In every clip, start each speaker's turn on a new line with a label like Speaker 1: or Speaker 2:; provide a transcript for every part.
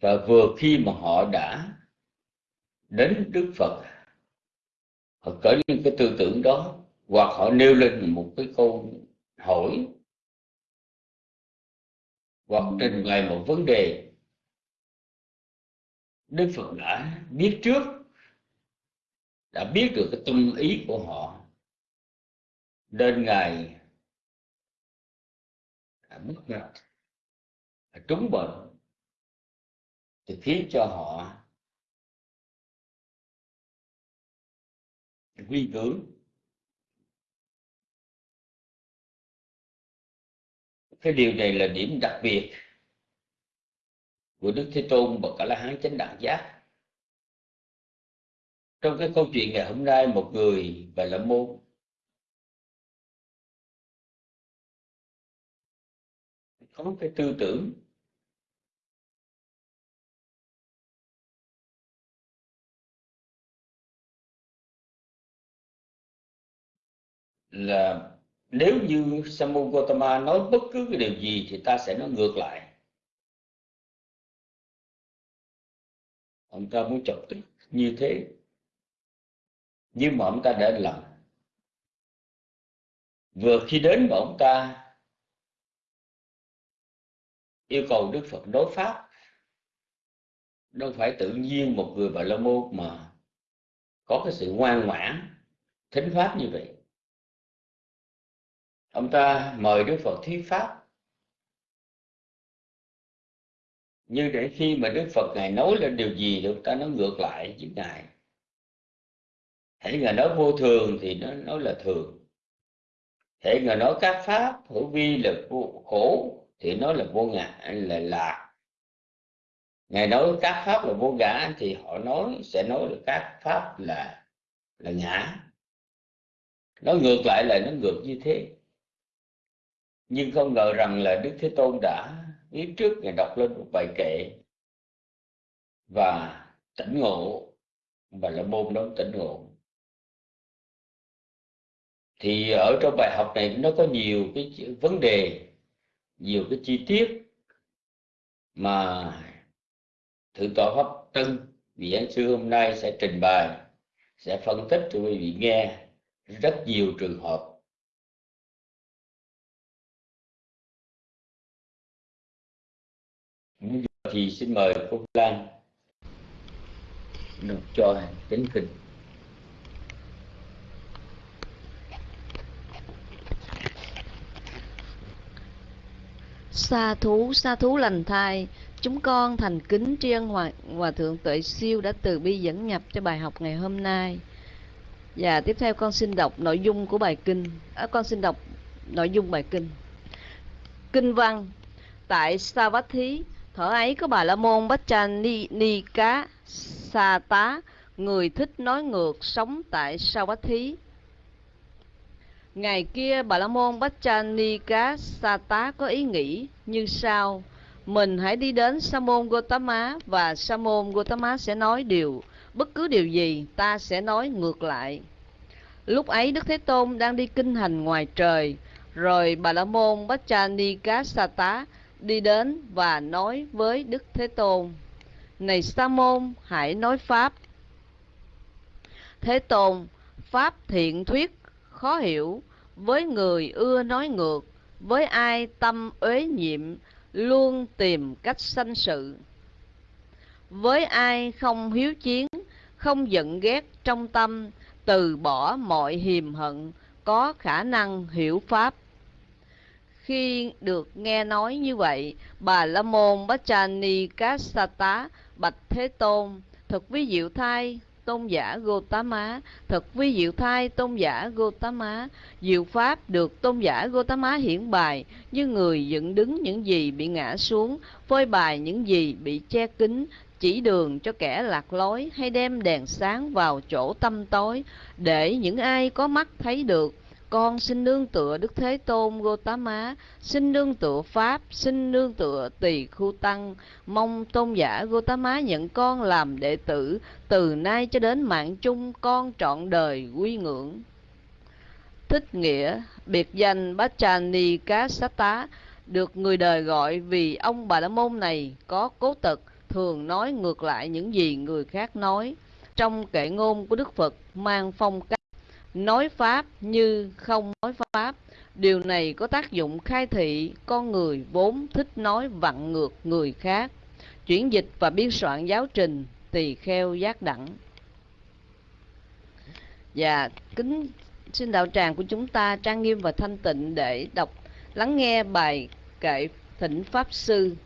Speaker 1: và vừa khi mà họ đã đến Đức Phật, họ có những cái tư tưởng đó, hoặc họ nêu lên một cái câu hỏi, hoặc trình bày một vấn đề. Đức Phật đã biết trước, đã biết được cái tâm ý của họ. Nên ngài mất mặt trúng bệnh thì khiến cho họ quy tưởng cái điều này là điểm đặc biệt của Đức Thế Tôn và cả la hán chánh đẳng giác. Trong cái câu chuyện ngày hôm nay, một người và là môn, có cái tư tưởng là nếu như Samu Gautama nói bất cứ cái điều gì thì ta sẽ nói ngược lại. Ông ta muốn chọc tức như thế, nhưng mà ông ta đã lầm vừa khi đến mà ông ta yêu cầu Đức Phật đối pháp, đâu phải tự nhiên một người bà la môn mà có cái sự ngoan ngoãn, thính pháp như vậy ông ta mời Đức Phật thuyết pháp. Nhưng để khi mà Đức Phật ngài nói lên điều gì thì ông ta nói ngược lại với ngài. Hãy ngài nói vô thường thì nó nói là thường. Hãy ngài nói các pháp hữu vi là vô khổ thì nó là vô ngã, là lạc. Ngài nói các pháp là vô ngã thì họ nói, sẽ nói là các pháp là là ngã. Nó ngược lại là nó ngược như thế nhưng không ngờ rằng là đức thế tôn đã biết trước ngày đọc lên một bài kệ và tỉnh ngộ, và là môn đó tỉnh ngộ. Thì ở trong bài học này nó có nhiều cái vấn đề, nhiều cái chi tiết mà thượng tọa pháp tân, vị giảng sư hôm nay sẽ trình bày, sẽ phân tích cho quý vị nghe. Rất nhiều trường hợp thì xin mời cô Lan được cho kính kinh
Speaker 2: Sa thú, sa thú lành thai, chúng con thành kính tri ân hòa, hòa thượng tuệ siêu đã từ bi dẫn nhập cho bài học ngày hôm nay. Và tiếp theo con xin đọc nội dung của bài kinh. À, con xin đọc nội dung bài kinh. Kinh văn Tại sa vát thí thở ấy có bà La Môn Bách Ni, Ni Cá Sa Tá, người thích nói ngược sống tại Savatthi Ngày kia Bà La Môn Baccha Ni Cá Sa Tá có ý nghĩ như sau. Mình hãy đi đến Sa môn Gotama và Sa môn Gotama sẽ nói điều. Bất cứ điều gì ta sẽ nói ngược lại. Lúc ấy Đức Thế Tôn đang đi kinh hành ngoài trời. Rồi Bà La Môn Baccha Ni Cá Sa Tá đi đến và nói với Đức Thế Tôn, Này Sa môn, hãy nói Pháp. Thế Tôn, Pháp thiện thuyết, khó hiểu, với người ưa nói ngược, với ai tâm uế nhiệm, luôn tìm cách sanh sự. Với ai không hiếu chiến, không giận ghét trong tâm, từ bỏ mọi hiềm hận, có khả năng hiểu pháp khi được nghe nói như vậy bà la môn bát chani cát tá bạch thế tôn thật vi diệu thai tôn giả Gotama, thật vi diệu thai tôn giả Gotama, diệu pháp được tôn giả Gotama hiển bài, như người dựng đứng những gì bị ngã xuống, phơi bài những gì bị che kín, chỉ đường cho kẻ lạc lối hay đem đèn sáng vào chỗ tâm tối, để những ai có mắt thấy được con xin nương tựa Đức Thế Tôn Gotama, xin nương tựa Pháp, xin nương tựa Tỳ Khu Tăng, mong tôn giả Gotama nhận con làm đệ tử, từ nay cho đến mạng chung con trọn đời quy ngưỡng. Thích nghĩa, biệt danh Bachani Cá Sát Tá, được người đời gọi vì ông Bà La Môn này có cố tật, thường nói ngược lại những gì người khác nói trong kệ ngôn của đức phật mang phong cách nói pháp như không nói pháp. Điều này có tác dụng khai thị, con người vốn thích nói vặn ngược người khác. Chuyển dịch và biên soạn giáo trình tỳ kheo giác đẳng. Và kính xin đạo tràng của chúng ta trang nghiêm và thanh tịnh để đọc, lắng nghe bài kệ thỉnh pháp sư.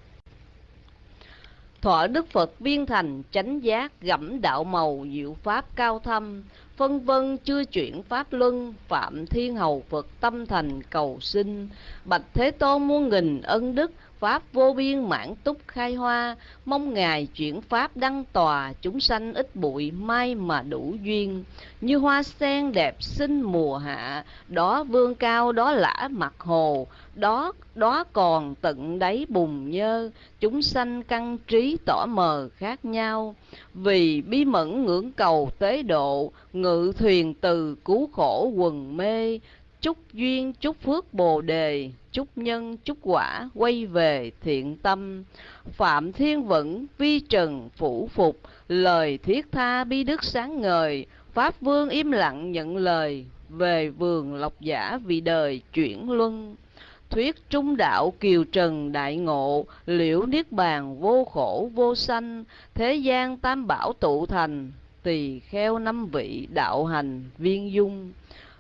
Speaker 2: Thọ đức phật viên thành chánh giác gẫm đạo màu diệu pháp cao thâm phân vân chưa chuyển pháp luân, phạm thiên hầu phật tâm thành cầu sinh bạch thế tôn muôn nghìn ân đức pháp vô biên mãn túc khai hoa, mong ngài chuyển pháp đăng tòa, chúng sanh ít bụi, may mà đủ duyên. Như hoa sen đẹp xinh mùa hạ, đó vương cao, đó lã mặt hồ, đó đó còn tận đáy bùn nhơ. Chúng sanh căn trí tỏ mờ khác nhau. Vì bí mẫn ngưỡng cầu tế độ, ngự thuyền từ cứu khổ quần mê. Chúc duyên, chúc phước bồ đề chúc nhân, chúc quả, quay về thiện tâm. Phạm thiên vững vi trần, phủ phục. Lời thiết tha bi đức sáng ngời. Pháp vương im lặng nhận lời. Về vườn lộc giả vì đời chuyển luân. Thuyết trung đạo kiều trần đại ngộ. Liễu niết bàn vô khổ, vô sanh. Thế gian tam bảo tụ thành. Tỳ kheo năm vị đạo hành viên dung.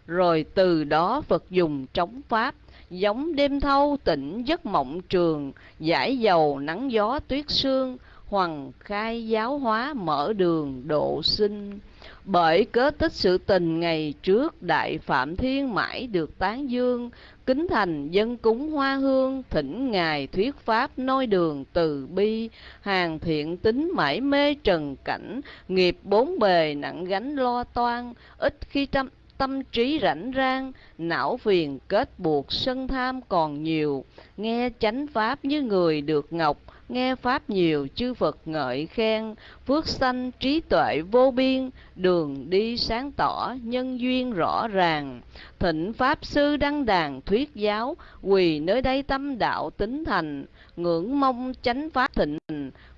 Speaker 2: Rồi từ đó phật dùng trống pháp giống đêm thâu tỉnh giấc mộng trường giải dầu nắng gió tuyết sương hoàng khai giáo hóa mở đường độ sinh. Bởi cớ tích sự tình ngày trước đại phạm thiên mãi được tán dương, kính thành dân cúng hoa hương, thỉnh ngài thuyết pháp nói đường từ bi, hàng thiện tính mãi mê trần cảnh, nghiệp bốn bề nặng gánh lo toan, ít khi trăm tâm trí rảnh rang, não phiền kết buộc, sân tham còn nhiều. Nghe chánh pháp như người được ngọc, nghe pháp nhiều chư phật ngợi khen. Phước sanh trí tuệ vô biên, đường đi sáng tỏ, nhân duyên rõ ràng. Thịnh pháp sư đăng đàn thuyết giáo, quỳ nơi đây tâm đạo tính thành. Ngưỡng mong chánh pháp thịnh,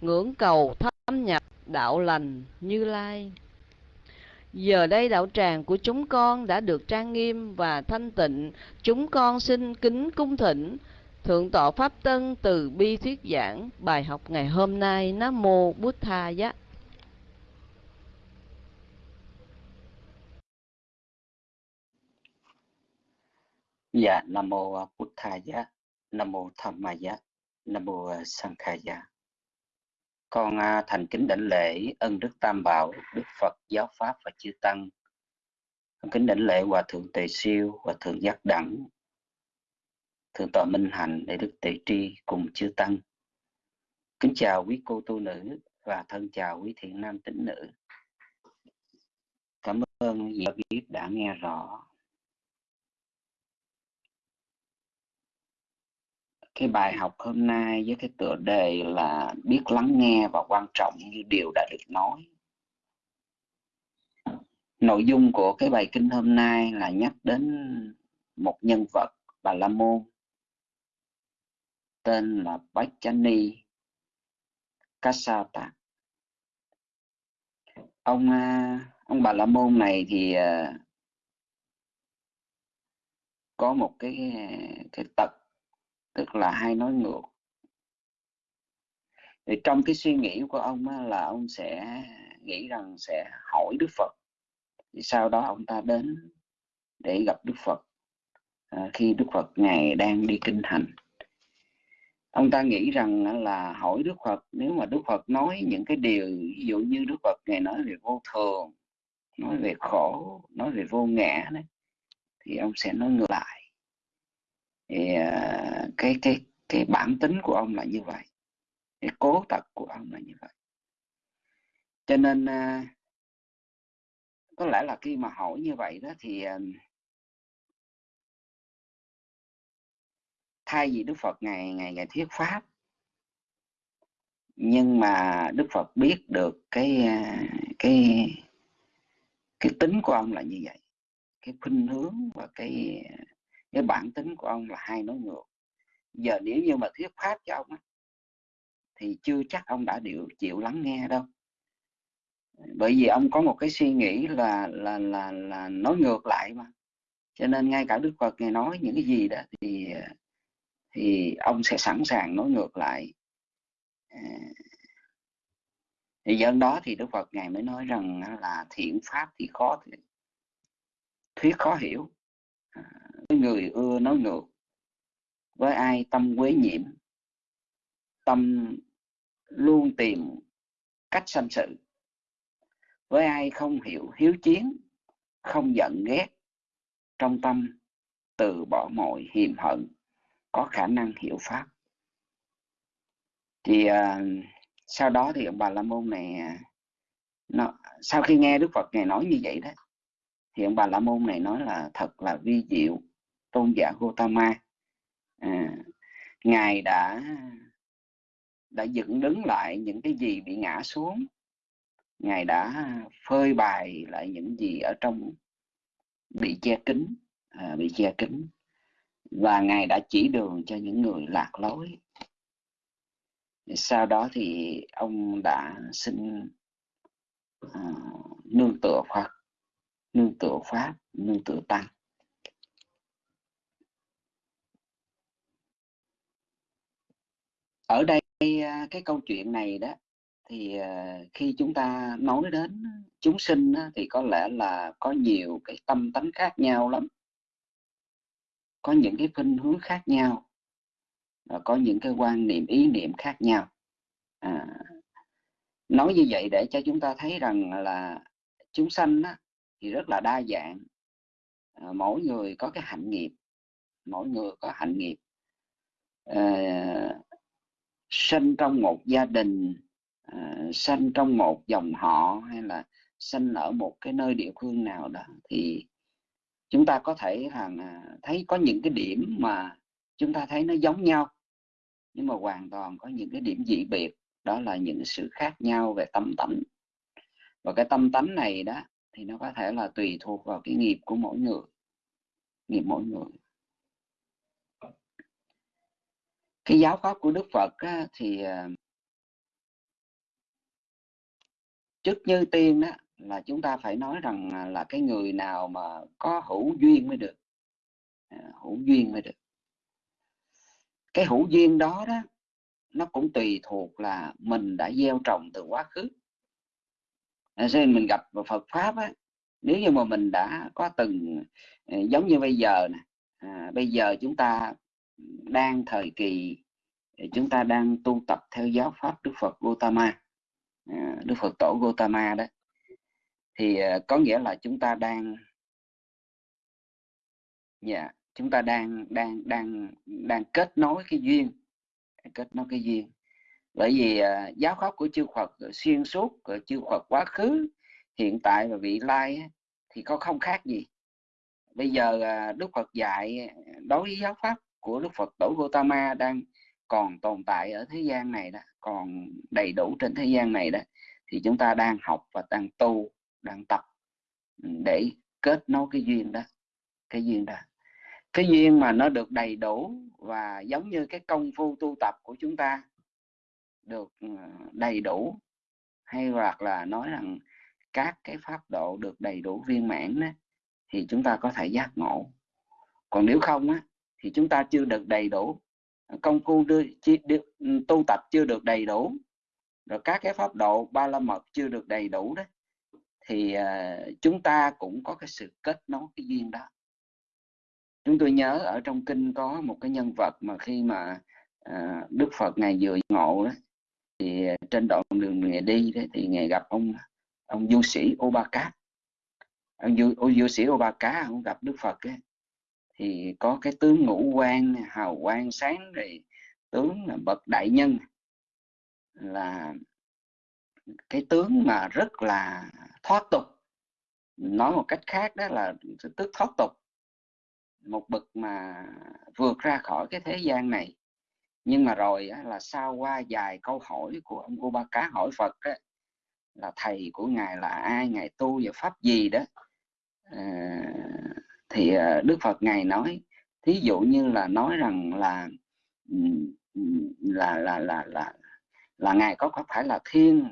Speaker 2: ngưỡng cầu thâm nhập đạo lành như lai. Giờ đây đạo tràng của chúng con đã được trang nghiêm và thanh tịnh, chúng con xin kính cung thỉnh Thượng tọa Pháp Tân từ bi thuyết giảng bài học ngày hôm nay Nam Mô Bút Tha Giá.
Speaker 3: Dạ, Nam Mô Bút Tha Giá, Nam Mô Tham Ma Giá, Nam Mô Sankha Giá. Con à, thành kính đảnh lễ ân đức Tam Bảo, Đức Phật, Giáo Pháp và Chư Tăng. thành kính đảnh lễ Hòa Thượng Tề Siêu, Hòa Thượng Giác Đẳng, Thượng tọa Minh Hạnh, để Đức Tề Tri cùng Chư Tăng. Kính chào quý cô tu nữ và thân chào quý thiện nam tín nữ. Cảm ơn vị biết đã nghe rõ. Cái bài học hôm nay với cái tựa đề là biết lắng nghe và quan trọng như điều đã được nói nội dung của cái bài kinh hôm nay là nhắc đến một nhân vật, bà la môn, tên là Bachani Kasata. Ông à, ông bà la môn này thì à, có một cái cái tật tức là hay nói ngược. Thì trong cái suy nghĩ của ông á, là ông sẽ nghĩ rằng sẽ hỏi Đức Phật. Thì sau đó ông ta đến để gặp Đức Phật à, khi Đức Phật ngài đang đi kinh hành ông ta nghĩ rằng là hỏi Đức Phật nếu mà Đức Phật nói những cái điều ví dụ như Đức Phật ngài nói về vô thường nói về khổ nói về vô ngã đấy thì ông sẽ nói ngược lại thì à, cái cái cái bản tính của ông là như vậy. Cái cố tật của ông là như vậy. Cho nên à, có lẽ là khi mà hỏi như vậy đó thì à, thay vì Đức Phật ngày ngày ngày thuyết pháp, nhưng mà Đức Phật biết được cái cái cái tính của ông là như vậy. Cái khuynh hướng và cái cái bản tính của ông là hay nói ngược. Giờ nếu như mà thuyết pháp cho ông á, thì chưa chắc ông đã chịu chịu lắng nghe đâu. Bởi vì ông có một cái suy nghĩ là là là là nói ngược lại mà. Cho nên ngay cả Đức Phật ngài nói những cái gì đó thì thì ông sẽ sẵn sàng nói ngược lại. À, thì dân đó thì Đức Phật ngài mới nói rằng là thiện pháp thì khó thuyết khó hiểu người ưa nói ngược. Với ai tâm quế nhiễm tâm luôn tìm cách sanh sự. Với ai không hiểu hiếu chiến không giận ghét trong tâm từ bỏ mọi hiềm hận có khả năng hiểu pháp. Thì uh, sau đó thì ông bà la môn này à, nó, sau khi nghe đức phật ngài nói như vậy đó thì ông bà la môn này nói là thật là vi diệu tôn giả Gautama, à, ngài đã đã dựng đứng lại những cái gì bị ngã xuống. Ngài đã phơi bày lại những gì ở trong bị che kín à, bị che kín. Và ngài đã chỉ đường cho những người lạc lối. Sau đó thì ông đã xin à, nương tựa Phật nương tựa Pháp nương tựa Tăng. Ở đây à, cái câu chuyện này đó thì à, khi chúng ta nói đến chúng sinh thì có lẽ là có nhiều cái tâm tánh khác nhau lắm. Có những cái khuynh hướng khác nhau và có những cái quan niệm ý niệm khác nhau. À, nói như vậy để cho chúng ta thấy rằng là chúng sanh đó thì rất là đa dạng. À, mỗi người có cái hạnh nghiệp mỗi người có hạnh nghiệp. À, sinh trong một gia đình à, sinh trong một dòng họ hay là sinh ở một cái nơi địa phương nào đó thì chúng ta có thể rằng à, thấy có những cái điểm mà chúng ta thấy nó giống nhau nhưng mà hoàn toàn có những cái điểm dị biệt. Đó là những sự khác nhau về tâm tánh. Và cái tâm tánh này đó thì nó có thể là tùy thuộc vào cái nghiệp của mỗi người nghiệp mỗi người. Cái giáo pháp của đức phật á, thì ờ, trước như tiên đó là chúng ta phải nói rằng à, là cái người nào mà có hữu duyên mới được. À, hữu duyên mới được. Cái hữu duyên đó đó nó cũng tùy thuộc là mình đã gieo trồng từ quá khứ. À, nên mình gặp Phật pháp á nếu như mà mình đã có từng giống như bây giờ nè à, bây giờ chúng ta đang thời kỳ ờ, chúng ta đang tu tập theo giáo pháp Đức Phật Gautama ờ, Đức Phật tổ Gautama đó. Thì ờ, có nghĩa là chúng ta đang dạ yeah, chúng ta đang đang đang đang kết nối cái duyên kết nối cái duyên. Bởi vì uh, giáo pháp của chư Phật xuyên suốt của chư Phật quá khứ hiện tại và vị lai thì có không khác gì. Bây giờ uh, Đức Phật dạy đối với giáo pháp của Đức Phật tổ Gautama đang còn tồn tại ở thế gian này đó còn đầy đủ trên thế gian này đó thì chúng ta đang học và đang tu đang tập ừ, để kết nối cái duyên đó cái duyên đó. Cái duyên mà nó được đầy đủ và giống như cái công phu tu tập của chúng ta được ừ, đầy đủ hay hoặc là nói rằng các cái pháp độ được đầy đủ viên mãn đó, thì chúng ta có thể giác ngộ. Còn nếu không á, thì chúng ta chưa được đầy đủ. Công phu đưa, chi, đưa, ừ, tu tập chưa được đầy đủ. Rồi các cái pháp độ ba la mật chưa được đầy đủ đấy thì uh, chúng ta cũng có cái sự kết nối cái duyên đó. Chúng tôi nhớ ở trong kinh có một cái nhân vật mà khi mà uh, Đức Phật ngài vừa ngộ đó thì trên đoạn đường ngày đi đấy, thì ngày gặp ông ông du sĩ Obaka Cá ông du, du sĩ Obaka Cá ông gặp Đức Phật ấy, thì có cái tướng ngũ quan hào quang sáng rồi tướng là bậc đại nhân. Là cái tướng mà rất là thoát tục. Nói một cách khác đó là tức thoát tục. Một bậc mà vượt ra khỏi cái thế gian này. Nhưng mà rồi là sau qua vài câu hỏi của ông cô ba cá hỏi phật đó, là thầy của ngài là ai ngài tu về pháp gì đó à, thì ờ, đức phật ngài nói thí dụ như là nói rằng là là là là là, là là ngài có có phải là thiên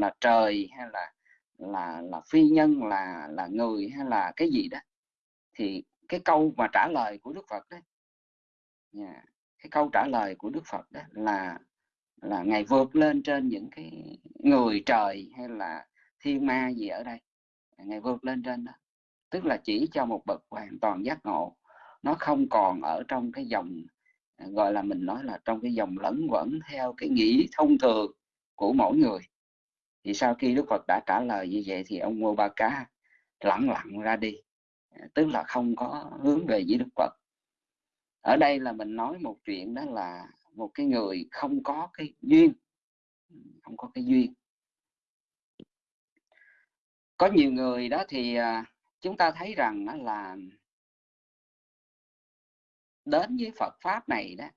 Speaker 3: là trời hay là là là phi nhân là là người hay là cái gì đó? Thì cái câu mà trả lời của Đức Phật đó yeah, cái câu trả lời của Đức Phật đó là là ngài vượt lên trên những cái người trời hay là thiên ma gì ở đây. Ngài vượt lên trên đó tức là chỉ cho một bậc hoàn toàn giác ngộ. Nó không còn ở trong cái dòng à, gọi là mình nói là trong cái dòng lẫn quẩn theo cái nghĩ thông thường của mỗi người. Thì sau khi Đức Phật đã trả lời như vậy thì ông Ngô Ba Cá lặng lặng ra đi. À, tức là không có hướng về với Đức Phật. Ở đây là mình nói một chuyện đó là một cái người không có cái duyên. Không có cái duyên. Có nhiều người đó thì à, chúng ta thấy rằng là đến với Phật pháp này đó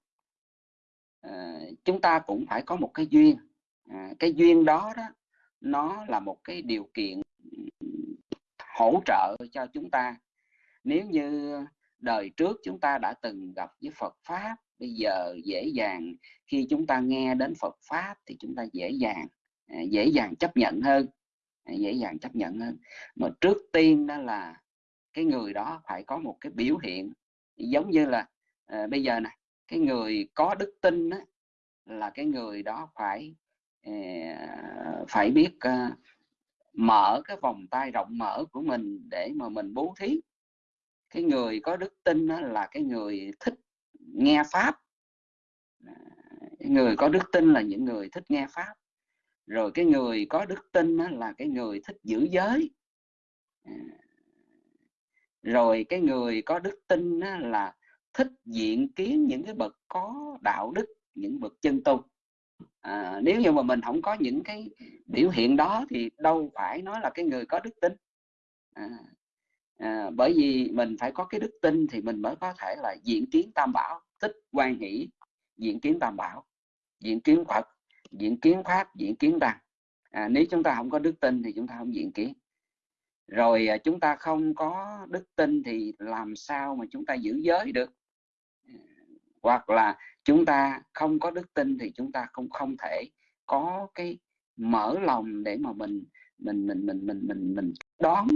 Speaker 3: ờ, chúng ta cũng phải có một cái duyên. À, cái duyên đó đó, nó là một cái điều kiện hỗ trợ cho chúng ta. Nếu như đời trước chúng ta đã từng gặp với Phật pháp, bây giờ dễ dàng khi chúng ta nghe đến Phật pháp thì chúng ta dễ dàng à, dễ dàng chấp nhận hơn dễ dàng chấp nhận hơn. Mà trước tiên đó là cái người đó phải có một cái biểu hiện giống như là à, bây giờ nè cái người có đức tin đó, là cái người đó phải à, phải biết à, mở cái vòng tay rộng mở của mình để mà mình bố thí. Cái người có đức tin đó là cái người thích nghe pháp. Người có đức tin là những người thích nghe pháp rồi cái người có đức tin đó là cái người thích giữ giới. À. Rồi cái người có đức tin đó là thích diện kiến những cái bậc có đạo đức những bậc chân tu à, nếu như mà mình không có những cái biểu hiện đó thì đâu phải nói là cái người có đức tin. À, à, bởi vì mình phải có cái đức tin thì mình mới có thể là diện kiến tam bảo thích quan hỷ diện kiến tam bảo diện kiến phật diễn kiến pháp diễn kiến tăng à, nếu chúng ta không có đức tin thì chúng ta không diễn kiến. Rồi à, chúng ta không có đức tin thì làm sao mà chúng ta giữ giới được? Hoặc là chúng ta không có đức tin thì chúng ta không không thể có cái mở lòng để mà mình mình mình mình mình mình mình đón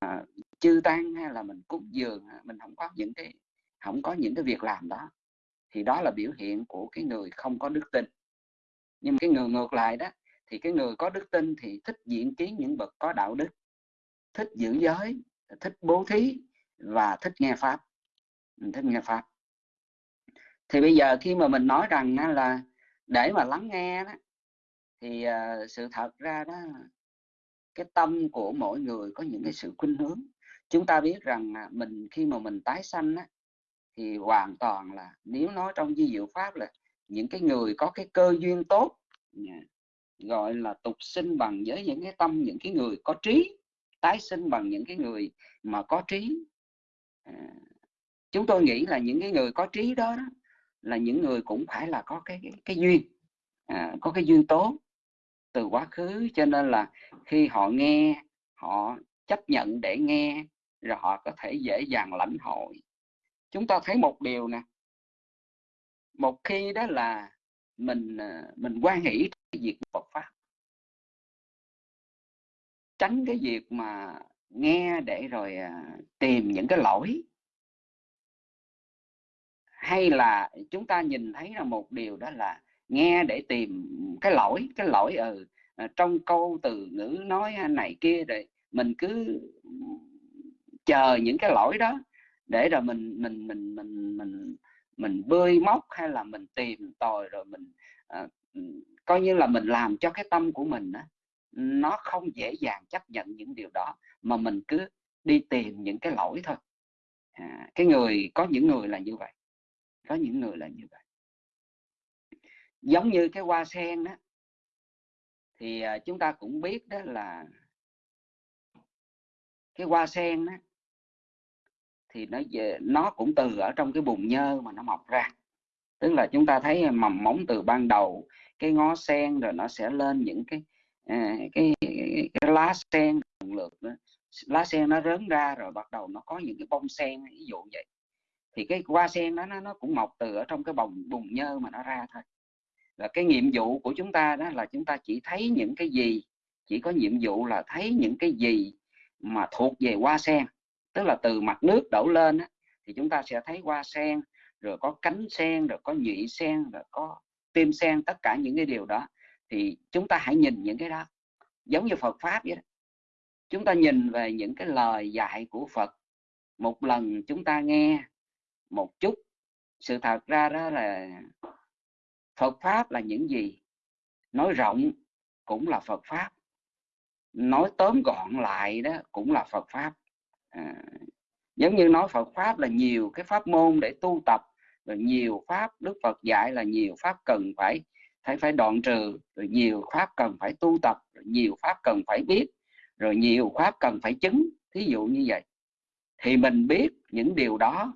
Speaker 3: à, chư tăng hay là mình cúng dường. À, mình không có những cái không có những cái việc làm đó. Thì đó là biểu hiện của cái người không có đức tin nhưng mà cái người ngược lại đó thì cái người có đức tin thì thích diễn kiến những bậc có đạo đức thích giữ giới thích bố thí và thích nghe pháp. Thích nghe pháp. Thì bây giờ khi mà mình nói rằng là để mà lắng nghe đó thì ờ, sự thật ra đó cái tâm của mỗi người có những cái sự khuynh hướng. Chúng ta biết rằng mình khi mà mình tái sanh á, thì hoàn toàn là nếu nói trong di diệu pháp là những cái người có cái cơ duyên tốt gọi là tục sinh bằng với những cái tâm những cái người có trí tái sinh bằng những cái người mà có trí. À, chúng tôi nghĩ là những cái người có trí đó, đó là những người cũng phải là có cái cái, cái duyên à, có cái duyên tốt từ quá khứ. Cho nên là khi họ nghe họ chấp nhận để nghe rồi họ có thể dễ dàng lãnh hội. Chúng ta thấy một điều nè một khi đó là mình à, mình quan hỷ cái việc Phật pháp. Tránh cái việc mà nghe để rồi à, tìm những cái lỗi. Hay là chúng ta nhìn thấy là một điều đó là nghe để tìm cái lỗi cái lỗi ở ừ, à, trong câu từ ngữ nói này kia rồi mình cứ chờ những cái lỗi đó để rồi mình mình mình mình mình mình bơi móc hay là mình tìm tòi rồi mình à, ừ, coi như là mình làm cho cái tâm của mình đó, nó không dễ dàng chấp nhận những điều đó mà mình cứ đi tìm những cái lỗi thôi. À, cái người có những người là như vậy có những người là như vậy. Giống như cái hoa sen đó thì à, chúng ta cũng biết đó là cái hoa sen đó thì nó về nó cũng từ ở trong cái bùn nhơ mà nó mọc ra. Tức là chúng ta thấy mầm móng từ ban đầu cái ngó sen rồi nó sẽ lên những cái à, cái, cái, cái lá sen lần lượt đó. lá sen nó rớn ra rồi bắt đầu nó có những cái bông sen ví dụ vậy. Thì cái hoa sen đó nó nó cũng mọc từ ở trong cái bồng bùn nhơ mà nó ra thôi. Và cái nhiệm vụ của chúng ta đó là chúng ta chỉ thấy những cái gì chỉ có nhiệm vụ là thấy những cái gì mà thuộc về hoa sen tức là từ mặt nước đổ lên á, thì chúng ta sẽ thấy hoa sen rồi có cánh sen rồi có nhụy sen rồi có tim sen tất cả những cái điều đó. Thì chúng ta hãy nhìn những cái đó giống như Phật pháp vậy đó. Chúng ta nhìn về những cái lời dạy của Phật. Một lần chúng ta nghe một chút sự thật ra đó là Phật pháp là những gì? Nói rộng cũng là Phật pháp nói tóm gọn lại đó cũng là Phật pháp à, giống như nói Phật pháp là nhiều cái pháp môn để tu tập rồi nhiều pháp Đức Phật dạy là nhiều pháp cần phải phải phải đoạn trừ rồi nhiều pháp cần phải tu tập rồi nhiều pháp cần phải biết rồi nhiều pháp cần phải chứng. Thí dụ như vậy. Thì mình biết những điều đó.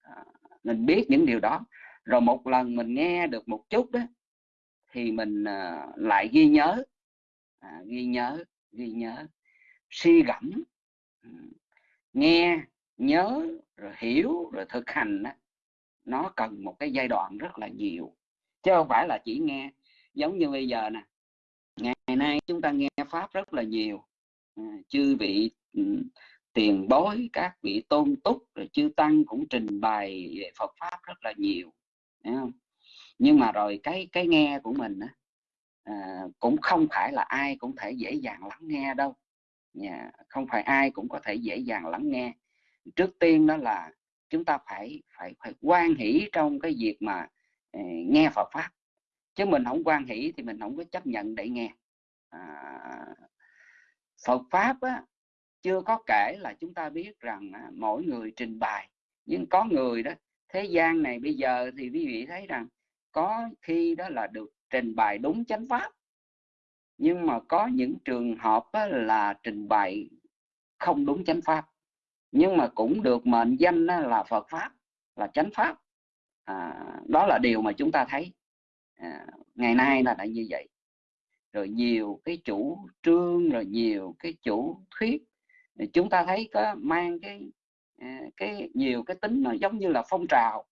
Speaker 3: À, mình biết những điều đó. Rồi một lần mình nghe được một chút đó thì mình à, lại ghi nhớ. À, ghi nhớ ghi nhớ suy gẫm. Ừ nghe nhớ rồi hiểu rồi thực hành đó, nó cần một cái giai đoạn rất là nhiều. Chứ không phải là chỉ nghe. Giống như bây giờ nè ngày nay chúng ta nghe pháp rất là nhiều. À, chư vị ừ, tiền bối các vị tôn túc rồi chư tăng cũng trình bày về Phật pháp rất là nhiều không? nhưng mà rồi cái cái nghe của mình á, à, cũng không phải là ai cũng thể dễ dàng lắng nghe đâu. Dạ, không phải ai cũng có thể dễ dàng lắng nghe. Trước tiên đó là chúng ta phải phải phải quan hỷ trong cái việc mà ờ, nghe Phật pháp. Chứ mình không quan hỷ thì mình không có chấp nhận để nghe. À, Phật pháp á, chưa có kể là chúng ta biết rằng à, mỗi người trình bày. Nhưng có người đó thế gian này bây giờ thì quý vị thấy rằng có khi đó là được trình bày đúng chánh pháp nhưng mà có những trường hợp là trình bày không đúng chánh pháp. Nhưng mà cũng được mệnh danh là Phật pháp là chánh pháp. À, đó là điều mà chúng ta thấy. À, ngày nay là đã như vậy. Rồi nhiều cái chủ trương rồi nhiều cái chủ thuyết. Chúng ta thấy có mang cái à, cái nhiều cái tính nó giống như là phong trào.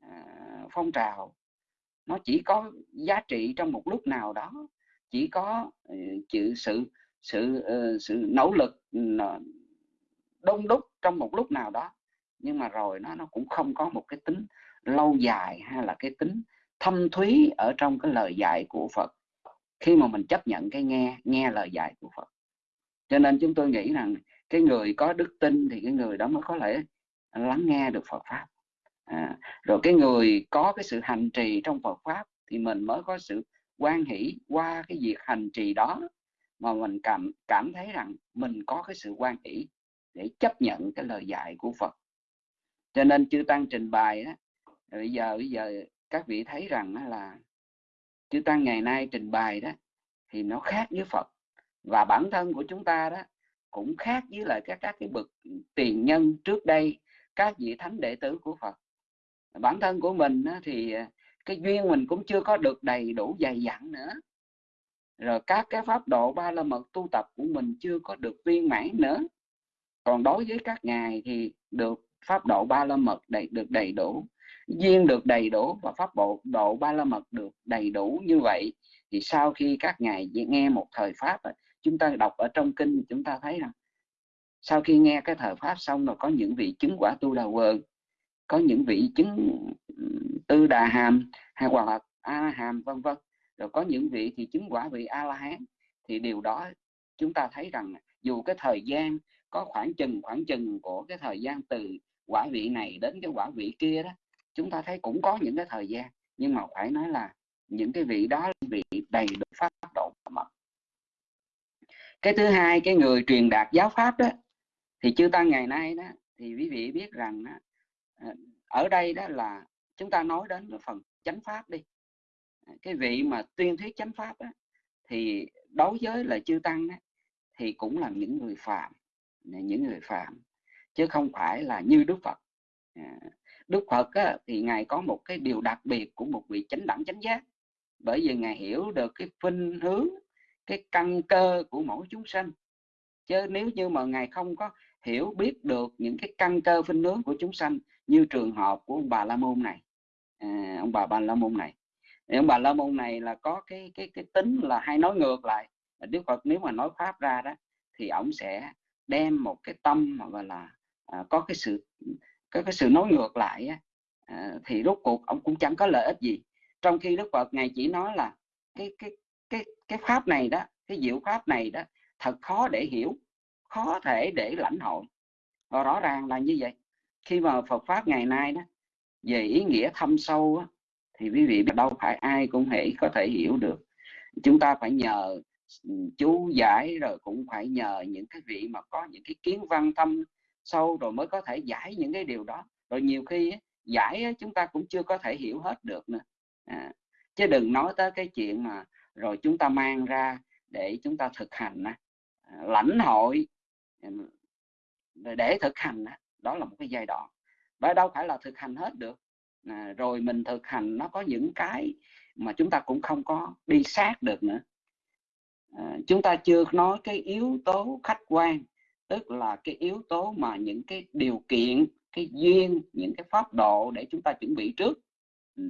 Speaker 3: À, phong trào. Nó chỉ có giá trị trong một lúc nào đó chỉ có ờ, chữ sự sự ờ, sự nỗ lực ừ, đông đúc trong một lúc nào đó. Nhưng mà rồi nó nó cũng không có một cái tính lâu dài hay là cái tính thâm thúy ở trong cái lời dạy của Phật. Khi mà mình chấp nhận cái nghe nghe lời dạy của Phật. Cho nên chúng tôi nghĩ rằng cái người có đức tin thì cái người đó mới có thể lắng nghe được Phật pháp. À, rồi cái người có cái sự hành trì trong Phật pháp thì mình mới có sự quan hỷ qua cái việc hành trì đó, mà mình cảm cảm thấy rằng mình có cái sự quan hỷ để chấp nhận cái lời dạy của Phật. Cho nên chư tăng trình bày á, bây giờ bây giờ các vị thấy rằng là chư tăng ngày nay trình bày đó thì nó khác với Phật. Và bản thân của chúng ta đó cũng khác với lại các các cái bậc tiền nhân trước đây, các vị thánh đệ tử của Phật. Bản thân của mình thì cái duyên mình cũng chưa có được đầy đủ dày dặn nữa. Rồi các cái pháp độ ba la mật tu tập của mình chưa có được viên mãn nữa. Còn đối với các ngài thì được pháp độ ba la mật đầy, được đầy đủ, duyên được đầy đủ và pháp bộ, độ ba la mật được đầy đủ như vậy, thì sau khi các ngài nghe một thời pháp chúng ta đọc ở trong kinh chúng ta thấy rằng, sau khi nghe cái thời pháp xong rồi có những vị chứng quả tu đà quần có những vị chứng tư đà hàm hay hoặc là a hàm vân vân. Rồi có những vị thì chứng quả vị a la hán. Thì điều đó chúng ta thấy rằng dù cái thời gian có khoảng chừng khoảng chừng của cái thời gian từ quả vị này đến cái quả vị kia đó chúng ta thấy cũng có những cái thời gian. Nhưng mà phải nói là những cái vị đó vị đầy đủ pháp độ mật. Cái thứ hai cái người truyền đạt giáo pháp đó thì chư tăng ngày nay đó thì quý vị biết rằng đó, ở đây đó là chúng ta nói đến cái phần chánh pháp đi. À, cái vị mà tuyên thuyết chánh pháp đó, thì đối với là chư tăng đó, thì cũng là những người phạm những người phạm chứ không phải là như đức phật. À, đức phật á, thì ngài có một cái điều đặc biệt của một vị chánh đẳng chánh giác. Bởi vì ngài hiểu được cái phinh hướng cái căn cơ của mỗi chúng sanh. Chứ nếu như mà ngài không có hiểu biết được những cái căn cơ phinh hướng của chúng sanh như trường hợp của ông bà la môn này. À, ông bà bà la môn này. Ông bà la môn này là có cái cái cái tính là hay nói ngược lại. Đức phật nếu mà nói pháp ra đó thì ông sẽ đem một cái tâm mà gọi là à, có cái sự có cái sự nói ngược lại á, à, thì rốt cuộc ông cũng chẳng có lợi ích gì. Trong khi đức phật ngài chỉ nói là cái cái cái cái pháp này đó cái diệu pháp này đó thật khó để hiểu khó thể để lãnh hội. Và rõ ràng là như vậy khi mà Phật pháp ngày nay đó về ý nghĩa thâm sâu á, thì quý vị đâu phải ai cũng thể có thể hiểu được. Chúng ta phải nhờ ừ, chú giải rồi cũng phải nhờ những cái vị mà có những cái kiến văn thâm sâu rồi mới có thể giải những cái điều đó. Rồi nhiều khi giải chúng ta cũng chưa có thể hiểu hết được nữa. À, chứ đừng nói tới cái chuyện mà rồi chúng ta mang ra để chúng ta thực hành à, lãnh hội ừ, để thực hành đó là một cái giai đoạn. Và đâu phải là thực hành hết được. À, rồi mình thực hành nó có những cái mà chúng ta cũng không có đi sát được nữa. À, chúng ta chưa nói cái yếu tố khách quan tức là cái yếu tố mà những cái điều kiện cái duyên những cái pháp độ để chúng ta chuẩn bị trước. Ừ,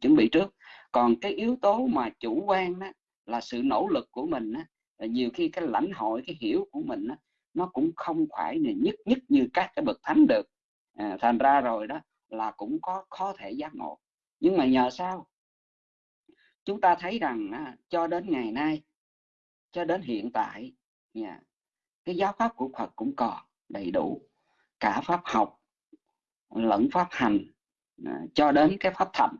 Speaker 3: chuẩn bị trước. Còn cái yếu tố mà chủ quan đó là sự nỗ lực của mình đó, nhiều khi cái lãnh hội cái hiểu của mình đó, nó cũng không phải là nhất nhất như các cái bậc thánh được. À, thành ra rồi đó là cũng có có thể giác ngộ. Nhưng mà nhờ sao? Chúng ta thấy rằng à, cho đến ngày nay cho đến hiện tại yeah, cái giáo pháp của Phật cũng còn đầy đủ. Cả pháp học lẫn pháp hành à, cho đến cái pháp thành.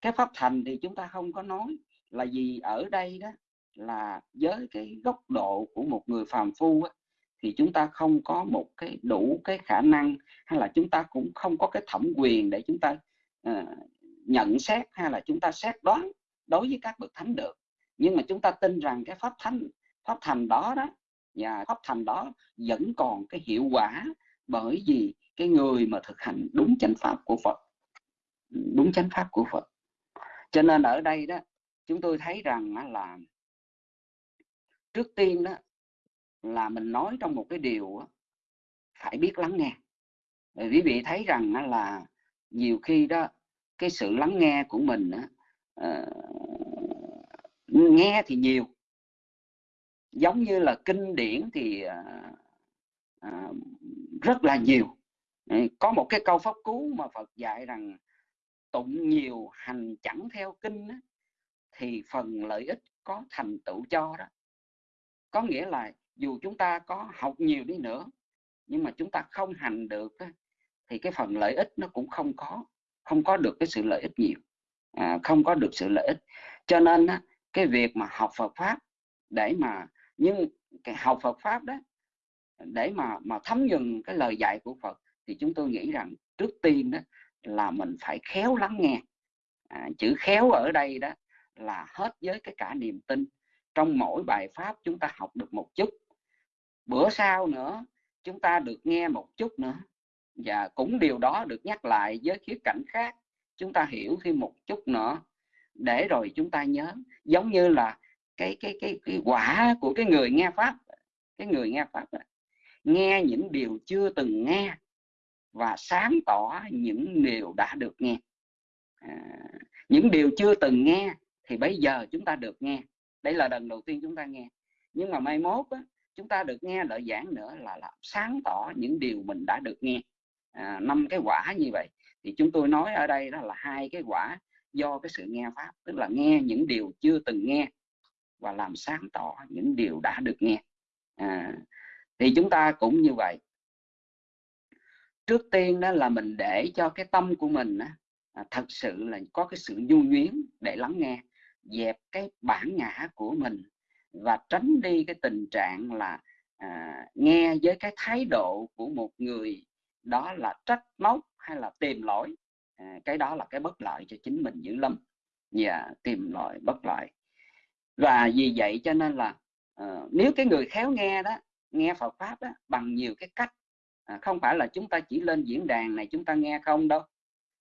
Speaker 3: Cái pháp thành thì chúng ta không có nói là gì ở đây đó là với cái góc độ của một người phàm phu á, thì chúng ta không có một cái đủ cái khả năng hay là chúng ta cũng không có cái thẩm quyền để chúng ta uh, nhận xét hay là chúng ta xét đoán đối với các bậc thánh được. Nhưng mà chúng ta tin rằng cái pháp thánh pháp thành đó đó và pháp thành đó vẫn còn cái hiệu quả bởi vì cái người mà thực hành đúng chánh pháp của Phật đúng chánh pháp của Phật. Cho nên ở đây đó chúng tôi thấy rằng là trước tiên đó là mình nói trong một cái điều phải biết lắng nghe. Bởi quý vị thấy rằng là nhiều khi đó cái sự lắng nghe của mình uh, nghe thì nhiều. Giống như là kinh điển thì uh, uh, rất là nhiều. Có một cái câu pháp cú mà Phật dạy rằng tụng nhiều hành chẳng theo kinh thì phần lợi ích có thành tựu cho đó. Có nghĩa là dù chúng ta có học nhiều đi nữa nhưng mà chúng ta không hành được thì cái phần lợi ích nó cũng không có không có được cái sự lợi ích nhiều à, không có được sự lợi ích. Cho nên cái việc mà học Phật pháp để mà nhưng cái học Phật pháp đó để mà mà thấm nhuần cái lời dạy của Phật thì chúng tôi nghĩ rằng trước tiên đó là mình phải khéo lắng nghe. À, chữ khéo ở đây đó là hết với cái cả niềm tin. Trong mỗi bài pháp chúng ta học được một chút bữa sau nữa chúng ta được nghe một chút nữa. Và cũng điều đó được nhắc lại với khía cạnh khác. Chúng ta hiểu thêm một chút nữa. Để rồi chúng ta nhớ. Giống như là cái cái cái, cái quả của cái người nghe pháp. Cái người nghe pháp đó. nghe những điều chưa từng nghe. Và sáng tỏ những điều đã được nghe. À, những điều chưa từng nghe thì bây giờ chúng ta được nghe. Đây là lần đầu tiên chúng ta nghe. Nhưng mà mai mốt á, chúng ta được nghe lời giảng nữa là làm sáng tỏ những điều mình đã được nghe. À, năm à, cái quả như vậy thì chúng tôi nói ở đây đó là hai cái quả do cái sự nghe pháp tức là nghe những điều chưa từng nghe và làm sáng tỏ những điều đã được nghe. À, thì chúng ta cũng như vậy. Trước tiên đó là mình để cho cái tâm của mình á, à, thật sự là có cái sự nhu nhuyến để lắng nghe dẹp cái bản ngã của mình và tránh đi cái tình trạng là à, nghe với cái thái độ của một người đó là trách móc hay là tìm lỗi. À, cái đó là cái bất lợi cho chính mình dữ lắm. Và tìm lỗi bất lợi. Và vì vậy cho nên là uh, nếu cái người khéo nghe đó nghe Phật pháp đó, bằng nhiều cái cách à, không phải là chúng ta chỉ lên diễn đàn này chúng ta nghe không đâu.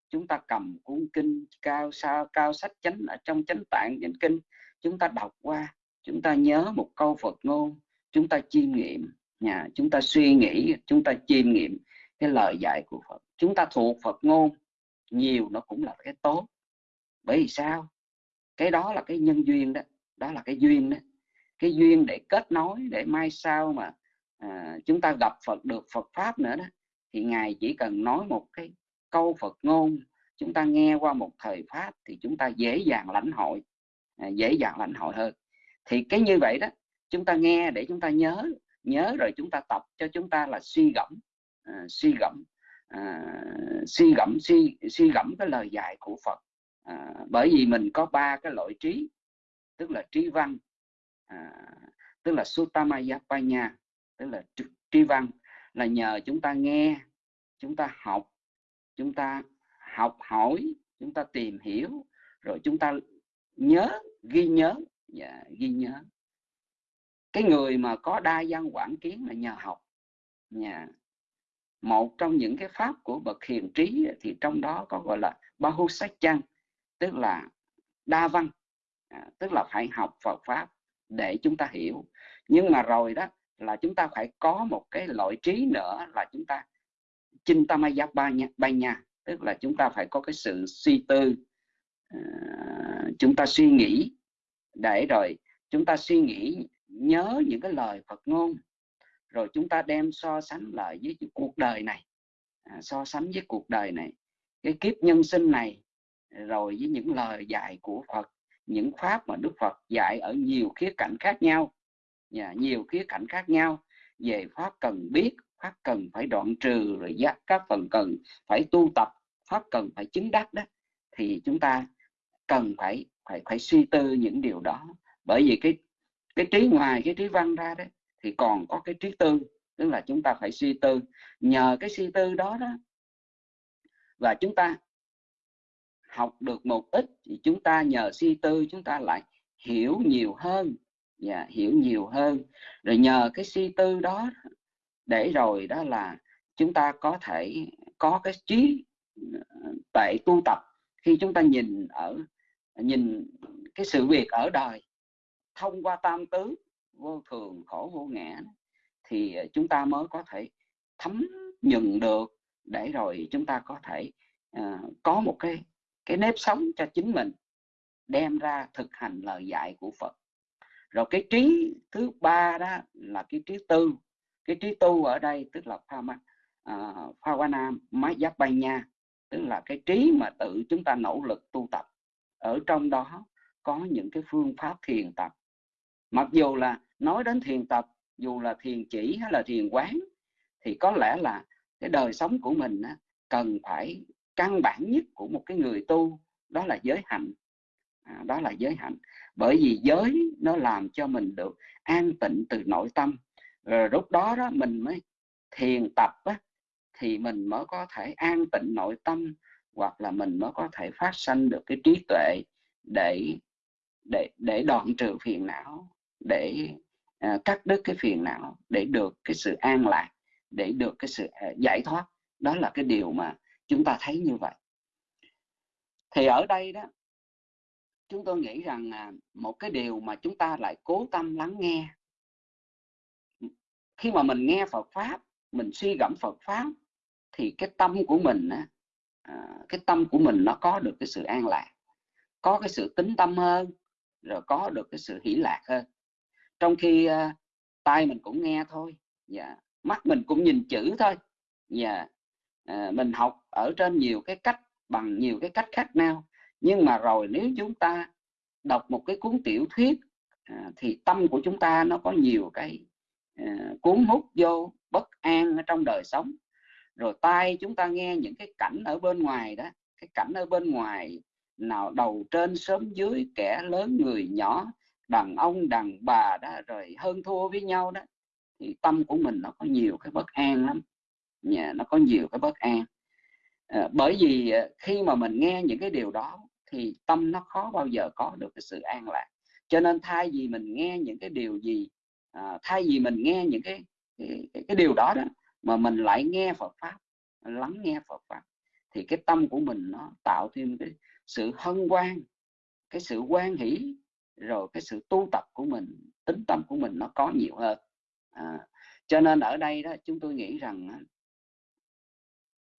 Speaker 3: Chúng ta cầm cuốn kinh cao sao cao sách chánh ở trong chánh tạng chánh kinh chúng ta đọc qua chúng ta nhớ một câu Phật ngôn chúng ta chiêm nghiệm nhà chúng ta suy nghĩ chúng ta chiêm nghiệm cái lời dạy của Phật. Chúng ta thuộc Phật ngôn nhiều nó cũng là cái tốt. Bởi vì sao? Cái đó là cái nhân duyên đó đó là cái duyên đó. Cái duyên để kết nối để mai sau mà à, chúng ta gặp Phật được Phật pháp nữa đó thì ngài chỉ cần nói một cái câu Phật ngôn chúng ta nghe qua một thời pháp thì chúng ta dễ dàng lãnh hội à, dễ dàng lãnh hội hơn thì cái như vậy đó chúng ta nghe để chúng ta nhớ nhớ rồi chúng ta tập cho chúng ta là suy gẫm uh, suy gẫm uh, suy gẫm suy suy gẫm cái lời dạy của Phật. Uh, bởi vì mình có ba cái loại trí tức là trí văn uh, tức là Suttamayapanya tức là trí văn là nhờ chúng ta nghe chúng ta học chúng ta học hỏi chúng ta tìm hiểu rồi chúng ta nhớ ghi nhớ và ghi nhớ. Cái người mà có đa văn quảng kiến là nhờ học. Nhà một trong những cái pháp của bậc hiền trí thì trong đó có gọi là bahusachang tức là đa văn. À, tức là phải học Phật pháp để chúng ta hiểu. Nhưng mà rồi đó là chúng ta phải có một cái loại trí nữa là chúng ta chinh tam giác ba nha, ba nha tức là chúng ta phải có cái sự suy tư ờ, chúng ta suy nghĩ để rồi chúng ta suy nghĩ nhớ những cái lời Phật ngôn. Rồi chúng ta đem so sánh lại với cuộc đời này. À, so sánh với cuộc đời này. Cái kiếp nhân sinh này rồi với những lời dạy của Phật những pháp mà Đức Phật dạy ở nhiều khía cạnh khác nhau. Và nhiều khía cạnh khác nhau. Về pháp cần biết pháp cần phải đoạn trừ rồi giác các phần cần phải tu tập pháp cần phải chứng đắc đó. Thì chúng ta cần phải phải phải suy tư những điều đó. Bởi vì cái cái trí ngoài cái trí văn ra đấy thì còn có cái trí tư tức là chúng ta phải suy tư. Nhờ cái suy tư đó đó và chúng ta học được một ít thì chúng ta nhờ suy tư chúng ta lại hiểu nhiều hơn. Và yeah, hiểu nhiều hơn. Rồi nhờ cái suy tư đó để rồi đó là chúng ta có thể có cái trí ờ, tệ tu tập. Khi chúng ta nhìn ở nhìn cái sự việc ở đời thông qua tam tứ vô thường khổ vô ngã thì chúng ta mới có thể thấm nhận được để rồi chúng ta có thể uh, có một cái cái nếp sống cho chính mình đem ra thực hành lời dạy của Phật. Rồi cái trí thứ ba đó là cái trí tư. Cái trí tu ở đây tức là pha à, uh, bay nha tức là cái trí mà tự chúng ta nỗ lực tu tập ở trong đó có những cái phương pháp thiền tập. Mặc dù là nói đến thiền tập dù là thiền chỉ hay là thiền quán thì có lẽ là cái đời sống của mình á, cần phải căn bản nhất của một cái người tu đó là giới hạnh. À, đó là giới hạnh. Bởi vì giới nó làm cho mình được an tịnh từ nội tâm. Rồi lúc đó đó mình mới thiền tập á, thì mình mới có thể an tịnh nội tâm hoặc là mình mới có thể phát sanh được cái trí tuệ để để để đoạn trừ phiền não để à, cắt đứt cái phiền não để được cái sự an lạc để được cái sự à, giải thoát. Đó là cái điều mà chúng ta thấy như vậy. Thì ở đây đó chúng tôi nghĩ rằng à, một cái điều mà chúng ta lại cố tâm lắng nghe khi mà mình nghe Phật pháp mình suy gẫm Phật pháp thì cái tâm của mình á, À, cái tâm của mình nó có được cái sự an lạc có cái sự tính tâm hơn rồi có được cái sự hỷ lạc hơn trong khi uh, tai mình cũng nghe thôi yeah. mắt mình cũng nhìn chữ thôi yeah. uh, à, mình học ở trên nhiều cái cách bằng nhiều cái cách khác nhau nhưng mà rồi nếu chúng ta đọc một cái cuốn tiểu thuyết uh, thì tâm của chúng ta nó có nhiều cái uh, cuốn hút vô bất an ở trong đời sống rồi tai chúng ta nghe những cái cảnh ở bên ngoài đó cái cảnh ở bên ngoài nào đầu trên sớm dưới kẻ lớn người nhỏ đàn ông đàn bà đó rồi hơn thua với nhau đó thì tâm của mình nó có nhiều cái bất an lắm. Nhà nó có nhiều cái bất an. À, bởi vì ờ, khi mà mình nghe những cái điều đó thì tâm nó khó bao giờ có được cái sự an lạc. Cho nên thay vì mình nghe những cái điều gì à, thay vì mình nghe những cái cái, cái điều đó đó mà mình lại nghe Phật pháp lắng nghe Phật pháp thì cái tâm của mình nó tạo thêm cái sự hân hoan cái sự quan hỷ rồi cái sự tu tập của mình tính tâm của mình nó có nhiều hơn. À, cho nên ở đây đó chúng tôi nghĩ rằng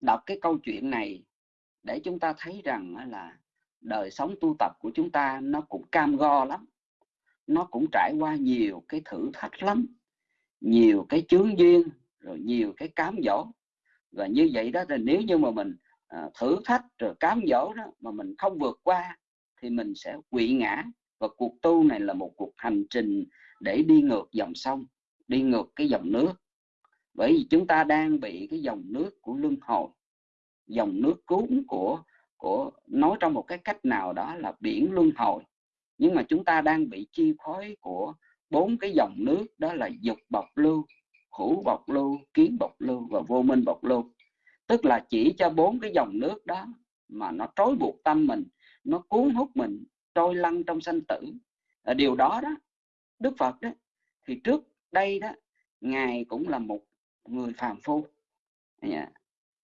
Speaker 3: đọc cái câu chuyện này để chúng ta thấy rằng là đời sống tu tập của chúng ta nó cũng cam go lắm nó cũng trải qua nhiều cái thử thách lắm nhiều cái chướng duyên rồi nhiều cái cám dỗ. Và như vậy đó là nếu như mà mình à, thử thách rồi cám dỗ đó mà mình không vượt qua thì mình sẽ quỵ ngã. Và cuộc tu này là một cuộc hành trình để đi ngược dòng sông đi ngược cái dòng nước. Bởi vì chúng ta đang bị cái dòng nước của luân hồi dòng nước cuốn của của nói trong một cái cách nào đó là biển luân hồi. Nhưng mà chúng ta đang bị chi phối của bốn cái dòng nước đó là dục bọc lưu hữu bọc lưu, kiến bọc lưu và vô minh bọc lưu. Tức là chỉ cho bốn cái dòng nước đó mà nó trói buộc tâm mình, nó cuốn hút mình, trôi lăn trong sanh tử. Ở điều đó đó, đức phật đó, thì trước đây đó, ngài cũng là một người phàm phu. Dạ.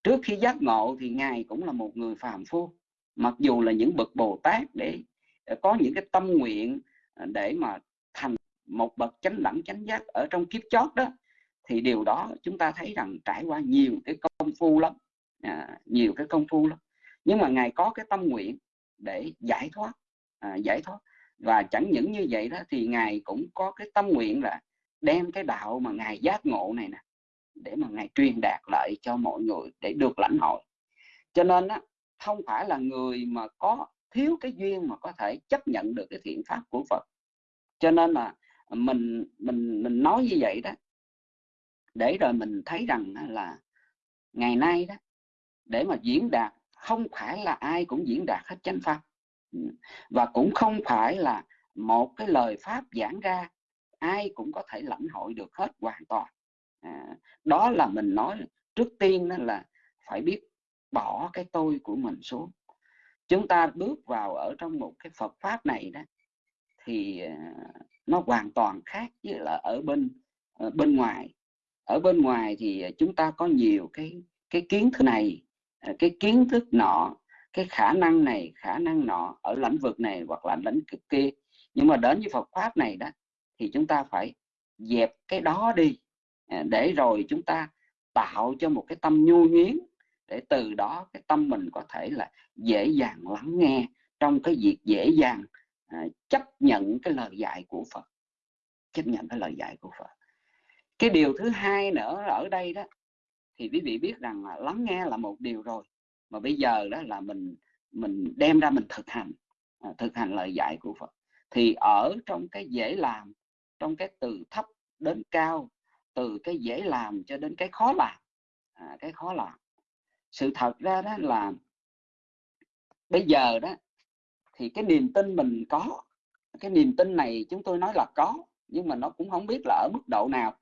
Speaker 3: Trước khi giác ngộ thì ngài cũng là một người phàm phu. Mặc dù là những bậc bồ tát để ờ, có những cái tâm nguyện ờ, để mà thành một bậc chánh đẳng, chánh giác ở trong kiếp chót đó thì điều đó chúng ta thấy rằng trải qua nhiều cái công phu lắm. À, nhiều cái công phu lắm. Nhưng mà ngài có cái tâm nguyện để giải thoát à, giải thoát. Và chẳng những như vậy đó thì ngài cũng có cái tâm nguyện là đem cái đạo mà ngài giác ngộ này nè để mà ngài truyền đạt lại cho mọi người để được lãnh hội. Cho nên á không phải là người mà có thiếu cái duyên mà có thể chấp nhận được cái thiện pháp của Phật. Cho nên là mình mình mình nói như vậy đó để rồi mình thấy rằng là ngày nay đó để mà diễn đạt không phải là ai cũng diễn đạt hết chánh pháp. Và cũng không phải là một cái lời pháp giảng ra ai cũng có thể lãnh hội được hết hoàn toàn. À, đó là mình nói trước tiên đó là phải biết bỏ cái tôi của mình xuống. Chúng ta bước vào ở trong một cái Phật pháp này đó thì à, nó hoàn toàn khác với là ở bên ở bên ngoài ở bên ngoài thì à, chúng ta có nhiều cái cái kiến thức này à, cái kiến thức nọ, cái khả năng này, khả năng nọ ở lĩnh vực này hoặc là lĩnh vực kia. Nhưng mà đến với Phật pháp này đó, thì chúng ta phải dẹp cái đó đi à, để rồi chúng ta tạo cho một cái tâm nhu nhuyến để từ đó cái tâm mình có thể là dễ dàng lắng nghe trong cái việc dễ dàng chấp nhận cái lời dạy của Phật, chấp nhận cái lời dạy của Phật cái điều thứ hai nữa ở đây đó thì quý vị biết rằng là lắng nghe là một điều rồi. Mà bây giờ đó là mình mình đem ra mình thực hành à, thực hành lời dạy của Phật. Thì ở trong cái dễ làm trong cái từ thấp đến cao từ cái dễ làm cho đến cái khó làm à, cái khó làm. Sự thật ra đó là bây giờ đó thì cái niềm tin mình có cái niềm tin này chúng tôi nói là có nhưng mà nó cũng không biết là ở mức độ nào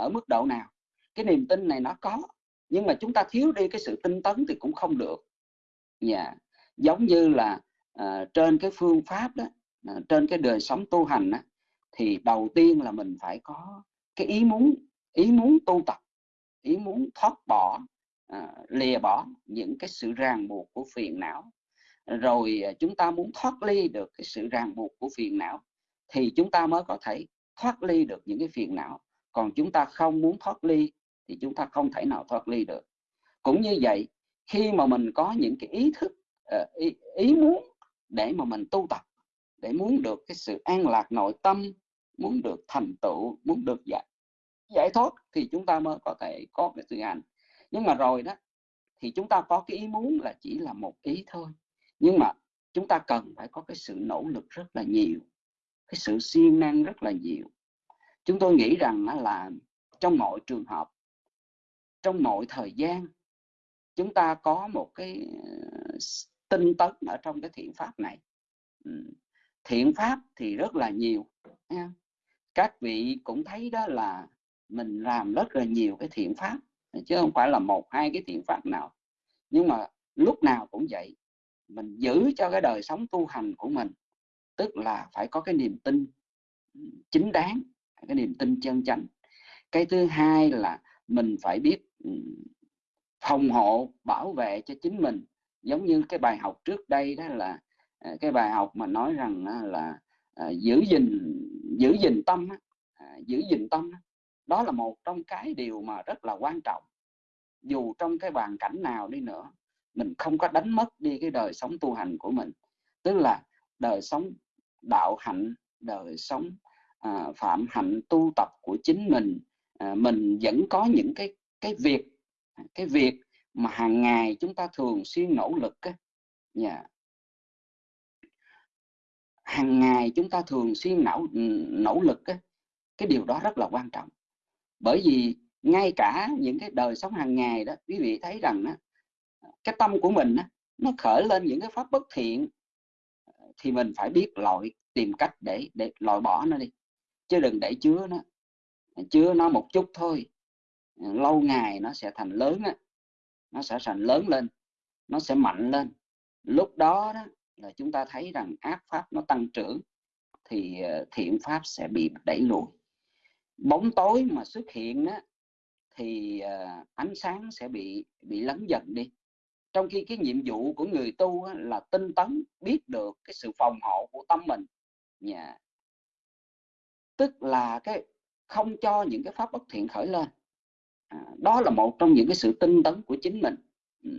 Speaker 3: ở mức độ nào cái niềm tin này nó có nhưng mà chúng ta thiếu đi cái sự tinh tấn thì cũng không được nhà. yeah. giống như là uh, trên cái phương pháp đó uh, trên cái đời sống tu hành đó, thì đầu tiên là mình phải có cái ý muốn ý muốn tu tập ý muốn thoát bỏ à, lìa bỏ những cái sự ràng buộc của phiền não rồi chúng ta muốn thoát ly được cái sự ràng buộc của phiền não thì chúng ta mới có thể thoát ly được những cái phiền não còn chúng ta không muốn thoát ly thì chúng ta không thể nào thoát ly được. Cũng như vậy khi mà mình có những cái ý thức ờ, ý, ý muốn để mà mình tu tập để muốn được cái sự an lạc nội tâm muốn được thành tựu muốn được giải giải thoát thì chúng ta mới có thể có cái sự hành nhưng mà rồi đó thì chúng ta có cái ý muốn là chỉ là một ý thôi. Nhưng mà chúng ta cần phải có cái sự nỗ lực rất là nhiều cái sự siêng năng rất là nhiều chúng tôi nghĩ rằng là trong mọi trường hợp, trong mọi thời gian, chúng ta có một cái ờ, tinh tấn ở trong cái thiện pháp này. Thiện pháp thì rất là nhiều các vị cũng thấy đó là mình làm rất là nhiều cái thiện pháp, chứ không phải là một, hai cái thiện pháp nào. Nhưng mà lúc nào cũng vậy, mình giữ cho cái đời sống tu hành của mình, tức là phải có cái niềm tin chính đáng cái niềm tin chân chánh. Cái thứ hai là mình phải biết phòng hộ, bảo vệ cho chính mình. Giống như cái bài học trước đây đó là à, cái bài học mà nói rằng à, là à, giữ gìn giữ gìn tâm giữ gìn tâm đó là một trong cái điều mà rất là quan trọng. Dù trong cái hoàn cảnh nào đi nữa, mình không có đánh mất đi cái đời sống tu hành của mình. Tức là đời sống đạo hạnh, đời sống à, phạm hạnh tu tập của chính mình à, mình vẫn có những cái cái việc à, cái việc mà hàng ngày chúng ta thường xuyên nỗ lực á, yeah. hàng ngày chúng ta thường xuyên nỗ nỗ lực á, cái điều đó rất là quan trọng. Bởi vì ngay cả những cái đời sống hàng ngày đó quý vị thấy rằng đó, cái tâm của mình đó, nó khởi lên những cái pháp bất thiện thì mình phải biết loại tìm cách để để loại bỏ nó đi chứ đừng để chứa nó. Chứa nó một chút thôi. Lâu ngày nó sẽ thành lớn á. Nó sẽ thành lớn lên. Nó sẽ mạnh lên. Lúc đó, đó là chúng ta thấy rằng ác pháp nó tăng trưởng thì ờ, thiện pháp sẽ bị đẩy lùi. Bóng tối mà xuất hiện á, thì ờ, ánh sáng sẽ bị bị lấn dần đi. Trong khi cái nhiệm vụ của người tu là tinh tấn biết được cái sự phòng hộ của tâm mình tức là cái không cho những cái pháp bất thiện khởi lên. À, đó là một trong những cái sự tinh tấn của chính mình. Ừ.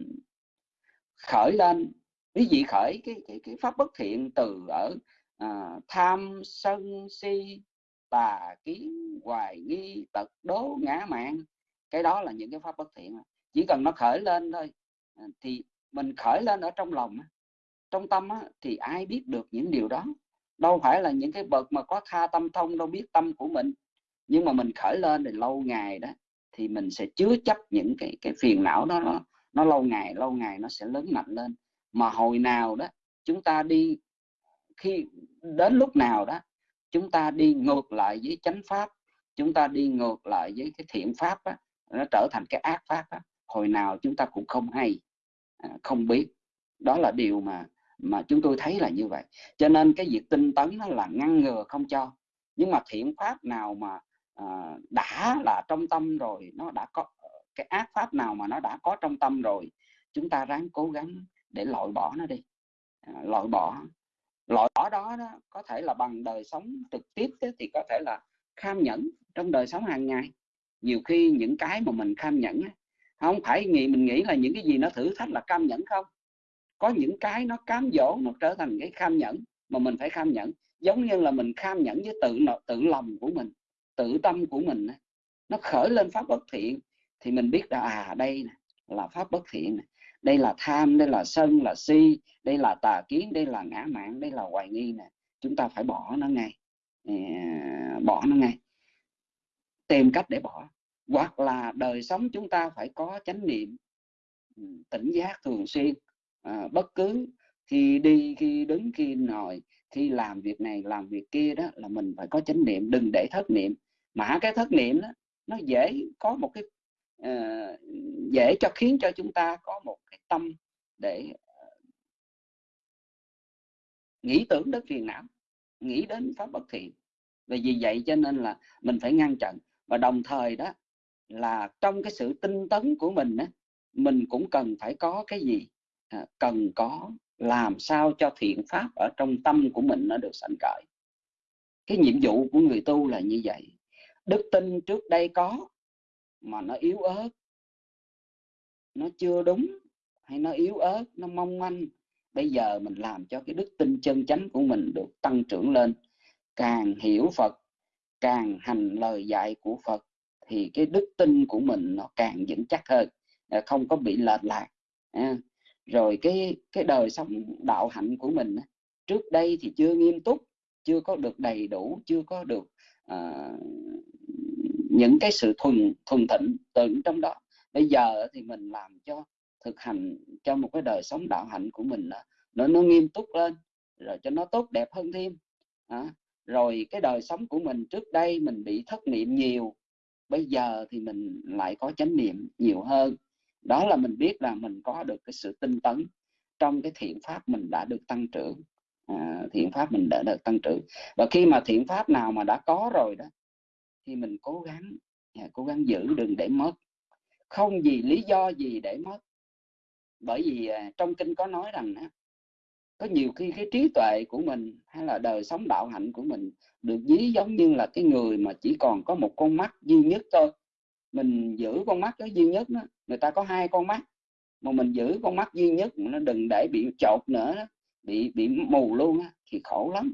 Speaker 3: Khởi lên quý vị khởi cái cái cái pháp bất thiện từ ở à, tham sân si tà kiến hoài nghi tật đố ngã mạng. Cái đó là những cái pháp bất thiện. Chỉ cần nó khởi lên thôi à, thì mình khởi lên ở trong lòng trong tâm thì ai biết được những điều đó? Đâu phải là những cái bậc mà có tha tâm thông đâu biết tâm của mình nhưng mà mình khởi lên thì lâu ngày đó thì mình sẽ chứa chấp những cái cái phiền não đó nó nó lâu ngày lâu ngày nó sẽ lớn mạnh lên mà hồi nào đó chúng ta đi khi đến lúc nào đó chúng ta đi ngược lại với chánh pháp chúng ta đi ngược lại với cái thiện pháp đó, nó trở thành cái ác pháp đó. hồi nào chúng ta cũng không hay à, không biết đó là điều mà mà chúng tôi thấy là như vậy. Cho nên cái việc tinh tấn nó là ngăn ngừa không cho. Nhưng mà thiện pháp nào mà à, đã là trong tâm rồi nó đã có cái ác pháp nào mà nó đã có trong tâm rồi chúng ta ráng cố gắng để loại bỏ nó đi. À, loại bỏ. Loại bỏ đó, đó có thể là bằng đời sống trực tiếp thì có thể là kham nhẫn trong đời sống hàng ngày. Nhiều khi những cái mà mình kham nhẫn không phải nghĩ mình nghĩ là những cái gì nó thử thách là cam nhẫn không? Có những cái nó cám dỗ nó trở thành cái kham nhẫn mà mình phải kham nhẫn. Giống như là mình kham nhẫn với tự tự lòng của mình, tự tâm của mình nó khởi lên pháp bất thiện thì mình biết là à đây là pháp bất thiện đây là tham, đây là sân, là si, đây là tà kiến, đây là ngã mạn, đây là hoài nghi nè. Chúng ta phải bỏ nó ngay. À, bỏ nó ngay. Tìm cách để bỏ. Hoặc là đời sống chúng ta phải có chánh niệm tỉnh giác thường xuyên à, bất cứ khi đi khi đứng khi ngồi khi làm việc này làm việc kia đó là mình phải có chánh niệm đừng để thất niệm. Mà cái thất niệm đó nó dễ có một cái uh, dễ cho khiến cho chúng ta có một cái tâm để uh, nghĩ tưởng đến phiền não nghĩ đến pháp bất thiện. Và vì vậy cho nên là mình phải ngăn chặn. Và đồng thời đó là trong cái sự tinh tấn của mình á, mình cũng cần phải có cái gì? À, cần có làm sao cho thiện pháp ở trong tâm của mình nó được sanh khởi. Cái nhiệm vụ của người tu là như vậy. Đức tin trước đây có, mà nó yếu ớt. Nó chưa đúng hay nó yếu ớt, nó mong manh, bây giờ mình làm cho cái đức tin chân chánh của mình được tăng trưởng lên. Càng hiểu phật, càng hành lời dạy của phật, thì cái đức tin của mình nó càng vững chắc hơn. À, không có bị lệch lạc à rồi cái cái đời sống đạo hạnh của mình trước đây thì chưa nghiêm túc chưa có được đầy đủ chưa có được à, những cái sự thuần thuần thịnh từ trong đó. Bây giờ thì mình làm cho thực hành cho một cái đời sống đạo hạnh của mình nó nó nghiêm túc lên rồi cho nó tốt đẹp hơn thêm à, rồi cái đời sống của mình trước đây mình bị thất niệm nhiều bây giờ thì mình lại có chánh niệm nhiều hơn đó là mình biết là mình có được cái sự tinh tấn trong cái thiện pháp mình đã được tăng trưởng. À, thiện pháp mình đã được tăng trưởng. Và khi mà thiện pháp nào mà đã có rồi đó thì mình cố gắng à, cố gắng giữ đừng để mất. Không gì lý do gì để mất. Bởi vì à, trong kinh có nói rằng á, có nhiều khi cái trí tuệ của mình hay là đời sống đạo hạnh của mình được ví giống như là cái người mà chỉ còn có một con mắt duy nhất thôi mình giữ con mắt đó duy nhất đó. người ta có hai con mắt mà mình giữ con mắt duy nhất nó đừng để bị chột nữa đó. bị bị mù luôn á, thì khổ lắm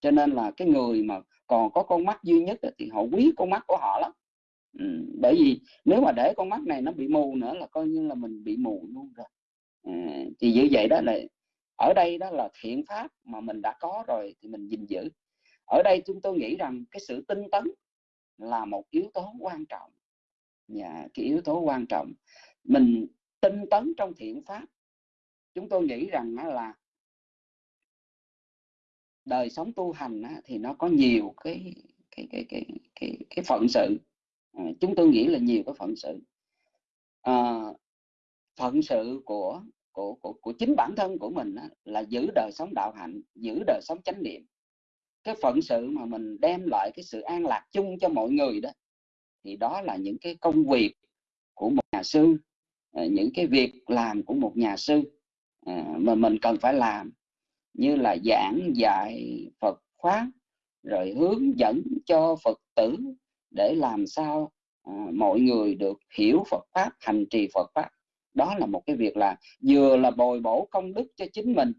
Speaker 3: cho nên là cái người mà còn có con mắt duy nhất đó, thì họ quý con mắt của họ lắm ừ, bởi vì nếu mà để con mắt này nó bị mù nữa là coi như là mình bị mù luôn rồi ừ, thì như vậy đó là ở đây đó là thiện pháp mà mình đã có rồi thì mình gìn giữ ở đây chúng tôi nghĩ rằng cái sự tinh tấn là một yếu tố quan trọng dạ, cái yếu tố quan trọng. Mình tinh tấn trong thiện pháp. Chúng tôi nghĩ rằng là đời sống tu hành thì nó có nhiều cái cái cái cái cái, cái phận sự. À, chúng tôi nghĩ là nhiều cái phận sự. À, phận sự của của của của chính bản thân của mình là giữ đời sống đạo hạnh giữ đời sống chánh niệm. Cái phận sự mà mình đem lại cái sự an lạc chung cho mọi người đó thì đó là những cái công việc của một nhà sư à, những cái việc làm của một nhà sư à, mà mình cần phải làm, như là giảng dạy Phật pháp rồi hướng dẫn cho Phật tử để làm sao à, mọi người được hiểu Phật pháp, hành trì Phật pháp. Đó là một cái việc là vừa là bồi bổ công đức cho chính mình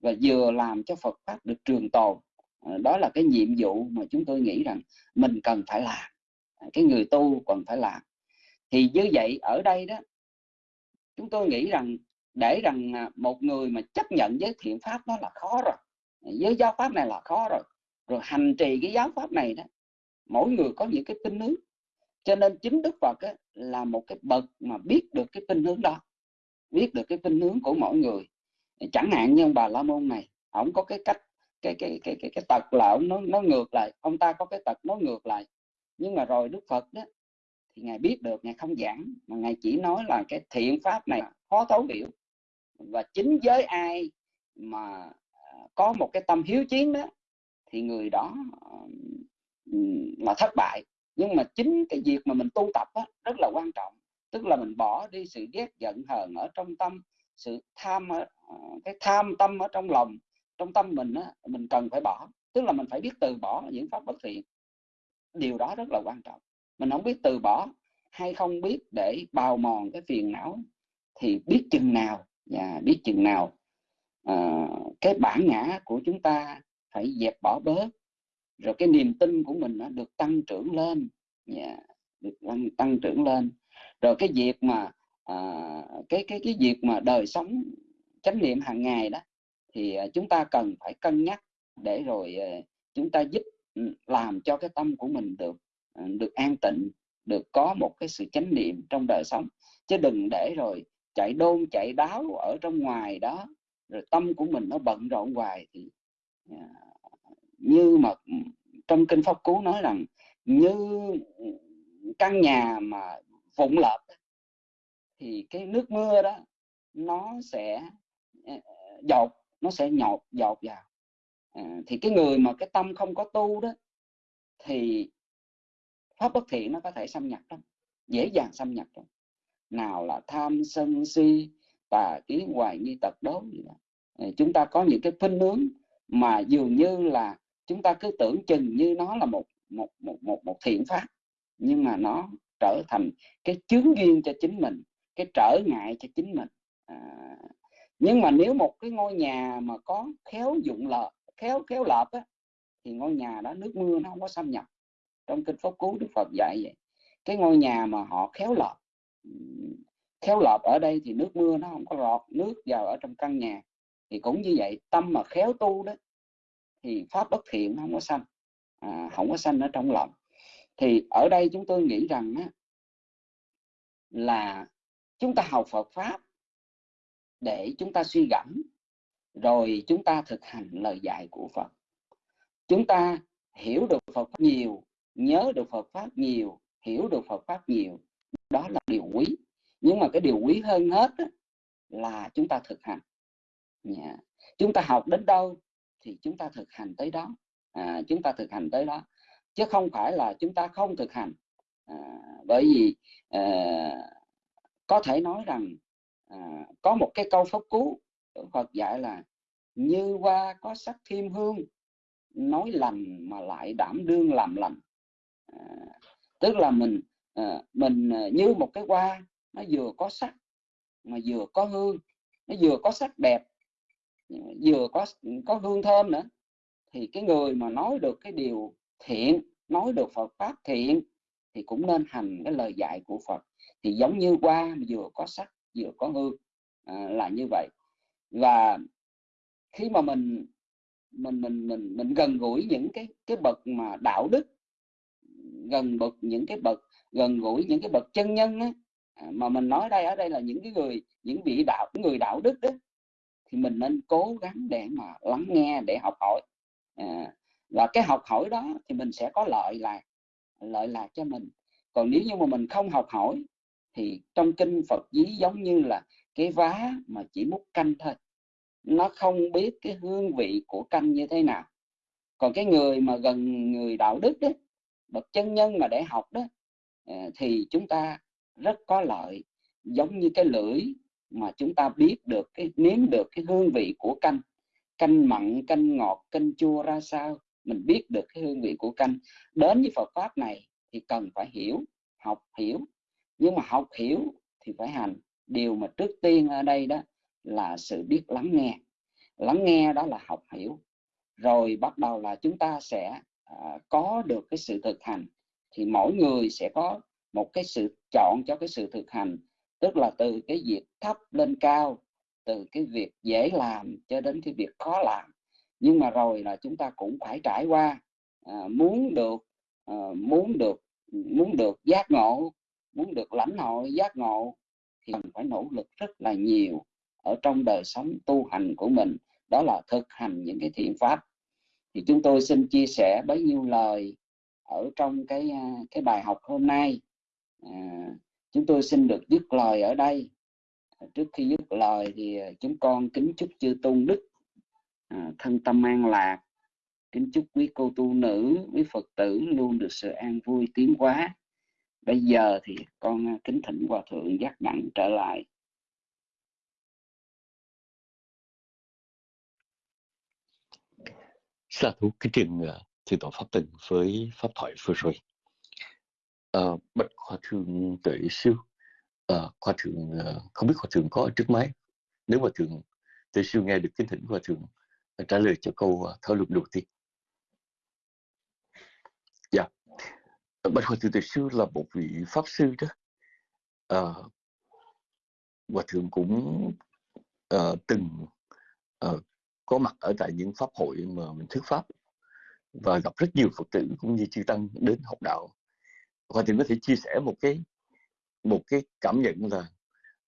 Speaker 3: và vừa làm cho Phật pháp được trường tồn. Đó là cái nhiệm vụ mà chúng tôi nghĩ rằng mình cần phải làm cái người tu còn phải làm. Thì như vậy ở đây đó chúng tôi nghĩ rằng để rằng à, một người mà chấp nhận với thiện pháp đó là khó rồi. Với giáo pháp này là khó rồi. Rồi hành trì cái giáo pháp này đó mỗi người có những cái tin hướng. Cho nên chính đức phật ấy, là một cái bậc mà biết được cái tin hướng đó biết được cái tin hướng của mỗi người. Chẳng hạn như ông bà la môn này ông có cái cách cái cái cái cái cái tật là ông nói nó ngược lại ông ta có cái tật nói ngược lại nhưng mà rồi đức phật đó thì ngài biết được ngài không giảng mà ngài chỉ nói là cái thiện pháp này khó thấu hiểu. Và chính với ai mà à, có một cái tâm hiếu chiến đó thì người đó là thất bại. Nhưng mà chính cái việc mà mình tu tập đó, rất là quan trọng. Tức là mình bỏ đi sự ghét giận hờn ở trong tâm sự tham à, cái tham tâm ở trong lòng trong tâm mình á, mình cần phải bỏ. Tức là mình phải biết từ bỏ những pháp bất thiện điều đó rất là quan trọng. Mình không biết từ bỏ hay không biết để bào mòn cái phiền não thì biết chừng nào và biết chừng nào à, cái bản ngã của chúng ta phải dẹp bỏ bớt. Rồi cái niềm tin của mình nó được tăng trưởng lên yeah, được tăng, tăng trưởng lên. Rồi cái việc mà à, cái cái cái việc mà đời sống chánh niệm hàng ngày đó thì à, chúng ta cần phải cân nhắc để rồi à, chúng ta giúp làm cho cái tâm của mình được ờ, được an tịnh, được có một cái sự chánh niệm trong đời sống. Chứ đừng để rồi chạy đôn, chạy đáo ở trong ngoài đó, rồi tâm của mình nó bận rộn hoài thì ờ, như mà ừ, trong kinh pháp cú nói rằng như căn nhà mà vụn lợp thì cái nước mưa đó nó sẽ ờ, dột, nó sẽ nhột, dột vào à, thì cái người mà cái tâm không có tu đó thì pháp bất thiện nó có thể xâm nhập lắm dễ dàng xâm nhập lắm. Nào là tham sân si tà kiến hoài nghi tật đố gì đó. Ờ, chúng ta có những cái khuynh hướng mà dường như là chúng ta cứ tưởng chừng như nó là một một một một một thiện pháp nhưng mà nó trở thành cái chướng duyên cho chính mình cái trở ngại cho chính mình. À, nhưng mà nếu một cái ngôi nhà mà có khéo dụng lợi khéo khéo lợp á thì ngôi nhà đó nước mưa nó không có xâm nhập. Trong kinh pháp cú đức phật dạy vậy cái ngôi nhà mà họ khéo lợp khéo lợp ở đây thì nước mưa nó không có lọt nước vào ở trong căn nhà. Thì cũng như vậy tâm mà khéo tu đó thì pháp bất thiện không có sanh à, không có sanh ở trong lòng thì ở đây chúng tôi nghĩ rằng á, là chúng ta học Phật pháp để chúng ta suy gẫm rồi chúng ta thực hành lời dạy của Phật. Chúng ta hiểu được Phật pháp nhiều nhớ được Phật pháp nhiều hiểu được Phật pháp nhiều đó là điều quý. Nhưng mà cái điều quý hơn hết đó, là chúng ta thực hành. Yeah. Chúng ta học đến đâu thì chúng ta thực hành tới đó. À, chúng ta thực hành tới đó. Chứ không phải là chúng ta không thực hành. À, bởi vì à, có thể nói rằng à, có một cái câu pháp cú Phật dạy là như hoa có sắc thêm hương nói lành mà lại đảm đương làm lành. À, tức là mình à, mình à, như một cái hoa nó vừa có sắc mà vừa có hương nó vừa có sắc đẹp vừa có có hương thơm nữa. Thì cái người mà nói được cái điều thiện nói được Phật pháp thiện thì cũng nên hành cái lời dạy của Phật. Thì giống như hoa vừa có sắc vừa có hương à, là như vậy. Và khi mà mình mình mình mình mình gần gũi những cái cái bậc mà đạo đức gần bậc những cái bậc gần gũi những cái bậc chân nhân á, à, mà mình nói đây ở đây là những cái người những vị đạo người đạo đức đó thì mình nên cố gắng để mà lắng nghe để học hỏi. À, và cái học hỏi đó thì mình sẽ có lợi là lợi là cho mình. Còn nếu như mà mình không học hỏi thì trong kinh Phật dí giống như là cái vá mà chỉ múc canh thôi nó không biết cái hương vị của canh như thế nào. Còn cái người mà gần người đạo đức đó, bậc chân nhân mà để học đó à, thì chúng ta rất có lợi. Giống như cái lưỡi mà chúng ta biết được cái nếm được cái hương vị của canh. Canh mặn canh ngọt canh chua ra sao mình biết được cái hương vị của canh. Đến với Phật pháp này thì cần phải hiểu học hiểu. Nhưng mà học hiểu thì phải hành. Điều mà trước tiên ở đây đó là sự biết lắng nghe. Lắng nghe đó là học hiểu. Rồi bắt đầu là chúng ta sẽ à, có được cái sự thực hành. Thì mỗi người sẽ có một cái sự chọn cho cái sự thực hành. Tức là từ cái việc thấp lên cao từ cái việc dễ làm cho đến cái việc khó làm. Nhưng mà rồi là chúng ta cũng phải trải qua à, muốn được à, muốn được muốn được giác ngộ muốn được lãnh hội giác ngộ thì cần phải nỗ lực rất là nhiều ở trong đời sống tu hành của mình đó là thực hành những cái thiện pháp. Thì chúng tôi xin chia sẻ bấy nhiêu lời ở trong cái à, cái bài học hôm nay. À, chúng tôi xin được dứt lời ở đây. À, trước khi dứt lời thì à, chúng con kính chúc chư tôn đức à, thân tâm an lạc. Kính chúc quý cô tu nữ quý phật tử luôn được sự an vui tiến hóa. Bây giờ thì con kính thỉnh hòa thượng giác đẳng trở lại.
Speaker 4: Sa thú kính trình uh, thượng tọa pháp tình với pháp thoại vừa rồi. Ờ, à, bạch hòa thượng tuệ siêu, ờ, à, hòa thượng ờ, không biết hòa thượng có ở trước máy. Nếu hòa thượng tuệ siêu nghe được kính thỉnh hòa thượng trả lời cho câu uh, thảo luận đầu tiên. Dạ, yeah. bạch hòa thượng tuệ siêu là một vị pháp sư đó. À, hòa thượng cũng à, từng à, có mặt ở tại những pháp hội mà mình thuyết pháp và gặp rất nhiều phật tử cũng như chư tăng đến học đạo. Và thì có thể chia sẻ một cái một cái cảm nhận là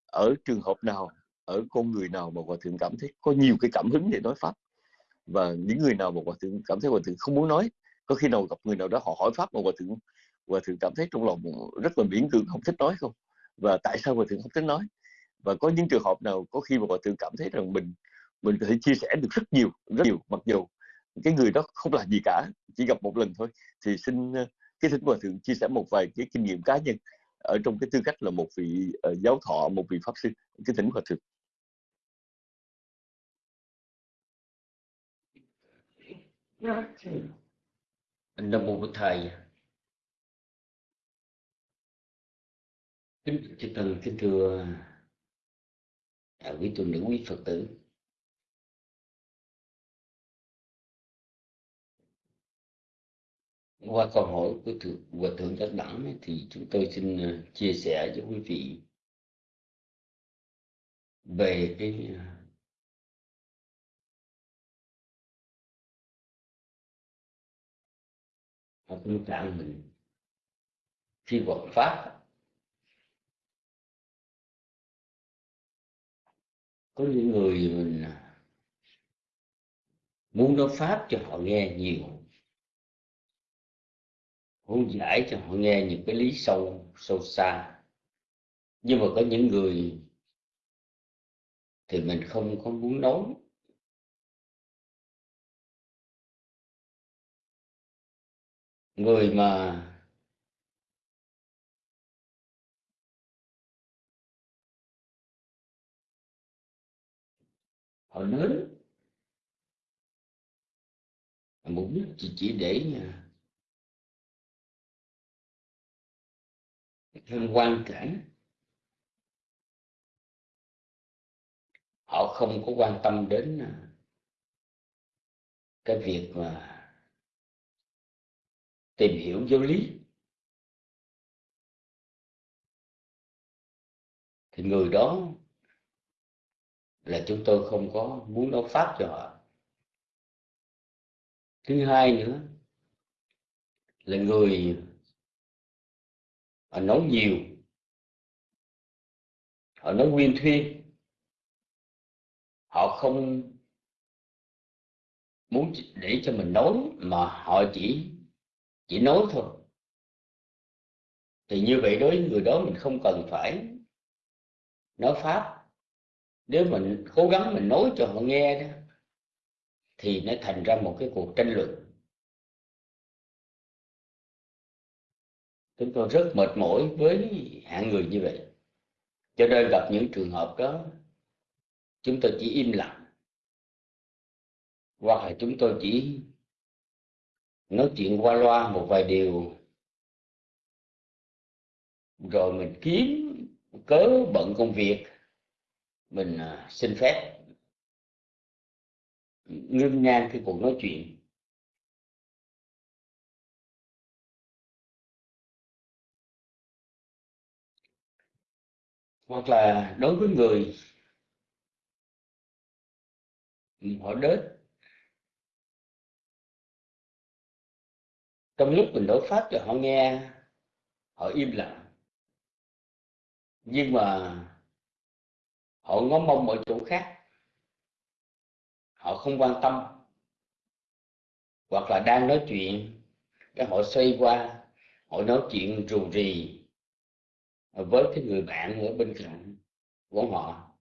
Speaker 4: ở trường hợp nào, ở con người nào mà hòa thượng cảm thấy có nhiều cái cảm hứng để nói pháp và những người nào mà hòa thượng cảm thấy hòa thượng không muốn nói, có khi nào gặp người nào đó họ hỏi pháp mà hòa thượng hòa thượng cảm thấy trong lòng rất là miễn cưỡng không thích nói không? Và tại sao hòa thượng không thích nói? Và có những trường hợp nào có khi mà hòa thượng cảm thấy rằng mình mình có thể chia sẻ được rất nhiều rất nhiều mặc dù cái người đó không làm gì cả chỉ gặp một lần thôi. Thì xin ờ, cái thỉnh hòa thượng chia sẻ một vài cái kinh nghiệm cá nhân ở trong cái tư cách là một vị uh, giáo thọ một vị pháp sư. Cái thỉnh hòa thượng
Speaker 1: nam mô bổn thầy. Kính chư kính thưa à, quý tu nữ quý phật tử. Qua câu hỏi của thượng hòa thượng giác đẳng thì chúng tôi xin ờ, chia sẻ với quý vị về cái học tâm trạng mình khi học pháp. Có những người mình ờ, muốn nói pháp cho họ nghe nhiều muốn giải cho họ nghe những cái lý sâu sâu xa. Nhưng mà có những người thì mình không có muốn nói. Người mà họ đến mục đích chỉ, chỉ để thêm quan cảnh. Họ không có quan tâm đến à, cái việc mà tìm hiểu giáo lý. Thì người đó là chúng tôi không có muốn nói pháp cho họ. Thứ hai nữa là người họ nói nhiều. Họ nói nguyên thuyên họ không muốn để cho mình nói, mà họ chỉ chỉ nói thôi. Thì như vậy đối với người đó mình không cần phải nói pháp. Nếu mình cố gắng mình nói cho họ nghe đó, thì nó thành ra một cái cuộc tranh luận. Chúng tôi rất mệt mỏi với hạng người như vậy. Cho nên gặp những trường hợp đó, chúng tôi chỉ im lặng. Hoặc là chúng tôi chỉ nói chuyện qua loa một vài điều. Rồi mình kiếm cớ bận công việc, mình à, xin phép. Ngưng ngang cái cuộc nói chuyện. Hoặc là đối với người họ đến. Trong lúc mình đối pháp cho họ nghe, họ im lặng. Nhưng mà họ ngó mông ở chỗ khác. Họ không quan tâm. Hoặc là đang nói chuyện, cái họ xoay qua, họ nói chuyện rù rì với cái người bạn ở bên cạnh của họ,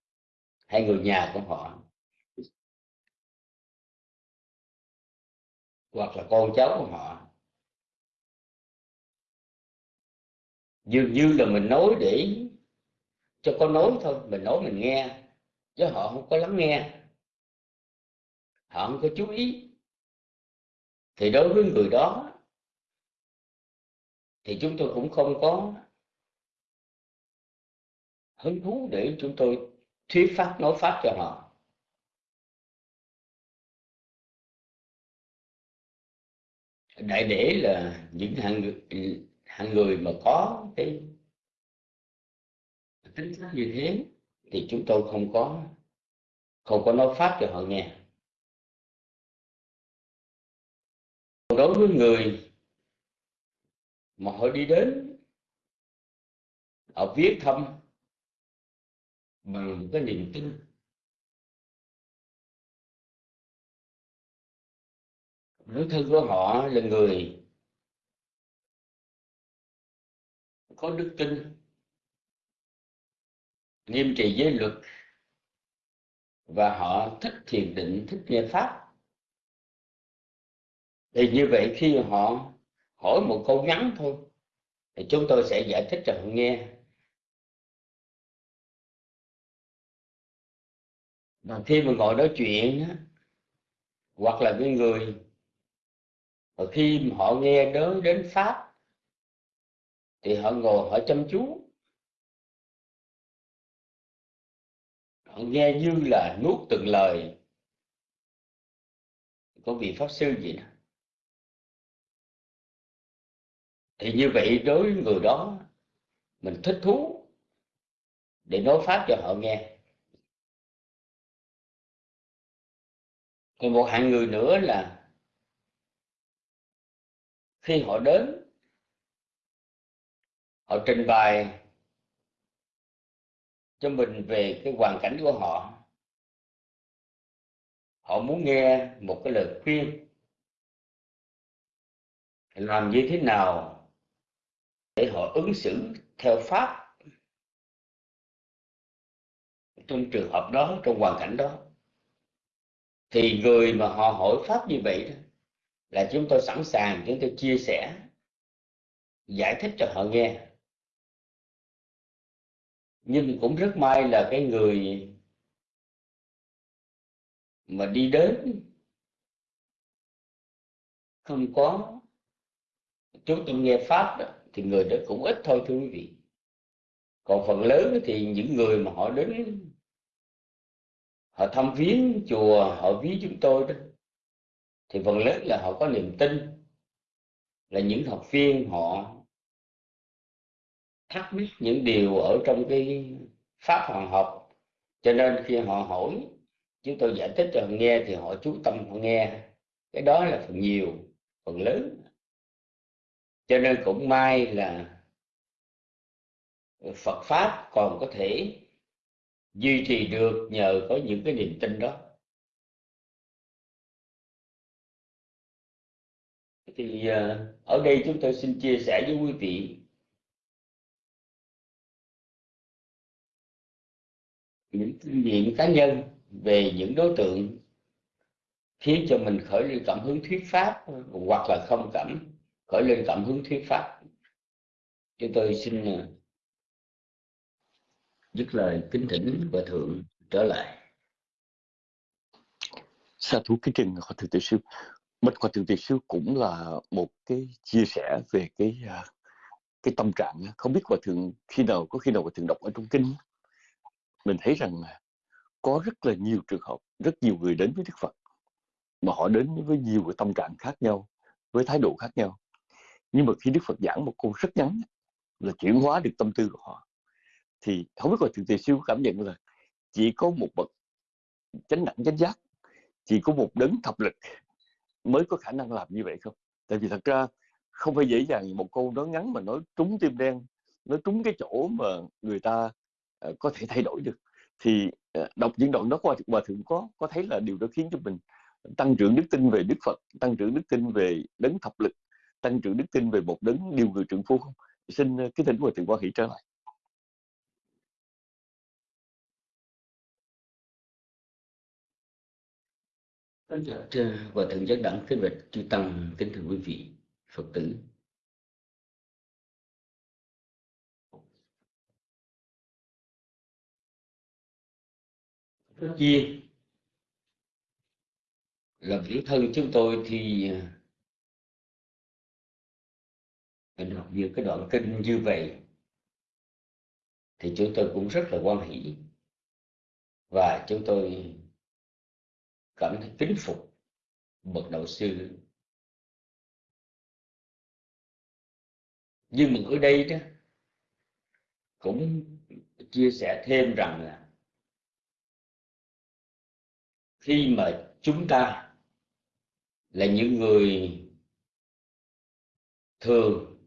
Speaker 1: hay người nhà của họ. Hoặc là con cháu của họ. Dường như là mình nói để cho con nói thôi, mình nói mình nghe, chứ họ không có lắng nghe. Họ không có chú ý. Thì đối với người đó, thì chúng tôi cũng không có hứng thú để chúng tôi thuyết pháp nói pháp cho họ. Đại để là những hạng người, hạng người mà có cái tính cách như thế thì chúng tôi không có không có nói pháp cho họ nghe. Đối với người mà họ đi đến họ viết thăm bằng cái niềm tin. Đối thân của họ là người có đức tin, nghiêm trì giới luật, và họ thích thiền định, thích nghe pháp. Thì như vậy khi họ hỏi một câu ngắn thôi, thì chúng tôi sẽ giải thích cho họ nghe. Mà khi mà ngồi nói chuyện hoặc là cái người và khi họ nghe đến đến pháp, thì họ ngồi họ chăm chú. Họ nghe như là nuốt từng lời. Của vị pháp sư gì đó. Thì như vậy đối với người đó, mình thích thú để nói pháp cho họ nghe. Còn một hạng người nữa là khi họ đến, họ trình bày cho mình về cái hoàn cảnh của họ. Họ muốn nghe một cái lời khuyên. Làm như thế nào để họ ứng xử theo pháp trong trường hợp đó, trong hoàn cảnh đó? Thì người mà họ hỏi pháp như vậy đó là chúng tôi sẵn sàng chúng tôi chia sẻ giải thích cho họ nghe. Nhưng cũng rất may là cái người mà đi đến không có chúng tôi nghe pháp đó, thì người đó cũng ít thôi thưa quý vị. Còn phần lớn thì những người mà họ đến họ thăm viếng chùa, họ viếng chúng tôi đó. Thì phần lớn là họ có niềm tin là những học viên họ thắc mắc những điều ở trong cái pháp hoàng học. Cho nên khi họ hỏi, chúng tôi giải thích cho họ nghe thì họ chú tâm họ nghe. Cái đó là phần nhiều, phần lớn. Cho nên cũng may là Phật pháp còn có thể duy trì được nhờ có những cái niềm tin đó. Thì ờ, ở đây chúng tôi xin chia sẻ với quý vị. Những kinh nghiệm cá nhân về những đối tượng khiến cho mình khởi lên cảm hứng thuyết pháp hoặc là không cảm, khởi lên cảm hứng thuyết pháp. Chúng tôi xin ờ, dứt lời kính thỉnh và thượng trở lại.
Speaker 4: Sa thú kính trình hòa thượng tiểu sư. Bạch hòa thượng tiểu sư cũng là một cái chia sẻ về cái à, cái tâm trạng không biết hòa thượng khi nào, có khi nào hòa thượng đọc ở trong kinh mình thấy rằng có rất là nhiều trường hợp, rất nhiều người đến với đức phật, mà họ đến với nhiều cái tâm trạng khác nhau, với thái độ khác nhau. Nhưng mà khi đức phật giảng một câu rất ngắn là chuyển hóa được tâm tư của họ thì không biết là thượng tề siêu cảm nhận là chỉ có một bậc chánh đẳng chánh giác chỉ có một đấng thập lực mới có khả năng làm như vậy không? Tại vì thật ra không phải dễ dàng một câu nói ngắn mà nói trúng tim đen nói trúng cái chỗ mà người ta uh, có thể thay đổi được. Thì uh, đọc những đoạn đó qua hòa thượng có có thấy là điều đó khiến cho mình tăng trưởng đức tin về đức phật tăng trưởng đức tin về đấng thập lực tăng trưởng đức tin về một đấng điều người trưởng phu không? Xin ờ, uh, cái thỉnh hòa thượng quan hỷ trở lại.
Speaker 1: Và dạ, thượng giác đẳng, kính bạch chư tăng, kính thưa quý vị, phật tử. Tất nhiên là bản thân chúng tôi thì mình đọc những cái đoạn kinh như vậy, thì chúng tôi cũng rất là quan hỷ. Và chúng tôi cảm thấy kính phục bậc đạo sư. Nhưng mà ở đây đó, cũng chia sẻ thêm rằng là khi mà chúng ta là những người thường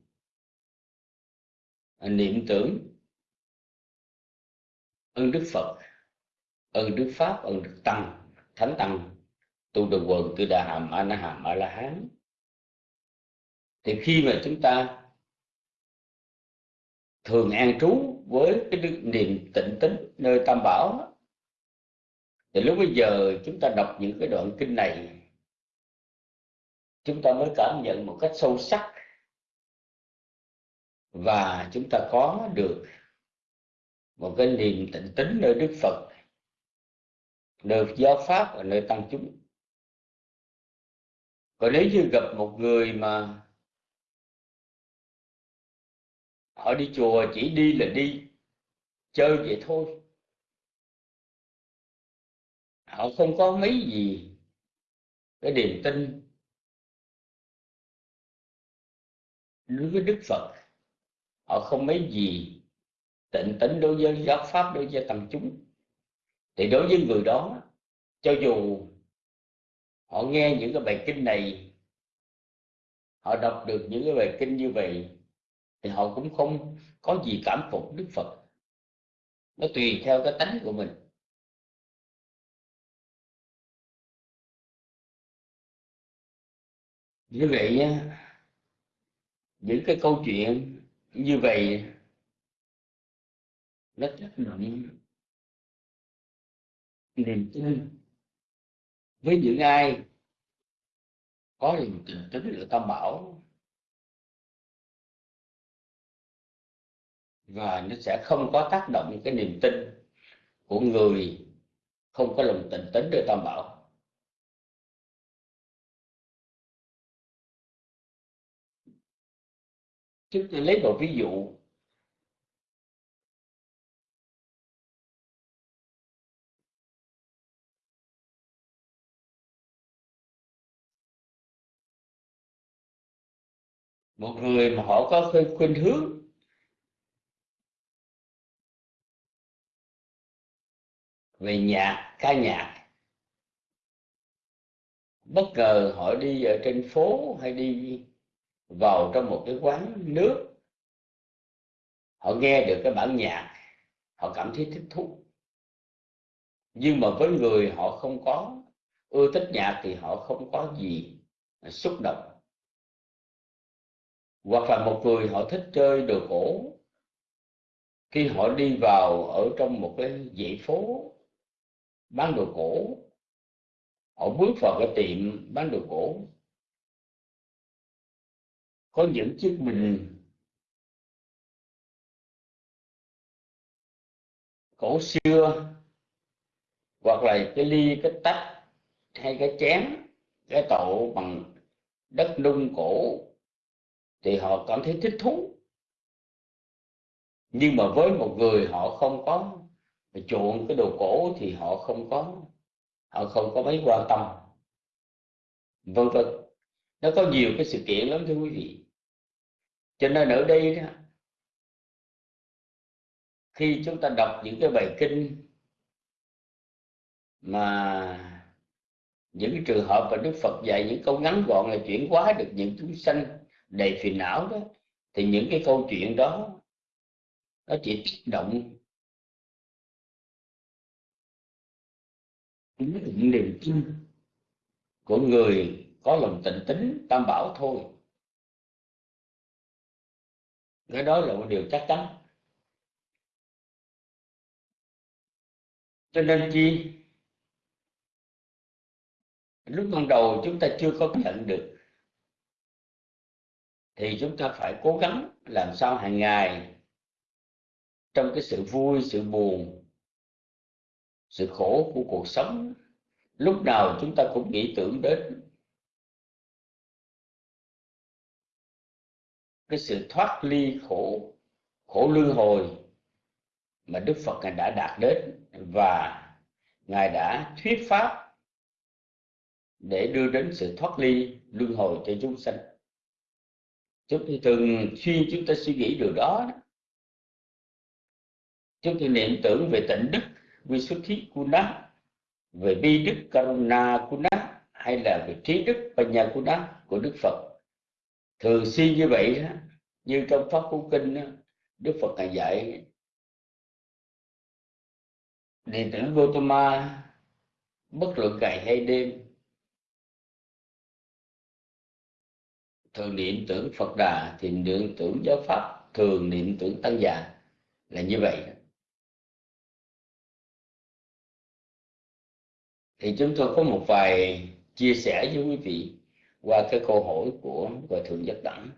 Speaker 1: niệm tưởng ơn đức phật, ơn đức pháp, ơn đức tăng thánh tăng tu được quần tư đà hàm a na hàm a la hán. Thì khi mà chúng ta thường an trú với cái niềm tịnh tính nơi tam bảo thì lúc bây giờ chúng ta đọc những cái đoạn kinh này, chúng ta mới cảm nhận một cách sâu sắc và chúng ta có được một cái niềm tịnh tính nơi Đức Phật được giáo pháp ở nơi tăng chúng. Còn nếu như gặp một người mà họ đi chùa chỉ đi là đi, chơi vậy thôi. Họ không có mấy gì cái niềm tin đối với đức phật. Họ không mấy gì tịnh tính đối với giáo pháp, đối với tăng chúng thì đối với người đó, cho dù họ nghe những cái bài kinh này, họ đọc được những cái bài kinh như vậy, thì họ cũng không có gì cảm phục đức phật. Nó tùy theo cái tánh của mình. Như vậy nha những cái câu chuyện như vậy, nó tác động niềm tin. Với những ai có niềm tin tính là tam bảo, và nó sẽ không có tác động cái niềm tin của người không có lòng tình tính để tam bảo. Chúng tôi lấy một ví dụ một người mà họ có khuynh hướng. Về nhạc, ca nhạc. Bất ngờ họ đi ở trên phố hay đi vào trong một cái quán nước. Họ nghe được cái bản nhạc, họ cảm thấy thích thú. Nhưng mà với người họ không có, ưa thích nhạc thì họ không có gì xúc động hoặc là một người họ thích chơi đồ cổ, khi họ đi vào ở trong một cái dãy phố bán đồ cổ, họ bước vào cái tiệm bán đồ cổ. Có những chiếc bình cổ xưa, hoặc là cái ly, cái tách, hay cái chén, cái tậu bằng đất nung cổ thì họ cảm thấy thích thú. Nhưng mà với một người họ không có chuộng cái đồ cổ thì họ không có. Họ không có mấy quan tâm. Vân vân. Nó có nhiều cái sự kiện lắm, thưa quý vị. Cho nên ở đây đó, khi chúng ta đọc những cái bài kinh mà những cái trường hợp mà Đức Phật dạy những câu ngắn gọn là chuyển hóa được những chúng sanh đầy phiền não đó, thì những cái câu chuyện đó nó chỉ kích động những niềm tin của người có lòng tịnh tính, tam bảo thôi. Cái đó là một điều chắc chắn. Cho nên chi? Lúc ban đầu chúng ta chưa có nhận được thì chúng ta phải cố gắng làm sao hàng ngày trong cái sự vui, sự buồn, sự khổ của cuộc sống, lúc nào chúng ta cũng nghĩ tưởng đến cái sự thoát ly khổ khổ luân hồi mà Đức Phật ngài đã đạt đến và ngài đã thuyết pháp để đưa đến sự thoát ly luân hồi cho chúng sanh chúng ta thường xuyên chúng ta suy nghĩ điều đó chúng ta niệm tưởng về tịnh đức Visuddhi Kuna về bi đức Karuna Kuna hay là về trí đức Panya Kuna của Đức Phật. Thường xuyên như vậy đó như trong pháp cú kinh đó, Đức Phật ngài dạy đệ tử Gotama bất luận ngày hay đêm thường niệm tưởng Phật Đà thì niệm tưởng giáo pháp thường niệm tưởng tăng già là như vậy thì chúng tôi có một vài chia sẻ với quý vị qua cái câu hỏi của hòa thượng giác đẳng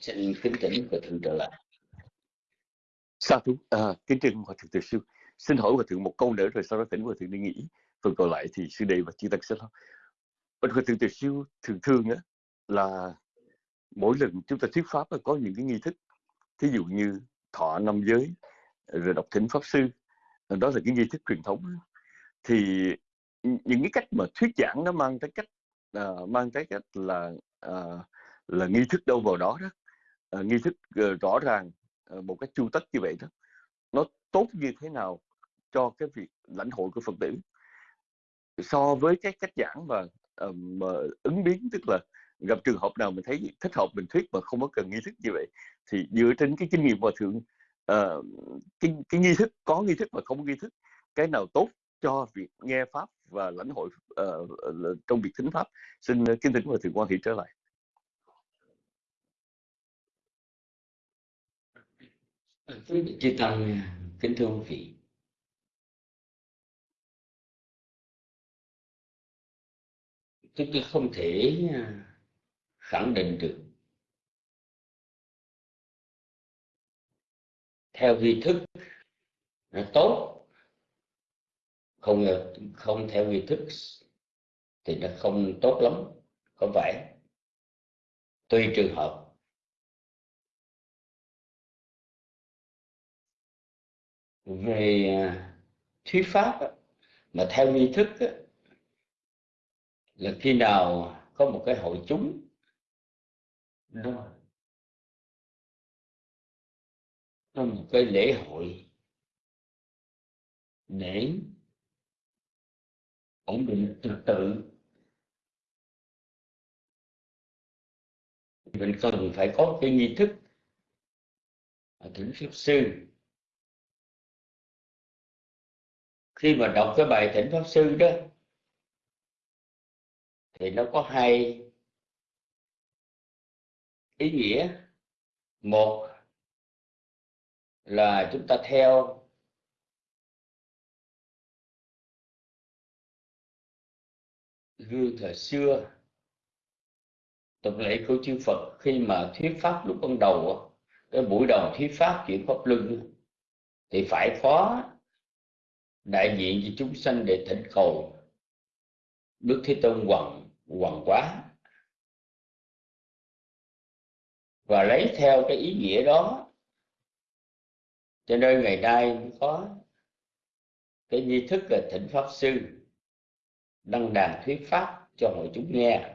Speaker 1: xin kính chỉnh hòa thượng trở lại
Speaker 4: Sa thú, à, kính trân hòa thượng từ sư. Xin hỏi hòa thượng một câu nữa rồi sau đó tỉnh hòa thượng đi nghỉ. Phần còn lại thì sư đệ và chư tăng sẽ lo. Hòa thượng từ Siêu thường thường á là mỗi lần chúng ta thuyết pháp là có những cái nghi thức. Thí dụ như thọ năm giới, rồi đọc thỉnh pháp sư. Đó là cái nghi thức truyền thống. Thì những cái cách mà thuyết giảng nó mang tới cách uh, mang tới cách là uh, là nghi thức đâu vào đó đó uh, nghi thức uh, rõ ràng uh, một cách chu tất như vậy đó nó tốt như thế nào cho cái việc lãnh hội của phật tử so với cái cách giảng mà, um, mà ứng biến tức là gặp trường hợp nào mình thấy thích hợp mình thuyết mà không có cần nghi thức như vậy thì dựa trên cái kinh nghiệm hòa thượng uh, cái, cái nghi thức có nghi thức và không nghi thức cái nào tốt cho việc nghe pháp và lãnh hội uh, trong việc thính pháp xin kính thỉnh hòa thượng quan thị trở lại.
Speaker 1: Chư tăng kính thưa ông vị chúng tôi không thể à, khẳng định được. Theo vi thức, nó tốt. Không không theo vi thức thì nó không tốt lắm không phải tùy trường hợp. Về à, thuyết pháp mà theo nghi thức là khi nào có một cái hội chúng nó nó một cái lễ hội để ổn định trật tự. Mình cần phải có cái nghi thức thỉnh pháp sư. Khi mà đọc cái bài thỉnh pháp sư đó thì nó có hai ý nghĩa. Một là chúng ta theo gương thời xưa, tục lệ của chư Phật. Khi mà thuyết pháp lúc ban đầu cái buổi đầu thuyết pháp chuyển pháp luân thì phải có đại diện cho chúng sanh để thỉnh cầu Đức Thế Tôn hoàng hoàng quá. Và lấy theo cái ý nghĩa đó, cho nên ngày nay có cái nghi thức là thỉnh pháp sư, đăng đàn thuyết pháp cho hội chúng nghe.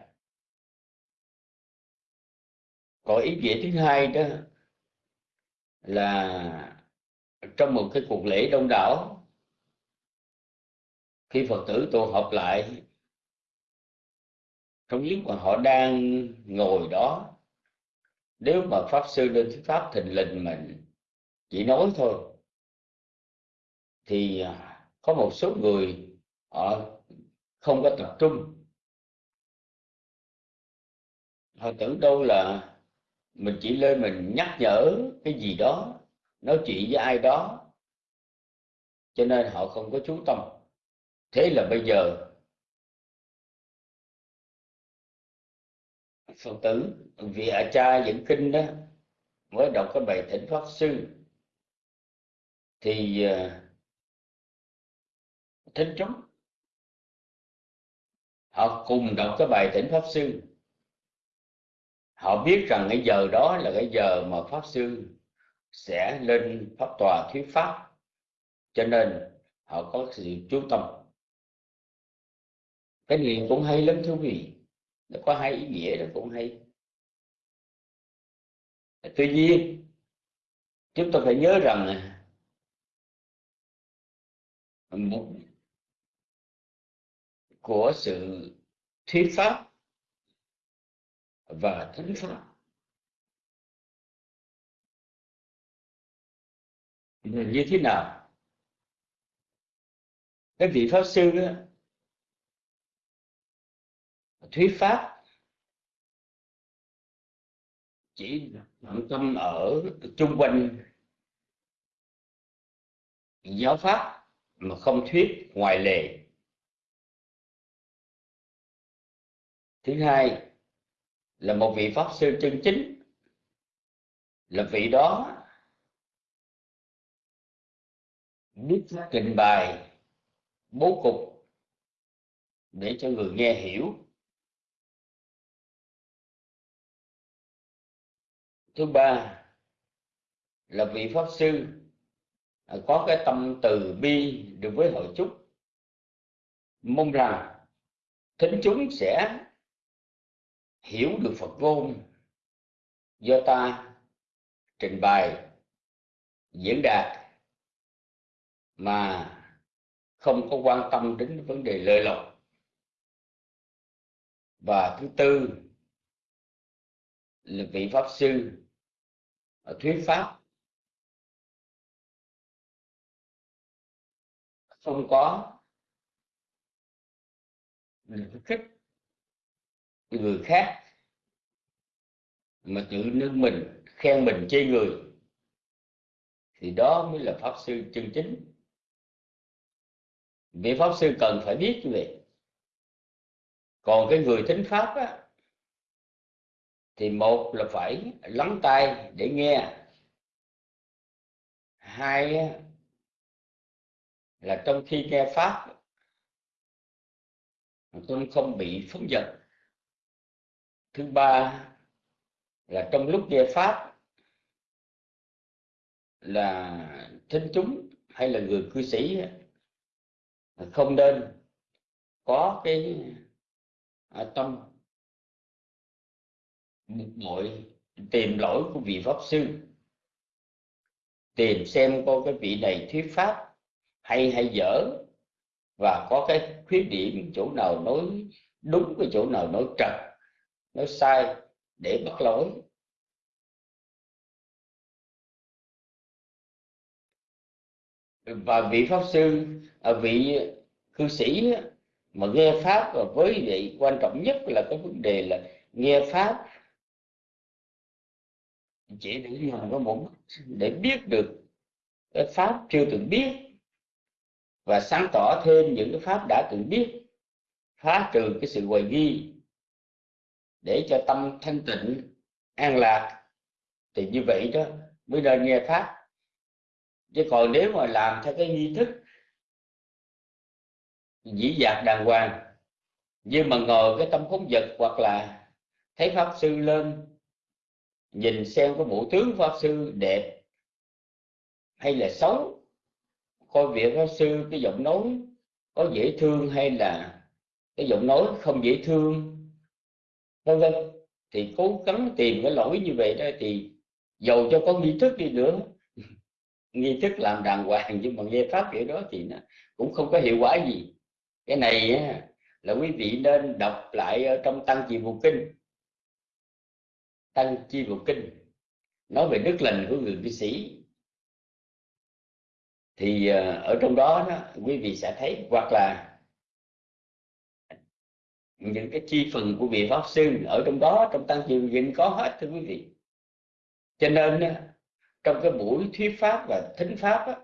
Speaker 1: Có ý nghĩa thứ hai đó là trong một cái cuộc lễ đông đảo, khi phật tử tụ họp lại không những mà họ đang ngồi đó. Nếu mà pháp sư lên thuyết pháp thình lình mình chỉ nói thôi, thì à, có một số người họ không có tập trung. Họ tưởng đâu là mình chỉ lên mình nhắc nhở cái gì đó, nói chuyện với ai đó. Cho nên họ không có chú tâm. Thế là bây giờ phật tử vị a cha dẫn kinh đó mới đọc cái bài thỉnh pháp sư. Thì à, thính chúng họ cùng đọc cái bài thỉnh pháp sư. Họ biết rằng cái giờ đó là cái giờ mà pháp sư sẽ lên pháp tòa thuyết pháp. Cho nên họ có sự chú tâm. Cái niệm cũng hay lắm thú vị nó có hai ý nghĩa đó cũng hay. Tuy nhiên chúng ta phải nhớ rằng một của sự thuyết pháp và thánh pháp. Như thế nào? Cái vị pháp sư đó, thuyết pháp. Chỉ trọng tâm ở chung quanh giáo pháp mà không thuyết ngoài lề. Thứ hai là một vị pháp sư chân chính. Là vị đó biết trình bày bố cục để cho người nghe hiểu. Thứ ba là vị pháp sư à, có cái tâm từ bi đối với hội chúng mong rằng thính chúng sẽ hiểu được Phật ngôn do ta trình bày, diễn đạt mà không có quan tâm đến vấn đề lợi lộc. Và thứ tư là vị pháp sư Ờ, thuyết pháp. Không có. Khích người khác. Mà tự nâng mình khen mình chê người thì đó mới là pháp sư chân chính. Vị pháp sư cần phải biết như vậy. Còn cái người thính pháp á, thì một là phải lắng tai để nghe. Hai là trong khi nghe pháp, tôi không bị phóng dật. Thứ ba là trong lúc nghe pháp, là thính chúng hay là người cư sĩ không nên có cái à, tâm tâm mọi tìm lỗi của vị pháp sư, tìm xem coi cái vị này thuyết pháp hay hay dở, và có cái khuyết điểm chỗ nào nói đúng, cái chỗ nào nói trật, nói sai để bắt lỗi. Và vị pháp sư à, vị cư sĩ mà nghe pháp, và với vậy quan trọng nhất là cái vấn đề là nghe pháp chỉ để dùng có một để biết được cái pháp chưa từng biết và sáng tỏ thêm những cái pháp đã từng biết, phá trừ cái sự hoài nghi để cho tâm thanh tịnh, an lạc. Thì như vậy đó mới nên nghe pháp. Chứ còn nếu mà làm theo cái nghi thức dĩ dạc đàng hoàng nhưng mà ngồi cái tâm phóng vật hoặc là thấy pháp sư lên nhìn xem có bộ tướng pháp sư đẹp hay là xấu. Coi việc pháp sư cái giọng nói có dễ thương hay là cái giọng nói không dễ thương vân vân. Thì cố gắng tìm cái lỗi như vậy đó thì dầu cho có nghi thức đi nữa. Nghi thức làm đàng hoàng nhưng mà nghe pháp kiểu đó thì nó cũng không có hiệu quả gì. Cái này á, là quý vị nên đọc lại ở trong tăng trì bộ kinh tăng chi bộ kinh. Nói về đức lành của người cư sĩ. Thì ờ, ở trong đó, đó quý vị sẽ thấy hoặc là những cái chi phần của vị pháp sư ở trong đó trong tăng chi vụ kinh có hết thưa quý vị. Cho nên trong cái buổi thuyết pháp và thính pháp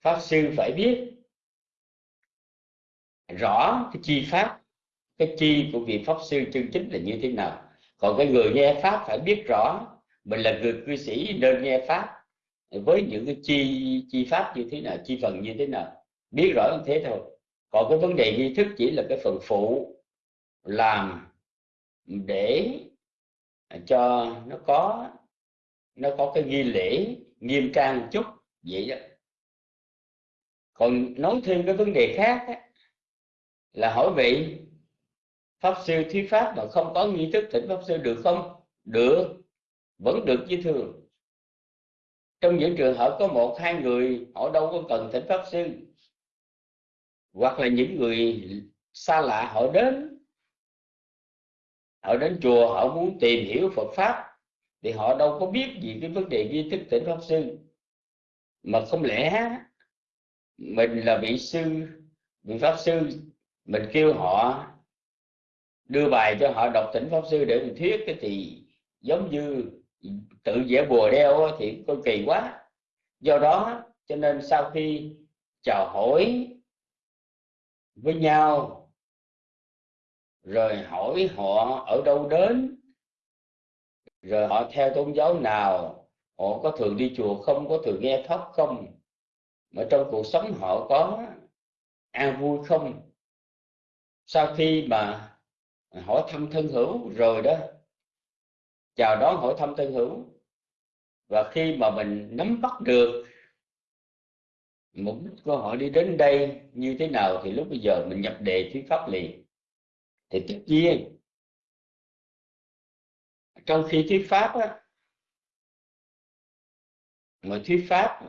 Speaker 1: pháp sư phải biết rõ cái chi pháp cái chi của vị pháp sư chân chính là như thế nào còn cái người nghe pháp phải biết rõ mình là người cư sĩ nên nghe pháp. Với những cái chi chi pháp như thế nào chi phần như thế nào biết rõ như thế thôi. Còn cái vấn đề nghi thức chỉ là cái phần phụ làm để cho nó có nó có cái nghi lễ nghiêm trang một chút vậy đó. Còn nói thêm cái vấn đề khác á, là hỏi vị pháp sư thuyết pháp mà không có nghi thức thỉnh pháp sư được không? Được, vẫn được như thường. Trong những trường hợp có một, hai người, họ đâu có cần thỉnh pháp sư. Hoặc là những người xa lạ, họ đến. Họ đến chùa, họ muốn tìm hiểu Phật pháp, thì họ đâu có biết gì cái vấn đề nghi thức tỉnh pháp sư. Mà không lẽ mình là vị sư, vị pháp sư, mình kêu họ đưa bài cho họ đọc tỉnh pháp sư để mình thuyết. Cái thì giống như tự vẽ bùa đeo thì coi kỳ quá. Do đó, cho nên sau khi chào hỏi với nhau, rồi hỏi họ ở đâu đến, rồi họ theo tôn giáo nào, họ có thường đi chùa không, có thường nghe pháp không, mà trong cuộc sống họ có an vui không? Sau khi mà hỏi thăm thân hữu rồi đó. Chào đón hỏi thăm thân hữu. Và khi mà mình nắm bắt được mục đích của họ đi đến đây như thế nào thì lúc bây giờ mình nhập đề thuyết pháp liền. Thì tất nhiên trong khi thuyết pháp á, mà thuyết pháp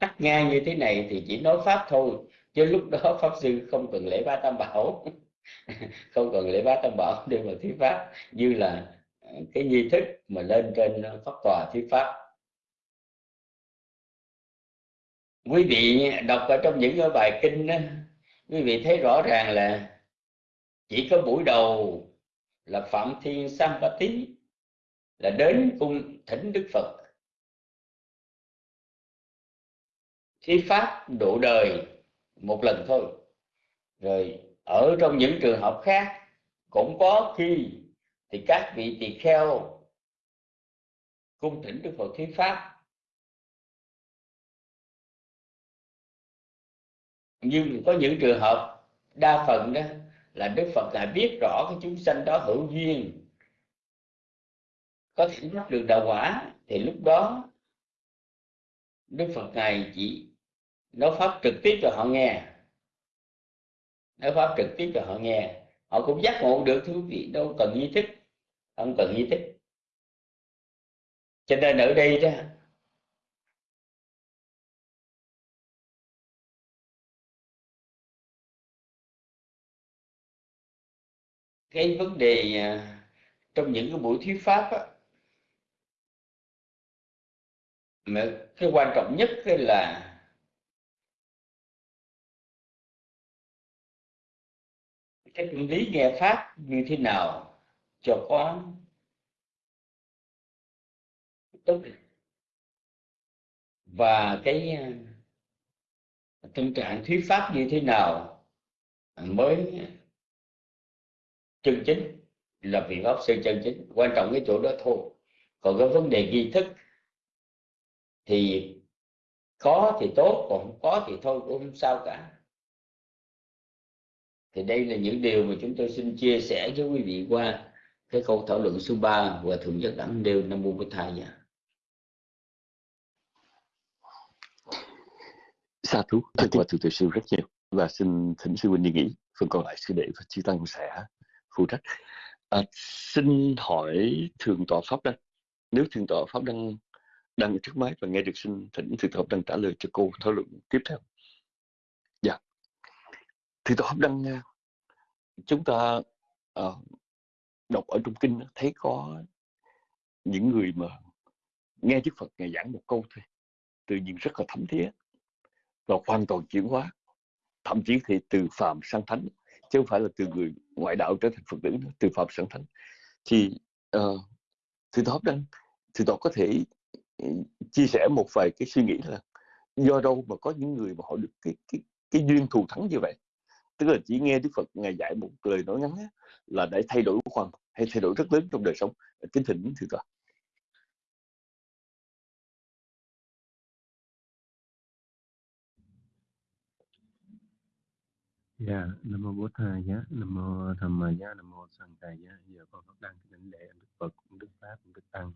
Speaker 1: cắt ngang như thế này thì chỉ nói pháp thôi chứ lúc đó pháp sư không cần lễ ba tam bảo. không cần lễ bát tam bảo nhưng mà thuyết pháp. Như là ờ, cái nghi thức mà lên trên ờ, pháp tòa thuyết pháp. Quý vị đọc ở trong những cái bài kinh đó, quý vị thấy rõ ràng là chỉ có buổi đầu là phạm thiên sampati là đến cung thỉnh đức phật. Thuyết pháp độ đời một lần thôi. Rồi ở trong những trường hợp khác, cũng có khi thì các vị tỳ kheo cung thỉnh đức phật thuyết pháp. Nhưng có những trường hợp đa phần đó là đức phật lại biết rõ cái chúng sanh đó hữu duyên, có thể đắc được đạo quả, thì lúc đó đức phật ngài chỉ nói pháp trực tiếp cho họ nghe nói pháp trực tiếp cho họ nghe. Họ cũng giác ngộ được thưa quý vị đâu cần nghi thức không cần nghi thức. Cho nên ở đây đó cái vấn đề à, trong những cái buổi thuyết pháp á, mà cái quan trọng nhất là cái lý nghe pháp như thế nào cho có tốt và cái ờ, tâm trạng thuyết pháp như thế nào mới chân chính, là vị pháp sư chân chính. Quan trọng cái chỗ đó thôi. Còn cái vấn đề nghi thức thì có thì tốt, còn không có thì thôi, cũng không sao cả thì đây là những điều mà chúng tôi xin chia sẻ với quý vị qua cái câu thảo luận số 3 và thượng nhất đẳng đều nam mô bổn thầy dạ.
Speaker 4: sa thú thật và thượng tuệ sư rất nhiều. Và xin thỉnh sư huynh đi nghỉ phần còn lại sư đệ và chư tăng sẽ phụ trách. À, xin hỏi thượng tọa pháp đăng. Nếu thượng tọa pháp đăng đang ở trước máy và nghe được xin thỉnh thượng tọa pháp đăng trả lời cho cô thảo luận tiếp theo thì tôi pháp đăng ờ, chúng ta uh, đọc ở trong kinh thấy có những người mà nghe Đức Phật ngày giảng một câu thôi tự nhiên rất là thấm thía và hoàn toàn chuyển hóa. Thậm chí thì từ phàm sang thánh chứ không phải là từ người ngoại đạo trở thành Phật tử nữa, từ phàm sang thánh. Thì uh, thì đó đang thì tôi có thể ừ, chia sẻ một vài cái suy nghĩ là do đâu mà có những người mà họ được cái cái cái duyên thù thắng như vậy? Tức là chỉ nghe Đức Phật ngài dạy một lời nói ngắn là để thay đổi hoàn hay thay đổi rất lớn trong đời sống kính thỉnh thưa toàn
Speaker 5: Dạ, Nam mô Bố Thầy giá, Nam mô Tham Ma giá, Nam mô Sanh Thầy giá. Giờ con phát đăng kính lễ Đức Phật, Đức Pháp, Đức Tăng.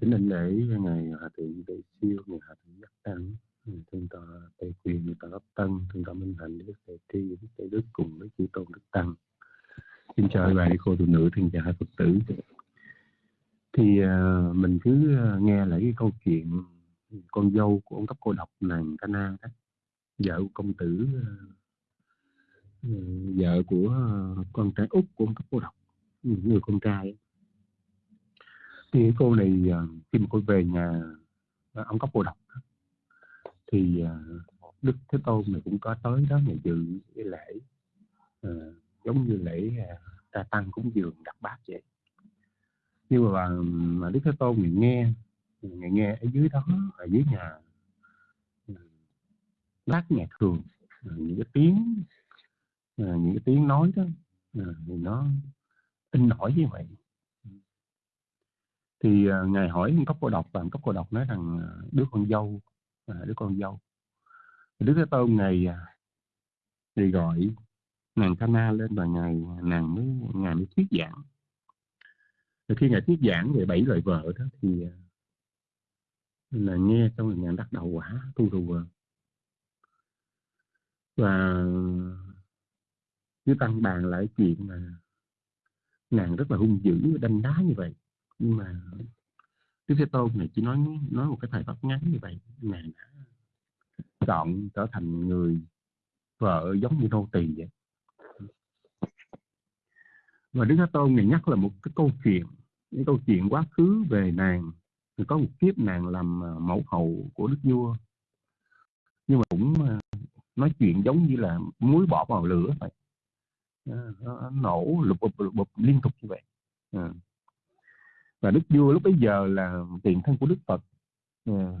Speaker 5: Kính lễ ngày Hòa Thượng Đại Siêu, ngày Hòa Thượng Giác Tăng, Thượng tọa tề Quyền, Thượng tọa pháp Tân, Thượng tọa Minh Hạnh, Đức Tề Tri, Đức Tề Đức cùng với chư tôn Đức Tăng. Xin chào bà cô tu nữ, thiên chào hai Phật tử. Thì uh, mình cứ à, nghe lại cái câu chuyện con dâu của ông cấp cô độc nàng Cana đó, vợ của công tử uh, vợ của con trai út của ông cấp cô độc người con trai thì cô này khi mà cô về nhà ông cấp cô độc thì ờ, đức thế tôn này cũng có tới đó mà dự cái lễ uh, giống như lễ ờ, ra tăng cúng dường đặt bát vậy. Nhưng mà mà đức thế tôn người nghe người nghe ở dưới đó ở dưới nhà lát nhạc thường những cái tiếng những cái tiếng nói đó thì nó in nổi như vậy. Thì à, ngài hỏi cấp cô độc và cấp cô độc nói rằng đứa con dâu đứa con dâu. Đứa thế tôn ngày à, thì gọi nàng Cana lên và ngài nàng mới ngài mới thuyết giảng. Rồi khi ngài thuyết giảng về bảy loại vợ đó thì à, là nghe xong rồi ngài bắt đầu quả tu rùa và cứ tăng bàn lại chuyện mà nàng rất là hung dữ, đanh đá như vậy. Nhưng mà Đức Thế Tôn này chỉ nói nói một cái thời pháp ngắn như vậy. Nàng đã chọn trở thành người vợ giống như nô tỳ vậy. Và Đức Thế Tôn này nhắc là một cái câu chuyện những câu chuyện quá khứ về nàng. Thì có một kiếp nàng làm à, mẫu hậu của đức vua. Nhưng mà cũng à, nói chuyện giống như là muối bỏ vào lửa vậy. À, nó nổ lục bụp lục bụp liên tục như vậy. À và đức vua lúc bấy giờ là tiền thân của đức phật. À.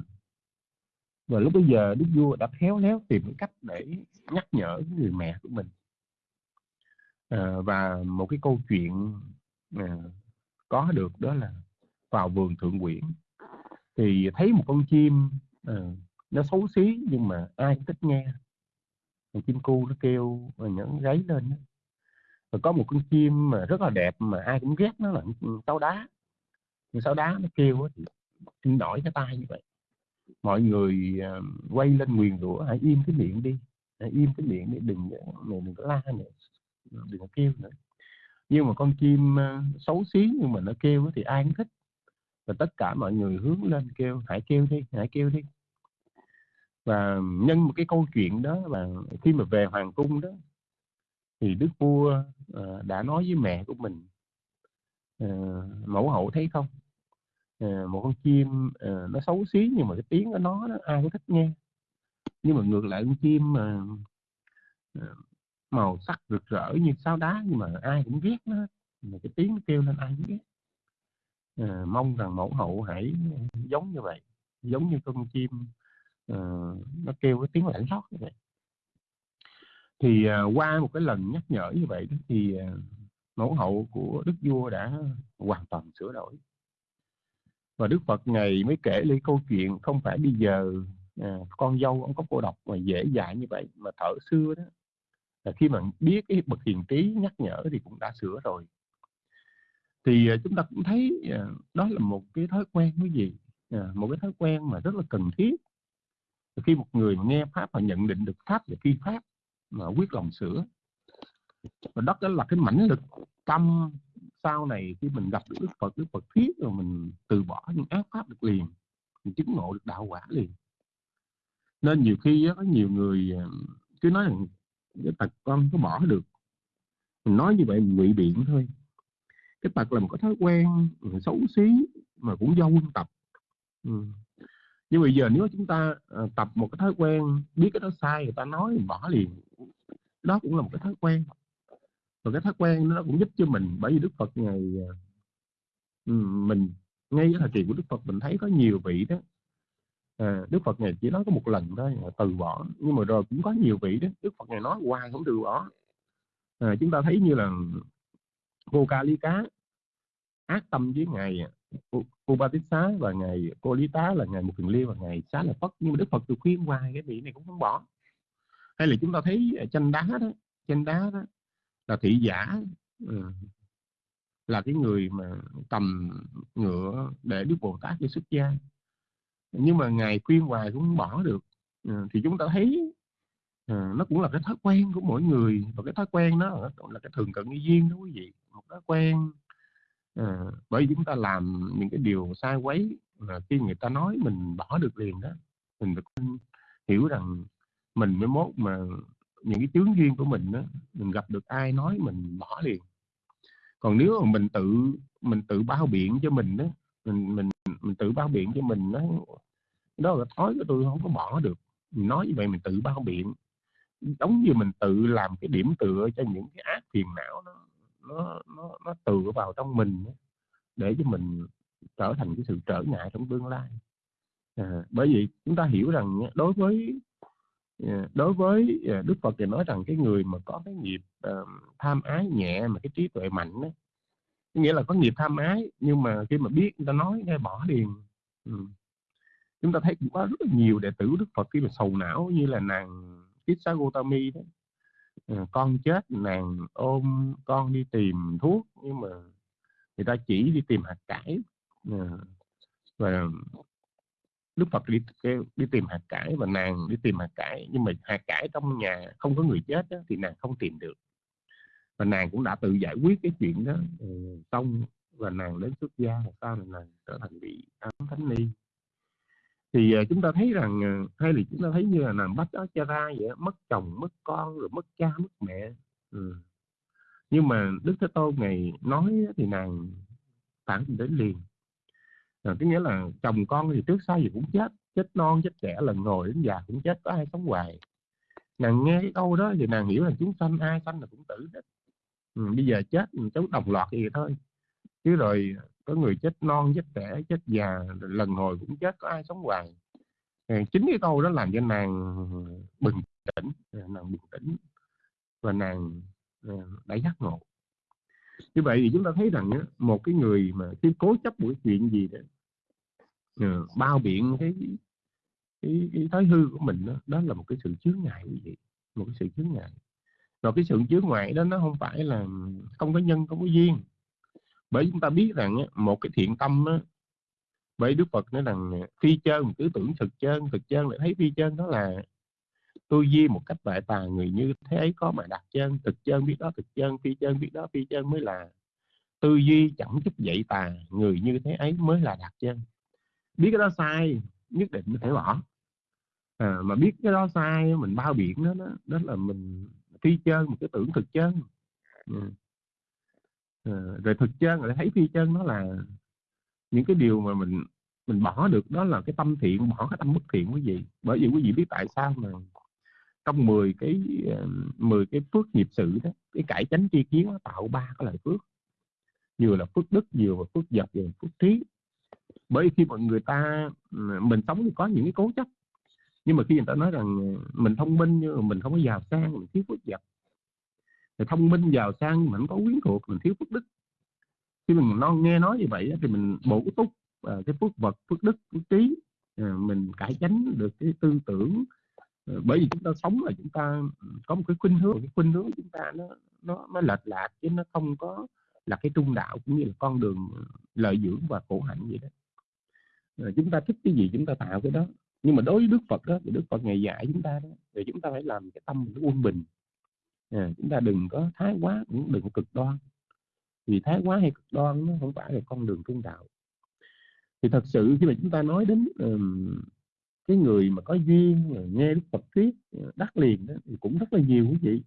Speaker 5: và lúc bấy giờ đức vua đã khéo léo tìm cách để nhắc nhở người mẹ của mình. À, và một cái câu chuyện à, có được đó là vào vườn thượng quyển. Thì thấy một con chim à, nó xấu xí nhưng mà ai cũng thích nghe. Con chim cu nó kêu và nhẫn gáy lên đó. Rồi có một con chim mà rất là đẹp mà ai cũng ghét nó là tao đá con sáo đá nó kêu thì xin đổi cái tay như vậy. Mọi người ờ, quay lên nguyền rủa, hãy im cái miệng đi, hãy im cái miệng đi, đừng mày đừng có la nữa, đừng có kêu nữa. Nhưng mà con chim ờ, xấu xí nhưng mà nó kêu thì ai cũng thích. Và tất cả mọi người hướng lên kêu, hãy kêu đi, hãy kêu đi. Và nhân một cái câu chuyện đó là khi mà về hoàng cung đó, thì đức vua ờ, đã nói với mẹ của mình mẫu hậu thấy không? Ờ, một con chim ờ, nó xấu xí nhưng mà cái tiếng của nó đó, ai cũng thích nghe. Nhưng mà ngược lại con chim mà màu sắc rực rỡ như sao đá nhưng mà ai cũng ghét nó mà cái tiếng nó kêu lên ai cũng ghét. À, mong rằng mẫu hậu hãy giống như vậy giống như con chim à, nó kêu cái tiếng lạnh lót như vậy. Thì à, qua một cái lần nhắc nhở như vậy thì à, mẫu hậu của đức vua đã hoàn toàn sửa đổi và đức phật ngày mới kể lấy câu chuyện không phải bây giờ à, con dâu ông có cô độc mà dễ dãi như vậy mà thở xưa đó. Là khi mà biết cái bậc hiền trí nhắc nhở thì cũng đã sửa rồi. Thì à, chúng ta cũng thấy à, đó là một cái thói quen cái gì? À, một cái thói quen mà rất là cần thiết. Khi một người nghe pháp và nhận định được pháp và phi pháp mà quyết lòng sửa và đó đó là cái mãnh lực tâm sau này khi mình gặp được đức phật đức phật thuyết rồi mình từ bỏ những ác pháp được liền, mình chứng ngộ được đạo quả liền. Nên nhiều khi có nhiều người ờ, cứ nói rằng cái tật con có bỏ được. Mình nói như vậy mình ngụy biện thôi. Cái tật là một cái thói quen ừ, xấu xí mà cũng do quân tập. Ừ. nhưng bây giờ nếu chúng ta ờ, tập một cái thói quen, biết cái đó sai người ta nói mình bỏ liền, đó cũng là một cái thói quen và cái thói quen nó cũng giúp cho mình bởi vì đức phật ngày à, mình ngay cái thời kỳ của đức phật mình thấy có nhiều vị đó. À, đức phật ngày chỉ nói có một lần thôi từ bỏ nhưng mà rồi cũng có nhiều vị đó. Đức phật ngày nói hoài không từ bỏ. À, chúng ta thấy như là cô ca lý cá ác tâm với ngài à, Ubatissa và ngài cô lý tá là ngài một thường liêu và ngài xá là phất. Nhưng mà đức phật từ khuyên hoài cái vị này cũng không bỏ. Hay là chúng ta thấy à, tranh đá đó tranh đá đó là thị giả ừ, là cái người mà cầm ngựa để đức bồ tát đi xuất gia. Nhưng mà ngài khuyên hoài cũng không bỏ được ừ, thì chúng ta thấy ừ, nó cũng là cái thói quen của mỗi người. Và cái thói quen đó là cái thường cận duyên đó quý vị một thói quen à, bởi vì chúng ta làm những cái điều sai quấy mà khi người ta nói mình bỏ được liền đó mình phải hiểu rằng mình mới mốt mà những cái chướng duyên của mình đó mình gặp được ai nói mình bỏ liền. Còn nếu mà mình tự mình tự bao biện cho mình đó mình mình mình tự bao biện cho mình đó đó là thói của tôi không có bỏ được. Mình nói như vậy mình tự bao biện. Giống như mình tự làm cái điểm tựa cho những cái ác phiền não nó nó nó, nó tựa vào trong mình để cho mình trở thành cái sự trở ngại trong tương lai. À, bởi vì chúng ta hiểu rằng đối với Dạ, đối với dạ, Đức Phật thì nói rằng cái người mà có cái nghiệp uh, tham ái nhẹ mà cái trí tuệ mạnh đó, nghĩa là có nghiệp tham ái nhưng mà khi mà biết người ta nói nghe bỏ liền. Ừ. chúng ta thấy cũng có rất là nhiều đệ tử Đức Phật khi mà sầu não như là nàng Kissa Gotami đó. À, con chết nàng ôm con đi tìm thuốc nhưng mà người ta chỉ đi tìm hạt cải. À, và Đức Phật đi đi tìm hạt cải và nàng đi tìm hạt cải nhưng mà hạt cải trong nhà không có người chết đó, thì nàng không tìm được. Và nàng cũng đã tự giải quyết cái chuyện đó. Ừ, xong và nàng đến xuất gia và sau này nàng trở thành vị ám thánh ni. Thì uh, chúng ta thấy rằng uh, hay là chúng ta thấy như là nàng bắt đó cha ra vậy mất chồng mất con rồi mất cha mất mẹ. Ừ. nhưng mà đức thế tôn ngày nói thì nàng phản đến liền à, cái nghĩa là chồng con thì trước sau gì cũng chết chết non chết trẻ lần ngồi đến già cũng chết có ai sống hoài. Nàng nghe cái câu đó thì nàng hiểu là chúng sanh ai sanh là cũng tử hết. Ừ, bây giờ chết cháu đồng loạt gì thôi. Chứ rồi có người chết non chết trẻ chết già lần hồi cũng chết có ai sống hoài. Ờ, chính cái câu đó làm cho nàng bình tĩnh ờ, nàng bình tĩnh và nàng ờ, đã giác ngộ như vậy thì chúng ta thấy rằng một cái người mà cái cố chấp một cái chuyện gì đó ờ, bao biện cái cái, cái thói hư của mình đó, đó là một cái sự chướng ngại như vậy một cái sự chướng ngại. Và cái sự chướng ngại đó nó không phải là không có nhân không có duyên. Bởi chúng ta biết rằng một cái thiện tâm á, bởi Đức Phật nói rằng à, phi chân cứ tưởng thực chân thực chân lại thấy phi chân đó là tư duy một cách bệ tà người như thế ấy có mà đạt chân thực chân biết đó thực chân phi chân biết đó phi chân mới là. Tư duy chẳng chút dậy tà người như thế ấy mới là đạt chân. Biết cái đó sai nhất định phải bỏ. À, mà biết cái đó sai mình bao biện đó đó, đó là mình phi chân một cái tưởng thực chân. Ừ. À, rồi thực chân lại thấy phi chân nó là những cái điều mà mình mình bỏ được đó là cái tâm thiện bỏ cái tâm bất thiện quý vị bởi vì quý vị biết tại sao mà trong 10 cái ờ, 10 cái phước nghiệp sự đó, cái cải chánh chi kiến nó tạo ba cái loại phước. Vừa là phước đức, vừa là phước vật, vừa là phước trí. Bởi khi mà người ta ờ, mình sống thì có những cái cố chấp. Nhưng mà khi người ta nói rằng ờ, mình thông minh nhưng mà mình không có giàu sang, mình thiếu phước vật. Thì thông minh, giàu sang mình không có quyến thuộc, mình thiếu phước đức. Khi mình non nghe nói như vậy thì mình bổ túc cái phước vật, phước đức, phước trí mình cải tránh được cái tư tưởng Ờ, bởi vì chúng ta sống là chúng ta ừ, có một cái khuynh hướng cái khuynh hướng chúng ta nó nó nó lệch lạc chứ nó không có là cái trung đạo cũng như là con đường ờ, lợi dưỡng và khổ hạnh vậy đó. Rồi chúng ta thích cái gì chúng ta tạo cái đó. Nhưng mà đối với đức phật đó thì đức phật ngày dạy chúng ta đó thì chúng ta phải làm cái tâm mình quân bình. À, chúng ta đừng có thái quá cũng đừng có cực đoan. Vì thái quá hay cực đoan nó không phải là con đường trung đạo. Thì thật sự khi mà chúng ta nói đến um, cái người mà có duyên nghe đức phật thuyết à, đắc liền đó, thì cũng rất là nhiều quý vị.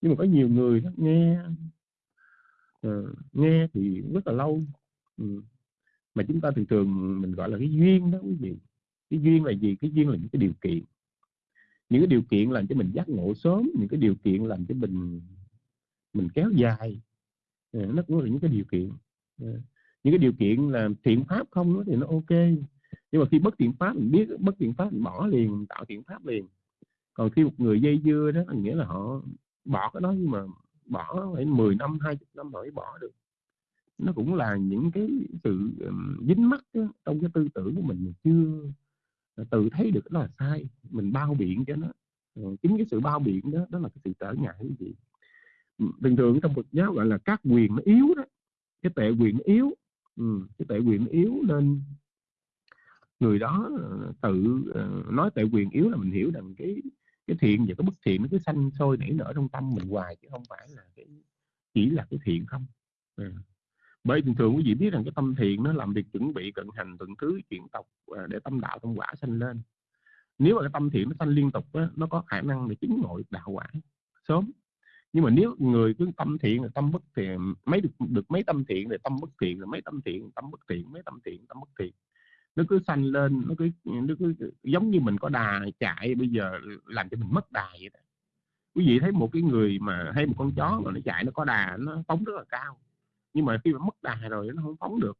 Speaker 5: Nhưng mà có nhiều người đó, nghe uh, nghe thì rất là lâu. Um, mà chúng ta thường thường mình gọi là cái duyên đó quý vị. Cái duyên là gì? Cái duyên là những cái điều kiện. Những cái điều kiện làm cho mình giác ngộ sớm những cái điều kiện làm cho mình mình kéo dài. À, nó cũng là những cái điều kiện. Những cái điều kiện là thiện pháp không thì nó ok nhưng mà khi bất thiện pháp mình biết bất thiện pháp mình bỏ liền mình tạo thiện pháp liền. Còn khi một người dây dưa đó nghĩa là họ bỏ cái đó nhưng mà bỏ phải 10 năm 20 năm mới bỏ được. Nó cũng là những cái sự dính mắc đó, trong cái tư tưởng của mình mình chưa à, tự thấy được là sai. Mình bao biện cho nó. Ờ, chính cái sự bao biện đó đó là cái sự trở ngại cái gì bình thường trong Phật giáo gọi là các quyền nó yếu đó. Cái tệ quyền nó yếu. Ừ, cái tệ quyền nó yếu nên người đó ờ, tự ờ, nói tệ quyền yếu là mình hiểu rằng cái cái thiện và cái bất thiện nó cứ sanh sôi nảy nở trong tâm mình hoài chứ không phải là cái chỉ là cái thiện không. Ừ. Bởi thường thường quý vị biết rằng cái tâm thiện nó làm việc chuẩn bị cận hành tuần thứ chuyển tộc ờ, để tâm đạo tâm quả sanh lên. Nếu mà cái tâm thiện nó sanh liên tục á, nó có khả năng để chứng ngộ đạo quả sớm. Nhưng mà nếu người cứ tâm thiện là tâm bất thiện mấy được được mấy tâm thiện rồi tâm bất thiện rồi mấy tâm thiện tâm bất thiện mấy tâm thiện tâm bất thiện nó cứ sanh lên nó cứ nó cứ giống như mình có đà chạy bây giờ làm cho mình mất đà vậy đó. Quý vị thấy một cái người mà hay một con chó mà nó chạy nó có đà nó phóng rất là cao. Nhưng mà khi mà mất đà rồi nó không phóng được.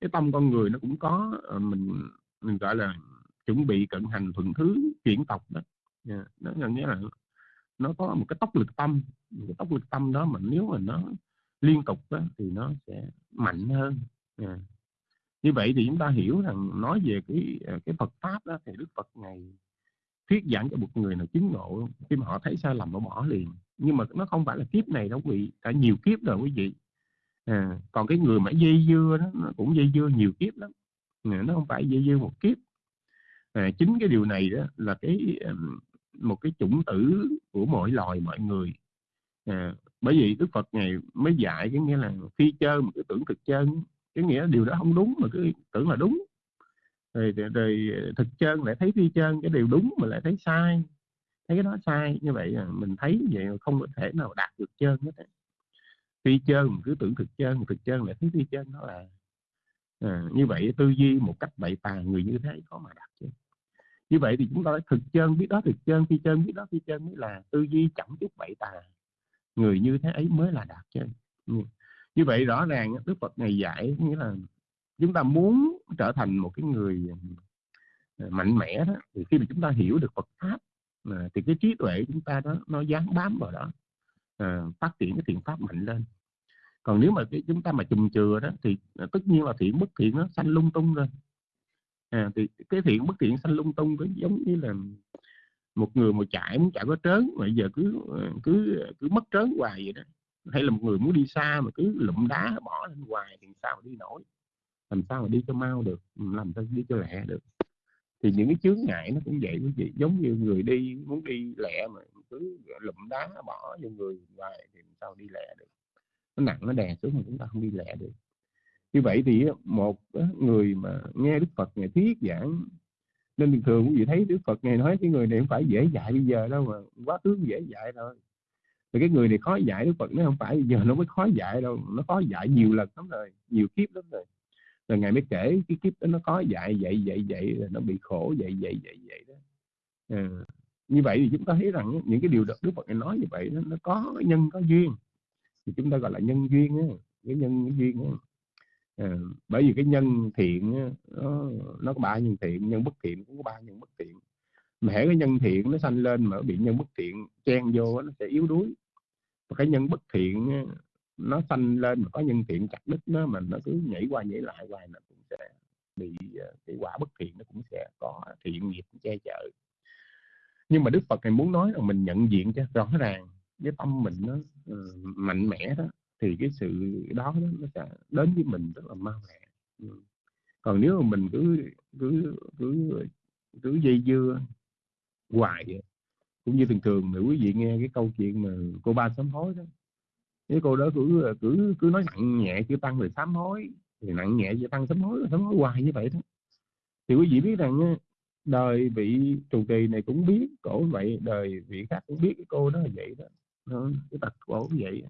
Speaker 5: Cái tâm con người nó cũng có ờ, mình mình gọi là chuẩn bị cận hành thuận thứ chuyển tộc đó. Dạ, nó nó nghĩa là nó có một cái tốc lực tâm một cái tốc lực tâm đó mà nếu mà nó liên tục đó, thì nó sẽ mạnh hơn. Yeah như vậy thì chúng ta hiểu rằng nói về cái à, cái Phật pháp đó thì Đức Phật ngày thuyết giảng cho một người nào chứng ngộ khi mà họ thấy sai lầm họ bỏ liền. Nhưng mà nó không phải là kiếp này đâu quý vị cả nhiều kiếp rồi quý vị. À, còn cái người mà dây dưa đó nó cũng dây dưa nhiều kiếp lắm. Nó không phải dây dưa một kiếp. À, chính cái điều này đó là cái à, một cái chủng tử của mọi loài mọi người. À, bởi vì đức phật ngày mới dạy cái nghĩa là khi chơi một cái tưởng thực chân cái nghĩa điều đó không đúng mà cứ tưởng là đúng. Rồi, rồi, rồi thực chân lại thấy phi chân cái điều đúng mà lại thấy sai. Thấy cái đó sai như vậy mình thấy vậy không có thể nào đạt được chân hết phi chân cứ tưởng thực chân thực chân lại thấy phi chân nó là à, như vậy tư duy một cách bậy tà người như thế có mà đạt chứ như vậy thì chúng ta thực chân biết đó thực chân phi chân biết đó phi chân mới là tư duy chẳng chút bậy tà người như thế ấy mới là đạt chân như vậy rõ ràng đức phật ngày dạy nghĩa là chúng ta muốn trở thành một cái người ờ, mạnh mẽ đó thì khi mà chúng ta hiểu được Phật pháp à, thì cái trí tuệ chúng ta đó nó dán bám vào đó à, phát triển cái thiện pháp mạnh lên. Còn nếu mà cái chúng ta mà chùm chừa đó thì à, tất nhiên là thiện bất thiện nó sanh lung tung rồi à, thì cái thiện bất thiện sanh lung tung cũng giống như là một người mà chạy muốn chạy có trớn mà giờ cứ cứ cứ mất trớn hoài vậy đó hay là một người muốn đi xa mà cứ lụm đá bỏ lên hoài thì sao mà đi nổi? Làm sao mà đi cho mau được, làm sao đi cho lẹ được? Thì những cái chướng ngại nó cũng vậy quý vị, giống như người đi muốn đi lẹ mà cứ lụm đá bỏ vô người hoài thì sao đi lẹ được? Nó nặng, nó đè xuống mà chúng ta không đi lẹ được. Như vậy thì một người mà nghe đức phật ngày thuyết giảng, nên thường quý vị thấy đức phật ngày nói cái người này không phải dễ dạy bây giờ đâu mà quá tướng dễ dạy thôi thì cái người này khó dạy đức phật nó không phải giờ nó mới khó dạy đâu nó khó dạy nhiều lần lắm rồi nhiều kiếp lắm rồi. Rồi ngài mới kể cái kiếp đó nó có dạy vậy vậy vậy là nó bị khổ vậy vậy vậy vậy đó. À, như vậy thì chúng ta thấy rằng những cái điều đức phật nói như vậy đó, nó có nhân có duyên. Thì chúng ta gọi là nhân duyên á cái nhân cái duyên á. À, bởi vì cái nhân thiện á, nó, nó có ba nhân thiện nhân bất thiện cũng có ba nhân bất thiện. Mà hễ cái nhân thiện nó sanh lên mà bị nhân bất thiện chen vô nó sẽ yếu đuối cái nhân bất thiện nó sanh lên mà có nhân thiện chặt đứt nó mà nó cứ nhảy qua nhảy lại hoài nó cũng sẽ bị ờ, cái quả bất thiện nó cũng sẽ có thiện nghiệp che chở nhưng mà đức phật này muốn nói là mình nhận diện cho rõ ràng cái tâm mình nó uh, mạnh mẽ đó thì cái sự đó, đó nó sẽ đến với mình rất là mau lẹ ừ. còn nếu mà mình cứ cứ cứ cứ dây dưa hoài cũng như thường thường mà quý vị nghe cái câu chuyện mà cô ba sám hối đó. Cái cô đó cứ cứ cứ nói nặng nhẹ chưa tăng rồi sám hối thì nặng nhẹ chưa tăng sám hối sám hối hoài như vậy đó. Thì quý vị biết rằng đời vị trụ trì này cũng biết cổ vậy đời vị khác cũng biết cái cô đó là vậy đó, nó, cái tật cổ cũng vậy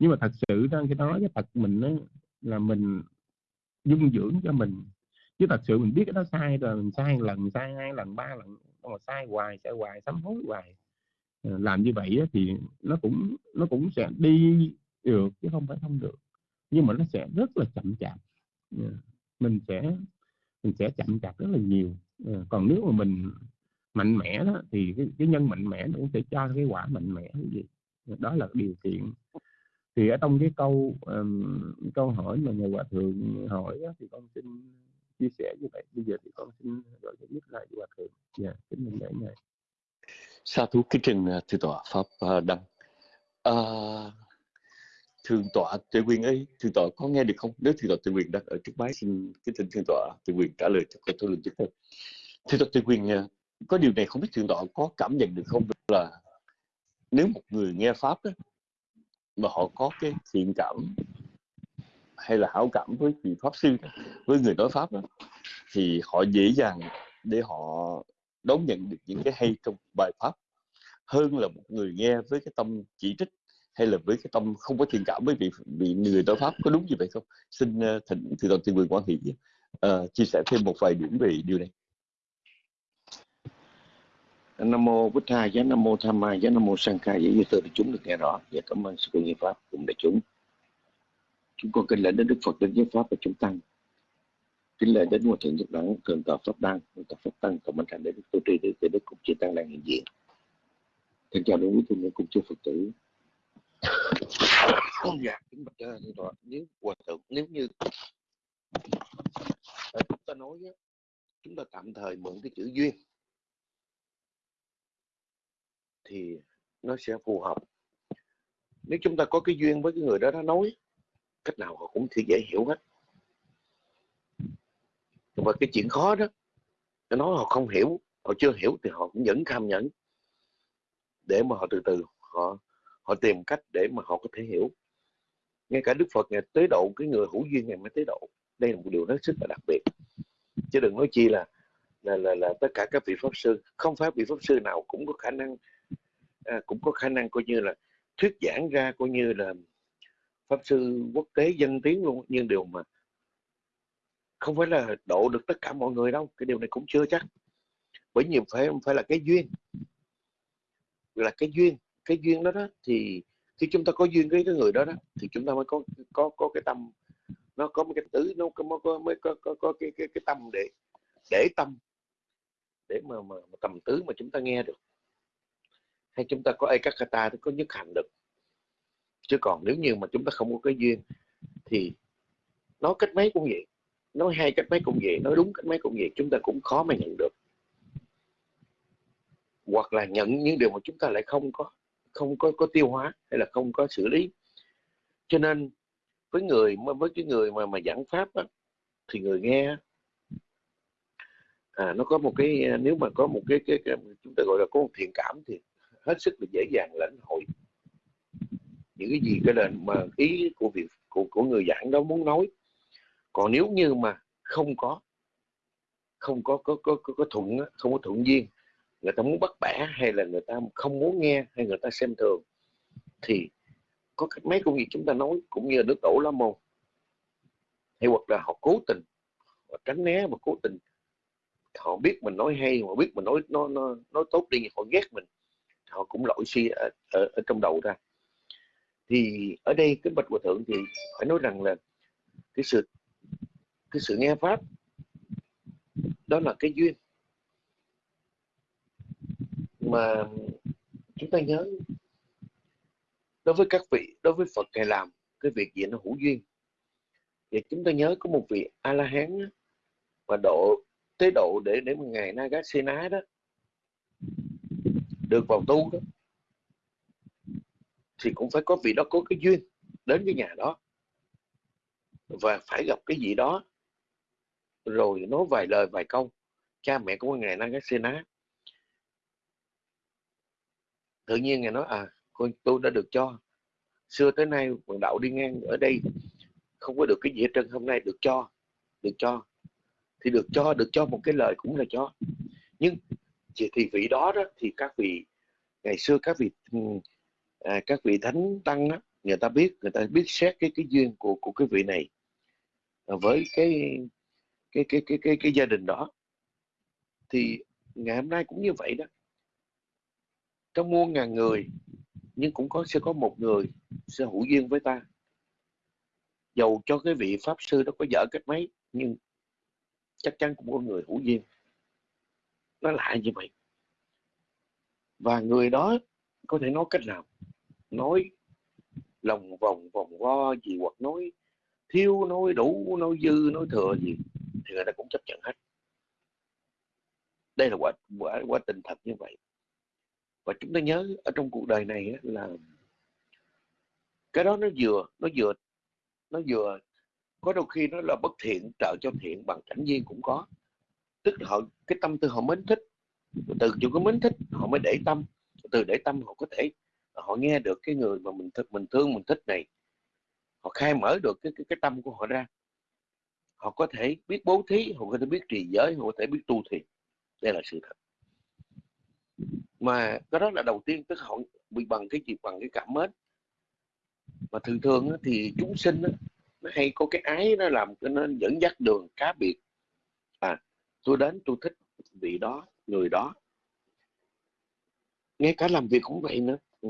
Speaker 5: nhưng mà thật sự ra cái đó cái tật mình đó, là mình dung dưỡng cho mình. Chứ thật sự mình biết cái đó sai rồi mình sai lần sai hai lần ba lần mà sai hoài sai hoài sám hối hoài. Ờ, làm như vậy thì nó cũng nó cũng sẽ đi được chứ không phải không được. Nhưng mà nó sẽ rất là chậm chạp. Ờ, mình sẽ mình sẽ chậm chạp rất là nhiều. Ờ, còn nếu mà mình mạnh mẽ đó thì cái, cái nhân mạnh mẽ nó cũng sẽ cho cái quả mạnh mẽ cái gì. Đó là điều kiện. Thì ở trong cái câu um, câu hỏi mà nhà hòa thượng hỏi đó, thì con xin chia sẻ như vậy. Bây giờ thì con xin gọi cho biết lại hòa thượng dạ kính mừng lễ ngài.
Speaker 4: Sa thú kính trình à, thượng tọa pháp à, đăng. À, thượng tọa tự quyền ấy thượng tọa có nghe được không? Nếu thượng tọa tự quyền đang ở trước máy xin kính thỉnh thượng tọa tự quyền trả lời cho câu thảo luận tiếp theo thượng tọa tự quyền à, có điều này không biết thượng tọa có cảm nhận được không? Là nếu một người nghe pháp đó, mà họ có cái thiện cảm hay là hảo cảm với vị pháp sư với người nói pháp đó, thì họ dễ dàng để họ đón nhận được những cái hay trong bài pháp hơn là một người nghe với cái tâm chỉ trích hay là với cái tâm không có thiện cảm với vị vị người nói pháp có đúng như vậy không xin ờ, uh, thỉnh thì toàn thiên quyền quan hệ uh, ờ, chia sẻ thêm một vài điểm về điều này
Speaker 6: Nam mô Bích Tha, giá Nam mô Tham Ma, giá Nam mô Sang Khai, giá như để chúng được nghe rõ. Và cảm ơn sự nghiệp pháp cùng đại chúng. Chúng con kính lễ đến Đức Phật, đến giới pháp và chúng tăng. Kính lễ đến Hòa Thượng Nhật Đẳng, Thượng tọa Pháp Đăng, Thượng tọa Pháp Tăng, cộng thành đến Đức trì Tri, Đức Đức Cục Chi Tăng đang hiện diện. Thân chào đến quý tu nhân cùng chư Phật tử. dạ, kính bạch thượng tọa, nếu Hòa Thượng, nếu như à, chúng ta nói chúng ta tạm thời mượn cái chữ duyên thì nó sẽ phù hợp nếu chúng ta có cái duyên với cái người đó nó nói cách nào họ cũng thì dễ hiểu hết. Và cái chuyện khó đó nó nói họ không hiểu họ chưa hiểu thì họ cũng vẫn tham nhẫn. Để mà họ từ từ họ họ tìm cách để mà họ có thể hiểu. Ngay cả đức phật ngày tế độ cái người hữu duyên ngày mới tế độ đây là một điều rất rất là đặc biệt. Chứ đừng nói chi là là là, là tất cả các vị pháp sư không phải vị pháp sư nào cũng có khả năng à, cũng có khả năng coi như là thuyết giảng ra coi như là pháp sư quốc tế dân tiếng luôn nhưng điều mà không phải là độ được tất cả mọi người đâu cái điều này cũng chưa chắc. Bởi nhiều phải phải là cái duyên. Là cái duyên cái duyên đó đó thì khi chúng ta có duyên với cái người đó đó thì chúng ta mới có có có cái tâm nó có một cái tứ nó có, có mới có, có, có cái, cái cái tâm để để tâm để mà, mà, mà tầm tứ mà chúng ta nghe được. Hay chúng ta có ekakata thì có nhất hành được chứ còn nếu như mà chúng ta không có cái duyên thì nói cách mấy cũng vậy nói hai cách mấy cũng vậy nói đúng cách mấy cũng vậy chúng ta cũng khó mà nhận được. Hoặc là nhận những điều mà chúng ta lại không có không có có tiêu hóa hay là không có xử lý. Cho nên với người với cái người mà mà giảng pháp á, thì người nghe à, nó có một cái à, nếu mà có một cái, cái, cái chúng ta gọi là có một thiện cảm thì hết sức là dễ dàng lãnh hội những cái gì cái lệnh mà ý của việc của, của người giảng đó muốn nói. Còn nếu như mà không có không có có có có, có thuận không có thuận duyên người ta muốn bắt bẻ hay là người ta không muốn nghe hay người ta xem thường thì có cách mấy công việc chúng ta nói cũng như nước đổ lá môn hay hoặc là họ cố tình họ tránh né và cố tình. Họ biết mình nói hay họ biết mình nói nó nó nói tốt đi họ ghét mình họ cũng lỗi suy ở, ở, ở trong đầu ra thì ở đây cái bạch hòa thượng thì phải nói rằng là cái sự cái sự nghe pháp, đó là cái duyên. Mà chúng ta nhớ, đối với các vị, đối với Phật ngài làm, cái việc gì nó hữu duyên. Thì chúng ta nhớ có một vị a la hán mà độ, tế độ để để một ngày Nagasena đó, được vào tu đó thì cũng phải có vị đó, có cái duyên đến cái nhà đó. Và phải gặp cái gì đó. Rồi nói vài lời, vài câu. Cha mẹ của ngài Nagasena tự nhiên ngài nói à con, tôi đã được cho. Xưa tới nay quần đạo đi ngang ở đây, không có được cái gì hết trơn, hôm nay được cho được cho. Thì được cho được cho một cái lời cũng là cho. Nhưng, thì vị đó đó, thì các vị, ngày xưa các vị ừ, à, các vị thánh tăng đó, người ta biết người ta biết xét cái cái duyên của của cái vị này với cái cái cái cái cái, cái gia đình đó. Thì ngày hôm nay cũng như vậy đó. Trong muôn ngàn người nhưng cũng có sẽ có một người sẽ hữu duyên với ta. Dầu cho cái vị pháp sư đó có dở cách mấy nhưng chắc chắn cũng có người hữu duyên. Nó lại như vậy. Và người đó có thể nói cách nào? Nói, lòng vòng vòng vo gì hoặc nói, thiếu nói đủ, nói dư, nói thừa gì, thì người ta cũng chấp nhận hết. Đây là quả quả quả tình thật như vậy. Và chúng ta nhớ ở trong cuộc đời này là cái đó nó vừa nó vừa nó vừa, có đôi khi nó là bất thiện, trợ cho thiện bằng cảnh duyên cũng có. Tức là họ, cái tâm tư họ mến thích, từ chỗ cái mến thích họ mới để tâm, từ để tâm họ có thể họ nghe được cái người mà mình thích mình thương mình thích này. Họ khai mở được cái cái, cái tâm của họ ra. Họ có thể biết bố thí họ có thể biết trì giới họ có thể biết tu thiền. Đây là sự thật. Mà cái đó là đầu tiên tức họ bị bằng cái gì? Bằng cái cảm mến. Mà thường thường thì chúng sinh nó hay có cái ái nó làm cho nó dẫn dắt đường cá biệt. À tôi đến tôi thích vị đó người đó. Ngay cả làm việc cũng vậy nữa ừ.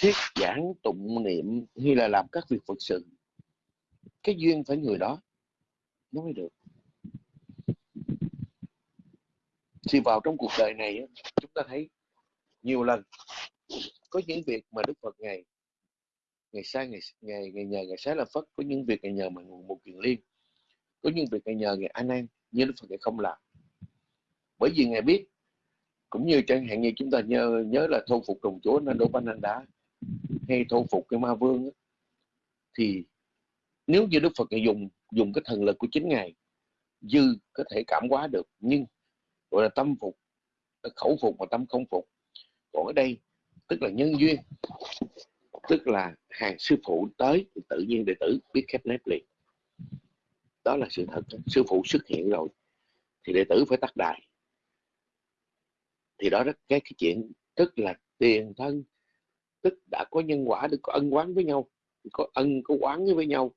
Speaker 6: thuyết giảng tụng niệm hay là làm các việc phật sự. Cái duyên phải người đó nó mới được. Thì vào trong cuộc đời này chúng ta thấy nhiều lần có những việc mà đức phật ngày ngày sai, ngày ngày ngày nhờ, ngày sáng là phất có những việc ngày nhờ mà nguồn một kiền liên có những việc ngày nhờ, ngày an an nhưng đức phật ngày không làm. Bởi vì ngài biết cũng như chẳng hạn như chúng ta nhớ nhớ là thu phục đồng chúa nên đổ banh anh đá hay thu phục cái ma vương đó, thì nếu như đức phật dùng dùng cái thần lực của chính ngài dư có thể cảm hóa được nhưng gọi là tâm phục khẩu phục và tâm không phục. Còn ở đây tức là nhân duyên tức là hàng sư phụ tới thì tự nhiên đệ tử biết khép nép liền. Đó là sự thật sư phụ xuất hiện rồi thì đệ tử phải tắt đài thì đó là cái, cái chuyện tức là tiền thân tức đã có nhân quả được có ân quán với nhau có ân có quán với nhau.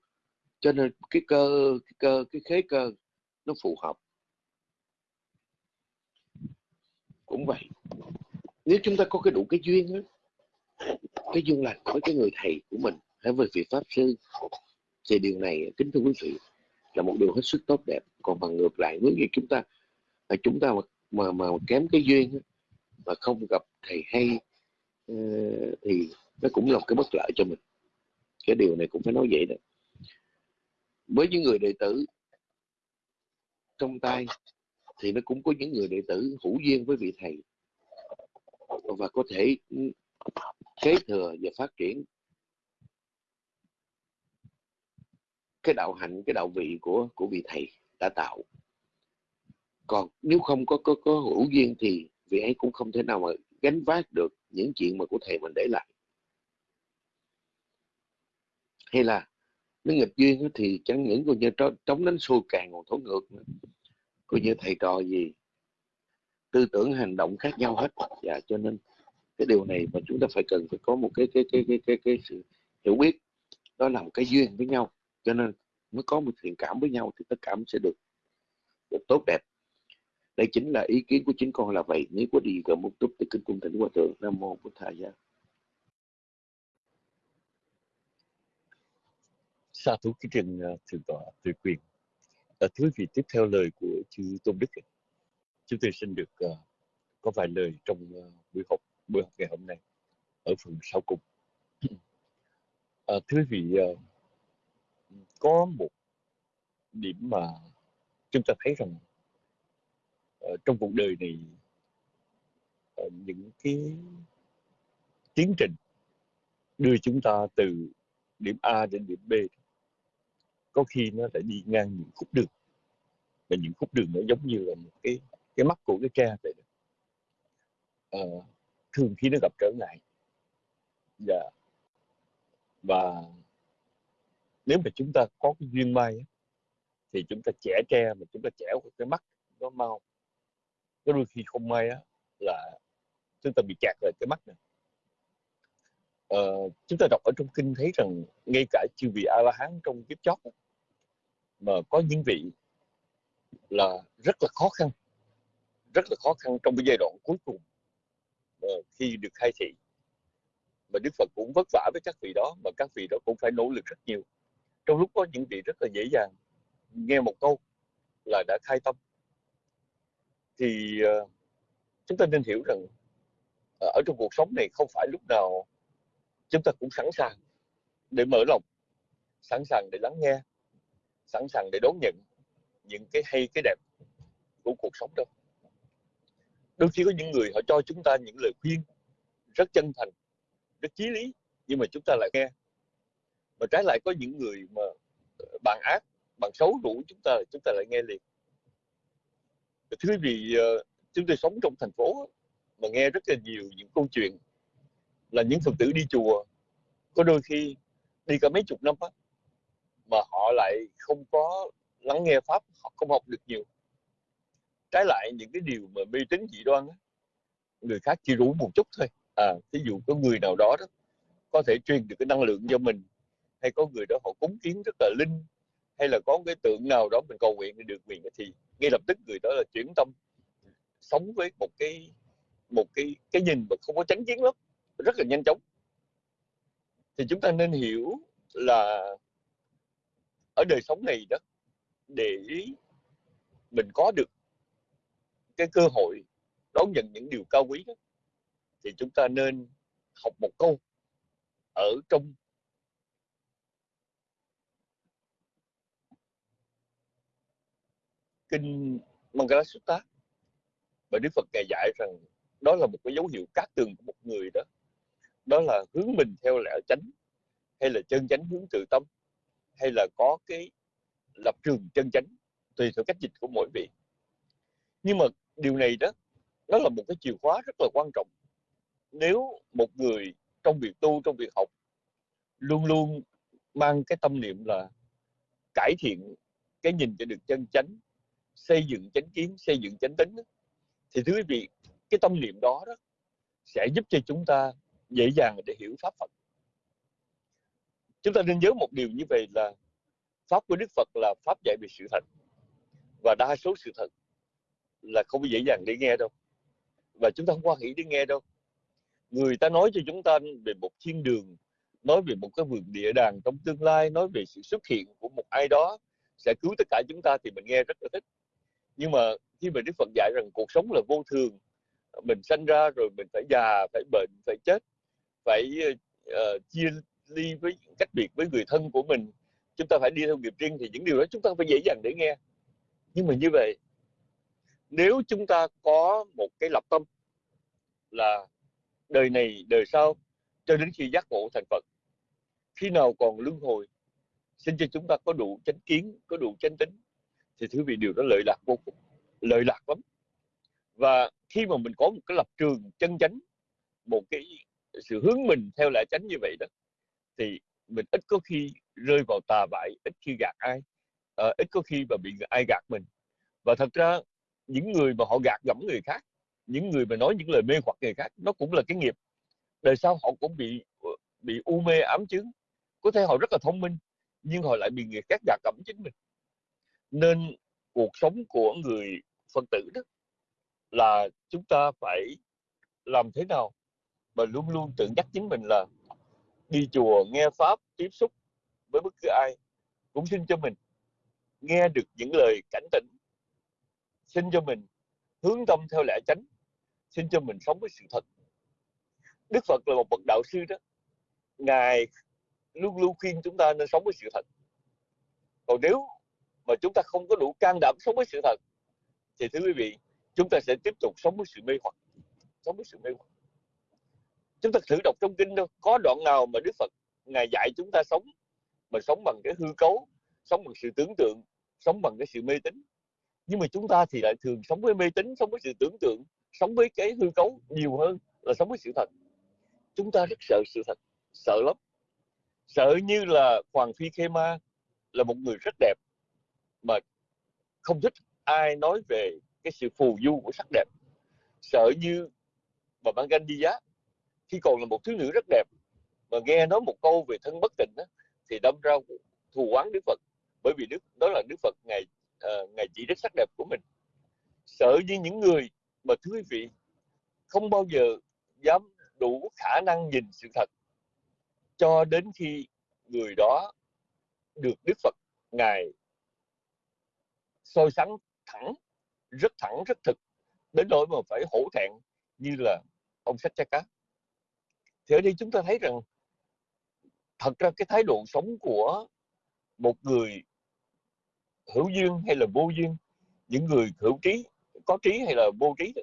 Speaker 6: Cho nên cái cơ cái cơ cái khế cơ nó phù hợp. Cũng vậy. Nếu chúng ta có cái đủ cái duyên đó, cái duyên lành với cái người thầy của mình hay với vị pháp sư thì điều này kính thưa quý vị là một điều hết sức tốt đẹp. Còn bằng ngược lại nếu như chúng ta là chúng ta mà mà, mà kém cái duyên mà không gặp thầy hay ờ, thì nó cũng là một cái bất lợi cho mình. Cái điều này cũng phải nói vậy đó. Với những người đệ tử trong tay thì nó cũng có những người đệ tử hữu duyên với vị thầy và có thể ừ, kế thừa và phát triển cái đạo hạnh, cái đạo vị của của vị thầy đã tạo. Còn nếu không có có có hữu duyên thì vị ấy cũng không thể nào mà gánh vác được những chuyện mà của thầy mình để lại. Hay là nếu nghịch duyên thì chẳng những coi như trống đánh xuôi càng còn thổ ngược nữa. Coi như thầy trò gì tư tưởng hành động khác nhau hết. Và dạ, cho nên cái điều này mà chúng ta phải cần phải có một cái cái cái cái cái, cái sự hiểu biết. Đó là một cái duyên với nhau. Cho nên mới có một thiện cảm với nhau thì tất cả sẽ được, được tốt đẹp đây chính là ý kiến của chính con là vậy. Nếu có đi gần một chút thì kính cung thỉnh hòa thượng. Nam mô bổn thầy gia
Speaker 4: sa thú cái trình thượng tọa tuyệt quyền. À, thưa vị tiếp theo lời của chư tôn đức chúng tôi xin được uh, có vài lời trong uh, buổi học buổi học ngày hôm nay ở phần sau cùng. À, thưa vị uh, có một điểm mà chúng ta thấy rằng Ờ, trong cuộc đời này ờ, những cái tiến trình đưa chúng ta từ điểm A đến điểm B có khi nó lại đi ngang những khúc đường. Và những khúc đường nó giống như là một cái cái mắt của cái tre vậy đó. Ờ, thường khi nó gặp trở ngại dạ. Và nếu mà chúng ta có cái duyên may thì chúng ta chẻ tre mà chúng ta chẻ cái mắt, nó mau có đôi khi không may á là chúng ta bị chặt lại cái mắt này ờ, chúng ta đọc ở trong kinh thấy rằng ngay cả chư vị a la hán trong kiếp chót mà có những vị là rất là khó khăn rất là khó khăn trong cái giai đoạn cuối cùng ờ, khi được khai thị. Mà Đức Phật cũng vất vả với các vị đó mà các vị đó cũng phải nỗ lực rất nhiều. Trong lúc có những vị rất là dễ dàng nghe một câu là đã khai tâm thì ờ, chúng ta nên hiểu rằng ờ, ở trong cuộc sống này không phải lúc nào chúng ta cũng sẵn sàng để mở lòng, sẵn sàng để lắng nghe, sẵn sàng để đón nhận những cái hay, cái đẹp của cuộc sống đâu đôi khi có những người họ cho chúng ta những lời khuyên rất chân thành, rất chí lý, nhưng mà chúng ta lại nghe. Mà trái lại có những người mà ờ, bằng bạn ác bạn xấu rủ chúng ta chúng ta lại nghe liền thưa vì vị ờ, chúng tôi sống trong thành phố mà nghe rất là nhiều những câu chuyện là những phật tử đi chùa. Có đôi khi đi cả mấy chục năm á mà họ lại không có lắng nghe pháp họ không học được nhiều. Trái lại những cái điều mà mê tín dị đoan á, người khác chỉ rủ một chút thôi. À ví dụ có người nào đó đó có thể truyền được cái năng lượng cho mình hay có người đó họ cúng kiến rất là linh hay là có cái tượng nào đó mình cầu nguyện thì được quyền thì ngay lập tức người đó là chuyển tâm, sống với một cái một cái cái nhìn mà không có tránh kiến lắm, rất là nhanh chóng. Thì chúng ta nên hiểu là ở đời sống này đó, để mình có được cái cơ hội đón nhận những điều cao quý đó, thì chúng ta nên học một câu ở trong kinh Mangala Sutta và Đức Phật ngài dạy rằng đó là một cái dấu hiệu cát tường của một người đó. Đó là hướng mình theo lẽ chánh, hay là chân chánh hướng tự tâm, hay là có cái lập trường chân chánh, tùy theo cách dịch của mỗi vị. Nhưng mà điều này đó, nó là một cái chìa khóa rất là quan trọng. Nếu một người trong việc tu, trong việc học, luôn luôn mang cái tâm niệm là cải thiện cái nhìn cho được chân chánh xây dựng chánh kiến, xây dựng chánh tính thì thưa quý vị, cái tâm niệm đó đó sẽ giúp cho chúng ta dễ dàng để hiểu pháp Phật. Chúng ta nên nhớ một điều như vậy là pháp của Đức Phật là pháp dạy về sự thật. Và đa số sự thật là không dễ dàng để nghe đâu. Và chúng ta không quan nghĩ để nghe đâu. Người ta nói cho chúng ta về một thiên đường, nói về một cái vườn địa đàng trong tương lai, nói về sự xuất hiện của một ai đó, sẽ cứu tất cả chúng ta thì mình nghe rất là thích nhưng mà khi mà Đức Phật dạy rằng cuộc sống là vô thường mình sanh ra rồi mình phải già phải bệnh phải chết phải uh, chia ly với cách biệt với người thân của mình chúng ta phải đi theo nghiệp riêng thì những điều đó chúng ta phải dễ dàng để nghe. Nhưng mà như vậy nếu chúng ta có một cái lập tâm là đời này đời sau cho đến khi giác ngộ thành Phật khi nào còn luân hồi xin cho chúng ta có đủ chánh kiến có đủ chánh tính thì thứ vị điều đó lợi lạc vô cùng lợi lạc lắm. Và khi mà mình có một cái lập trường chân chánh một cái sự hướng mình theo lẽ chánh như vậy đó thì mình ít có khi rơi vào tà bại ít khi gạt ai à, ít có khi mà bị ai gạt mình. Và thật ra những người mà họ gạt gẫm người khác những người mà nói những lời mê hoặc người khác nó cũng là cái nghiệp. Đời sau họ cũng bị ờ, bị u mê ám chứng. Có thể họ rất là thông minh nhưng họ lại bị người khác gạt gẫm chính mình nên cuộc sống của người phật tử đó là chúng ta phải làm thế nào mà luôn luôn tự nhắc chính mình là đi chùa nghe pháp, tiếp xúc với bất cứ ai cũng xin cho mình nghe được những lời cảnh tỉnh, xin cho mình hướng tâm theo lẽ chánh, xin cho mình sống với sự thật. Đức phật là một bậc đạo sư đó, ngài luôn luôn khuyên chúng ta nên sống với sự thật. Còn nếu mà chúng ta không có đủ can đảm sống với sự thật, thì thưa quý vị, chúng ta sẽ tiếp tục sống với sự mê hoặc, sống với sự mê hoặc. Chúng ta thử đọc trong kinh đâu có đoạn nào mà đức phật, ngài dạy chúng ta sống mà sống bằng cái hư cấu, sống bằng sự tưởng tượng, sống bằng cái sự mê tín? Nhưng mà chúng ta thì lại thường sống với mê tín, sống với sự tưởng tượng, sống với cái hư cấu nhiều hơn là sống với sự thật. Chúng ta rất sợ sự thật, sợ lắm. Sợ như là hoàng phi khê ma là một người rất đẹp mà không thích ai nói về cái sự phù du của sắc đẹp. Sợ như bà Ban giá. Khi còn là một thiếu nữ rất đẹp mà nghe nói một câu về thân bất tịnh đó, thì đâm ra thù oán Đức Phật. Bởi vì Đức đó là Đức Phật ngày uh, ngày chỉ đến sắc đẹp của mình. Sợ như những người mà thưa quý vị không bao giờ dám đủ khả năng nhìn sự thật cho đến khi người đó được Đức Phật ngài soi sáng thẳng rất thẳng rất thực đến nỗi mà phải hổ thẹn như là ông sách cha cá. Thì ở đây chúng ta thấy rằng thật ra cái thái độ sống của một người hữu duyên hay là vô duyên những người hữu trí có trí hay là vô trí đó,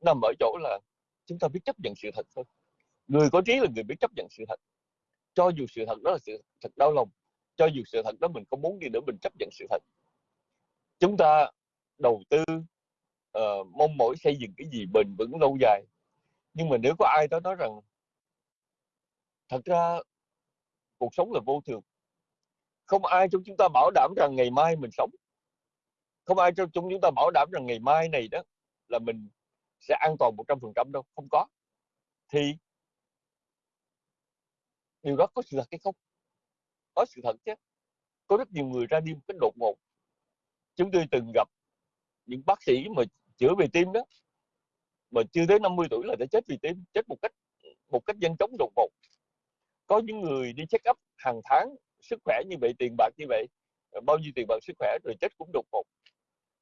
Speaker 4: nằm ở chỗ là chúng ta biết chấp nhận sự thật thôi. Người có trí là người biết chấp nhận sự thật. Cho dù sự thật đó là sự thật đau lòng cho dù sự thật đó mình không muốn đi nữa mình chấp nhận sự thật chúng ta đầu tư uh, mong mỏi xây dựng cái gì bền vững lâu dài. Nhưng mà nếu có ai đó nói rằng thật ra cuộc sống là vô thường không ai trong chúng ta bảo đảm rằng ngày mai mình sống. Không ai trong chúng ta bảo đảm rằng ngày mai này đó là mình sẽ an toàn một trăm phần trăm đâu không có. Thì điều đó có sự thật hay không? Có sự thật chứ. Có rất nhiều người ra đi một cách đột ngột chúng tôi từng gặp những bác sĩ mà chữa về tim đó, mà chưa tới 50 tuổi là đã chết vì tim, chết một cách một cách nhanh chóng đột ngột. Có những người đi check up hàng tháng, sức khỏe như vậy, tiền bạc như vậy ờ, bao nhiêu tiền bạc sức khỏe rồi chết cũng đột ngột.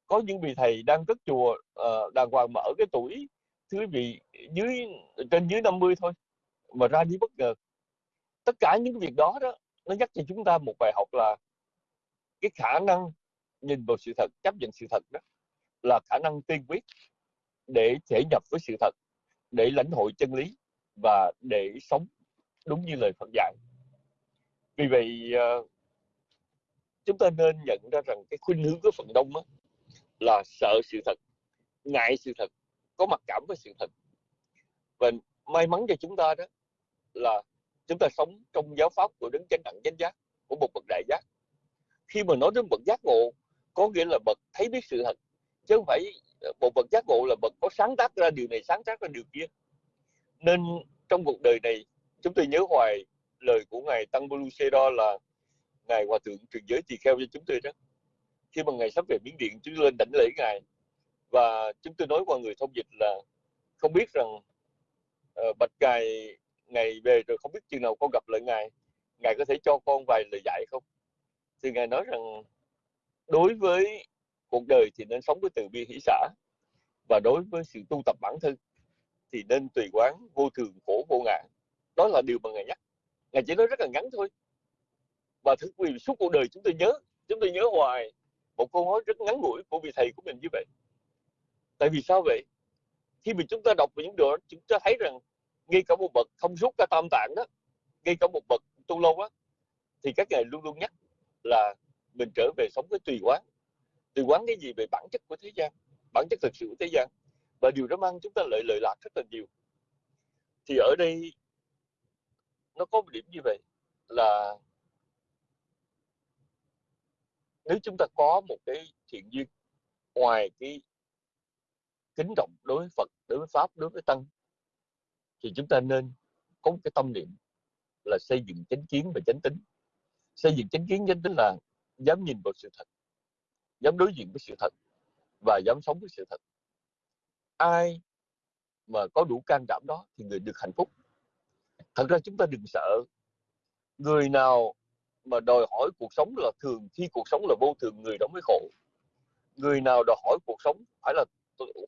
Speaker 4: Có những vị thầy đang cất chùa ờ, đàng hoàng mà ở cái tuổi thứ vị dưới, trên dưới 50 thôi, mà ra đi bất ngờ. Tất cả những việc đó đó, nó nhắc cho chúng ta một bài học là cái khả năng nhìn vào sự thật chấp nhận sự thật đó là khả năng tiên quyết để thể nhập với sự thật để lãnh hội chân lý và để sống đúng như lời Phật dạy. Vì vậy ờ, chúng ta nên nhận ra rằng cái khuynh hướng của phần đông á, là sợ sự thật ngại sự thật có mặc cảm với sự thật. Và may mắn cho chúng ta đó là chúng ta sống trong giáo pháp của đấng chánh đẳng chánh giác của một bậc đại giác. Khi mà nói đến bậc giác ngộ có nghĩa là bậc thấy biết sự thật chứ không phải ờ, một bậc giác ngộ là bậc có sáng tác ra điều này sáng tác ra điều kia. Nên trong cuộc đời này chúng tôi nhớ hoài lời của ngài tăng bolu đó là ngài hòa thượng truyền giới tỳ kheo cho chúng tôi đó. Khi mà ngài sắp về miến điện chúng tôi lên đảnh lễ ngài. Và chúng tôi nói qua người thông dịch là không biết rằng uh, bạch ngài ngày về rồi không biết chừng nào con gặp lại ngài ngài có thể cho con vài lời dạy không? Thì ngài nói rằng đối với cuộc đời thì nên sống với từ bi hỷ xã và đối với sự tu tập bản thân thì nên tùy quán vô thường, khổ, vô ngã. Đó là điều mà ngài nhắc. Ngài chỉ nói rất là ngắn thôi. Và thực vì suốt cuộc đời chúng tôi nhớ, chúng tôi nhớ hoài một câu nói rất ngắn ngủi của vị thầy của mình như vậy. Tại vì sao vậy? Khi mà chúng ta đọc về những điều đó, chúng ta thấy rằng ngay cả một bậc thông suốt cả tam tạng đó, ngay cả một bậc tu lâu á, thì các ngài luôn luôn nhắc là mình trở về sống với tùy quán. Tùy quán cái gì về bản chất của thế gian bản chất thực sự của thế gian. Và điều đó mang chúng ta lợi lợi lạc rất là nhiều. Thì ở đây nó có một điểm như vậy là nếu chúng ta có một cái thiện duyên ngoài cái kính trọng đối với Phật, đối với Pháp, đối với Tăng thì chúng ta nên có một cái tâm niệm là xây dựng chánh kiến và chánh tính. Xây dựng chánh kiến chánh tính là dám nhìn vào sự thật, dám đối diện với sự thật và dám sống với sự thật. Ai mà có đủ can đảm đó thì người được hạnh phúc. Thật ra chúng ta đừng sợ. Người nào mà đòi hỏi cuộc sống là thường khi cuộc sống là vô thường người đó mới khổ người nào đòi hỏi cuộc sống phải là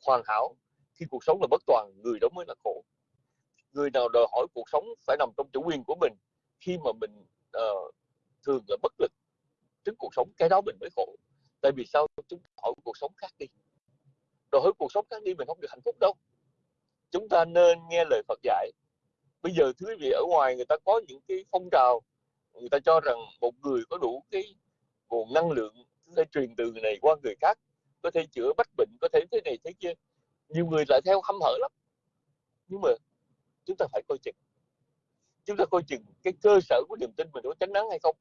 Speaker 4: hoàn hảo khi cuộc sống là bất toàn người đó mới là khổ người nào đòi hỏi cuộc sống phải nằm trong chủ quyền của mình khi mà mình uh, thường là bất lực trước cuộc sống, cái đó mình mới khổ. Tại vì sao? Chúng ta hỏi cuộc sống khác đi. Đòi hỏi cuộc sống khác đi, mình không được hạnh phúc đâu. Chúng ta nên nghe lời Phật dạy. Bây giờ thứ quý vị, ở ngoài người ta có những cái phong trào, người ta cho rằng một người có đủ cái nguồn năng lượng có thể truyền từ người này qua người khác, có thể chữa bách bệnh, có thể thế này thế kia. Nhiều người lại theo hâm hở lắm. Nhưng mà chúng ta phải coi chừng. Chúng ta coi chừng cái cơ sở của niềm tin mình có chánh nắng hay không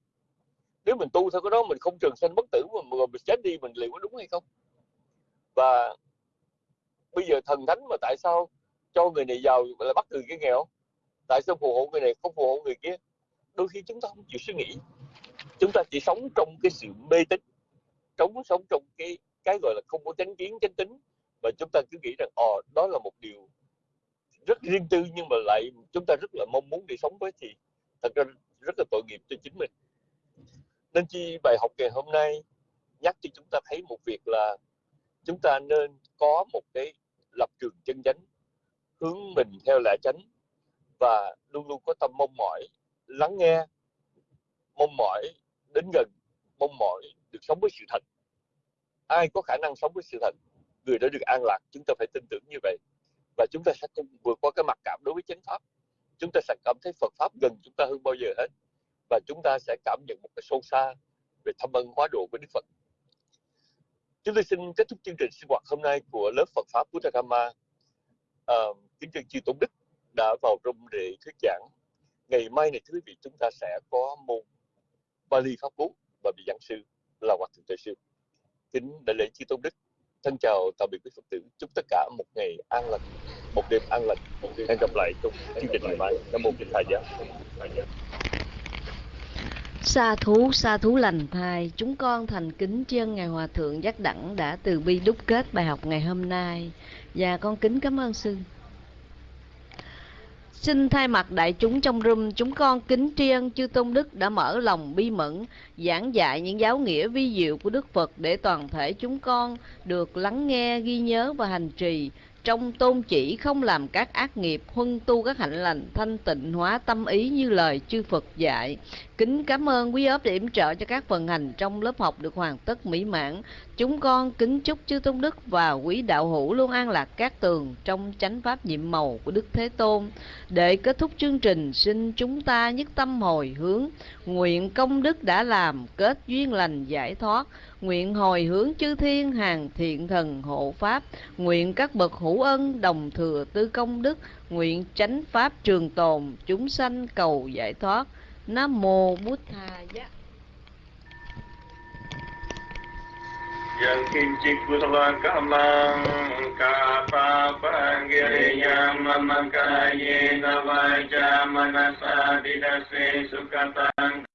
Speaker 4: nếu mình tu theo cái đó, mình không trường sanh bất tử mà mình chết đi, mình liệu có đúng hay không? Và bây giờ thần thánh mà tại sao cho người này giàu lại bắt người kia nghèo? Tại sao phù hộ người này không phù hộ người kia? Đôi khi chúng ta không chịu suy nghĩ. Chúng ta chỉ sống trong cái sự mê tín. Sống sống trong cái cái gọi là không có chánh kiến, chánh tính. Và chúng ta cứ nghĩ rằng ồ đó là một điều rất riêng tư, nhưng mà lại chúng ta rất là mong muốn để sống với thì thật ra rất là tội nghiệp cho chính mình nên chi bài học ngày hôm nay nhắc cho chúng ta thấy một việc là chúng ta nên có một cái lập trường chân chánh, hướng mình theo lẽ chánh và luôn luôn có tâm mong mỏi lắng nghe, mong mỏi đến gần, mong mỏi được sống với sự thật. Ai có khả năng sống với sự thật, người đã được an lạc, chúng ta phải tin tưởng như vậy. Và chúng ta sẽ không vượt qua cái mặc cảm đối với chánh pháp. Chúng ta sẽ cảm thấy Phật pháp gần chúng ta hơn bao giờ hết và chúng ta sẽ cảm nhận một cái sâu xa về thâm ân hóa độ với Đức Phật. Chúng tôi xin kết thúc chương trình sinh hoạt hôm nay của lớp Phật pháp Buddha Dhamma. À, kính trân chư tôn đức đã vào rung để thuyết giảng. Ngày mai này thưa quý vị chúng ta sẽ có môn Bali pháp cú và vị giảng sư là Hòa thượng Tuệ sư. Kính đại lễ chư tôn đức. Thân chào tạm biệt quý phật tử. Chúc tất cả một ngày an lành một đêm an lành hẹn gặp lại trong chương trình ngày mai. Nam mô kinh thầy giáo
Speaker 2: Sa thú, sa thú lành thai, chúng con thành kính chân Ngài Hòa Thượng Giác Đẳng đã từ bi đúc kết bài học ngày hôm nay. Và con kính cảm ơn sư. Xin thay mặt đại chúng trong room, chúng con kính tri ân chư Tôn Đức đã mở lòng bi mẫn, giảng dạy những giáo nghĩa vi diệu của Đức Phật để toàn thể chúng con được lắng nghe, ghi nhớ và hành trì trong tôn chỉ không làm các ác nghiệp, huân tu các hạnh lành, thanh tịnh hóa tâm ý như lời chư Phật dạy. Kính cảm ơn quý ốp để yểm trợ cho các phần hành trong lớp học được hoàn tất mỹ mãn. Chúng con kính chúc chư Tôn Đức và quý đạo hữu luôn an lạc các tường trong chánh pháp nhiệm màu của Đức Thế Tôn. Để kết thúc chương trình, xin chúng ta nhất tâm hồi hướng, nguyện công đức đã làm, kết duyên lành giải thoát, nguyện hồi hướng chư thiên hàng thiện thần hộ pháp, nguyện các bậc hữu ân đồng thừa tư công đức, nguyện chánh pháp trường tồn, chúng sanh cầu giải thoát. Nam mô Bụt Tha Giá.
Speaker 7: Yang kincik kusala kamang kapa panggiriyam mamakaye navaja manasa didase sukatang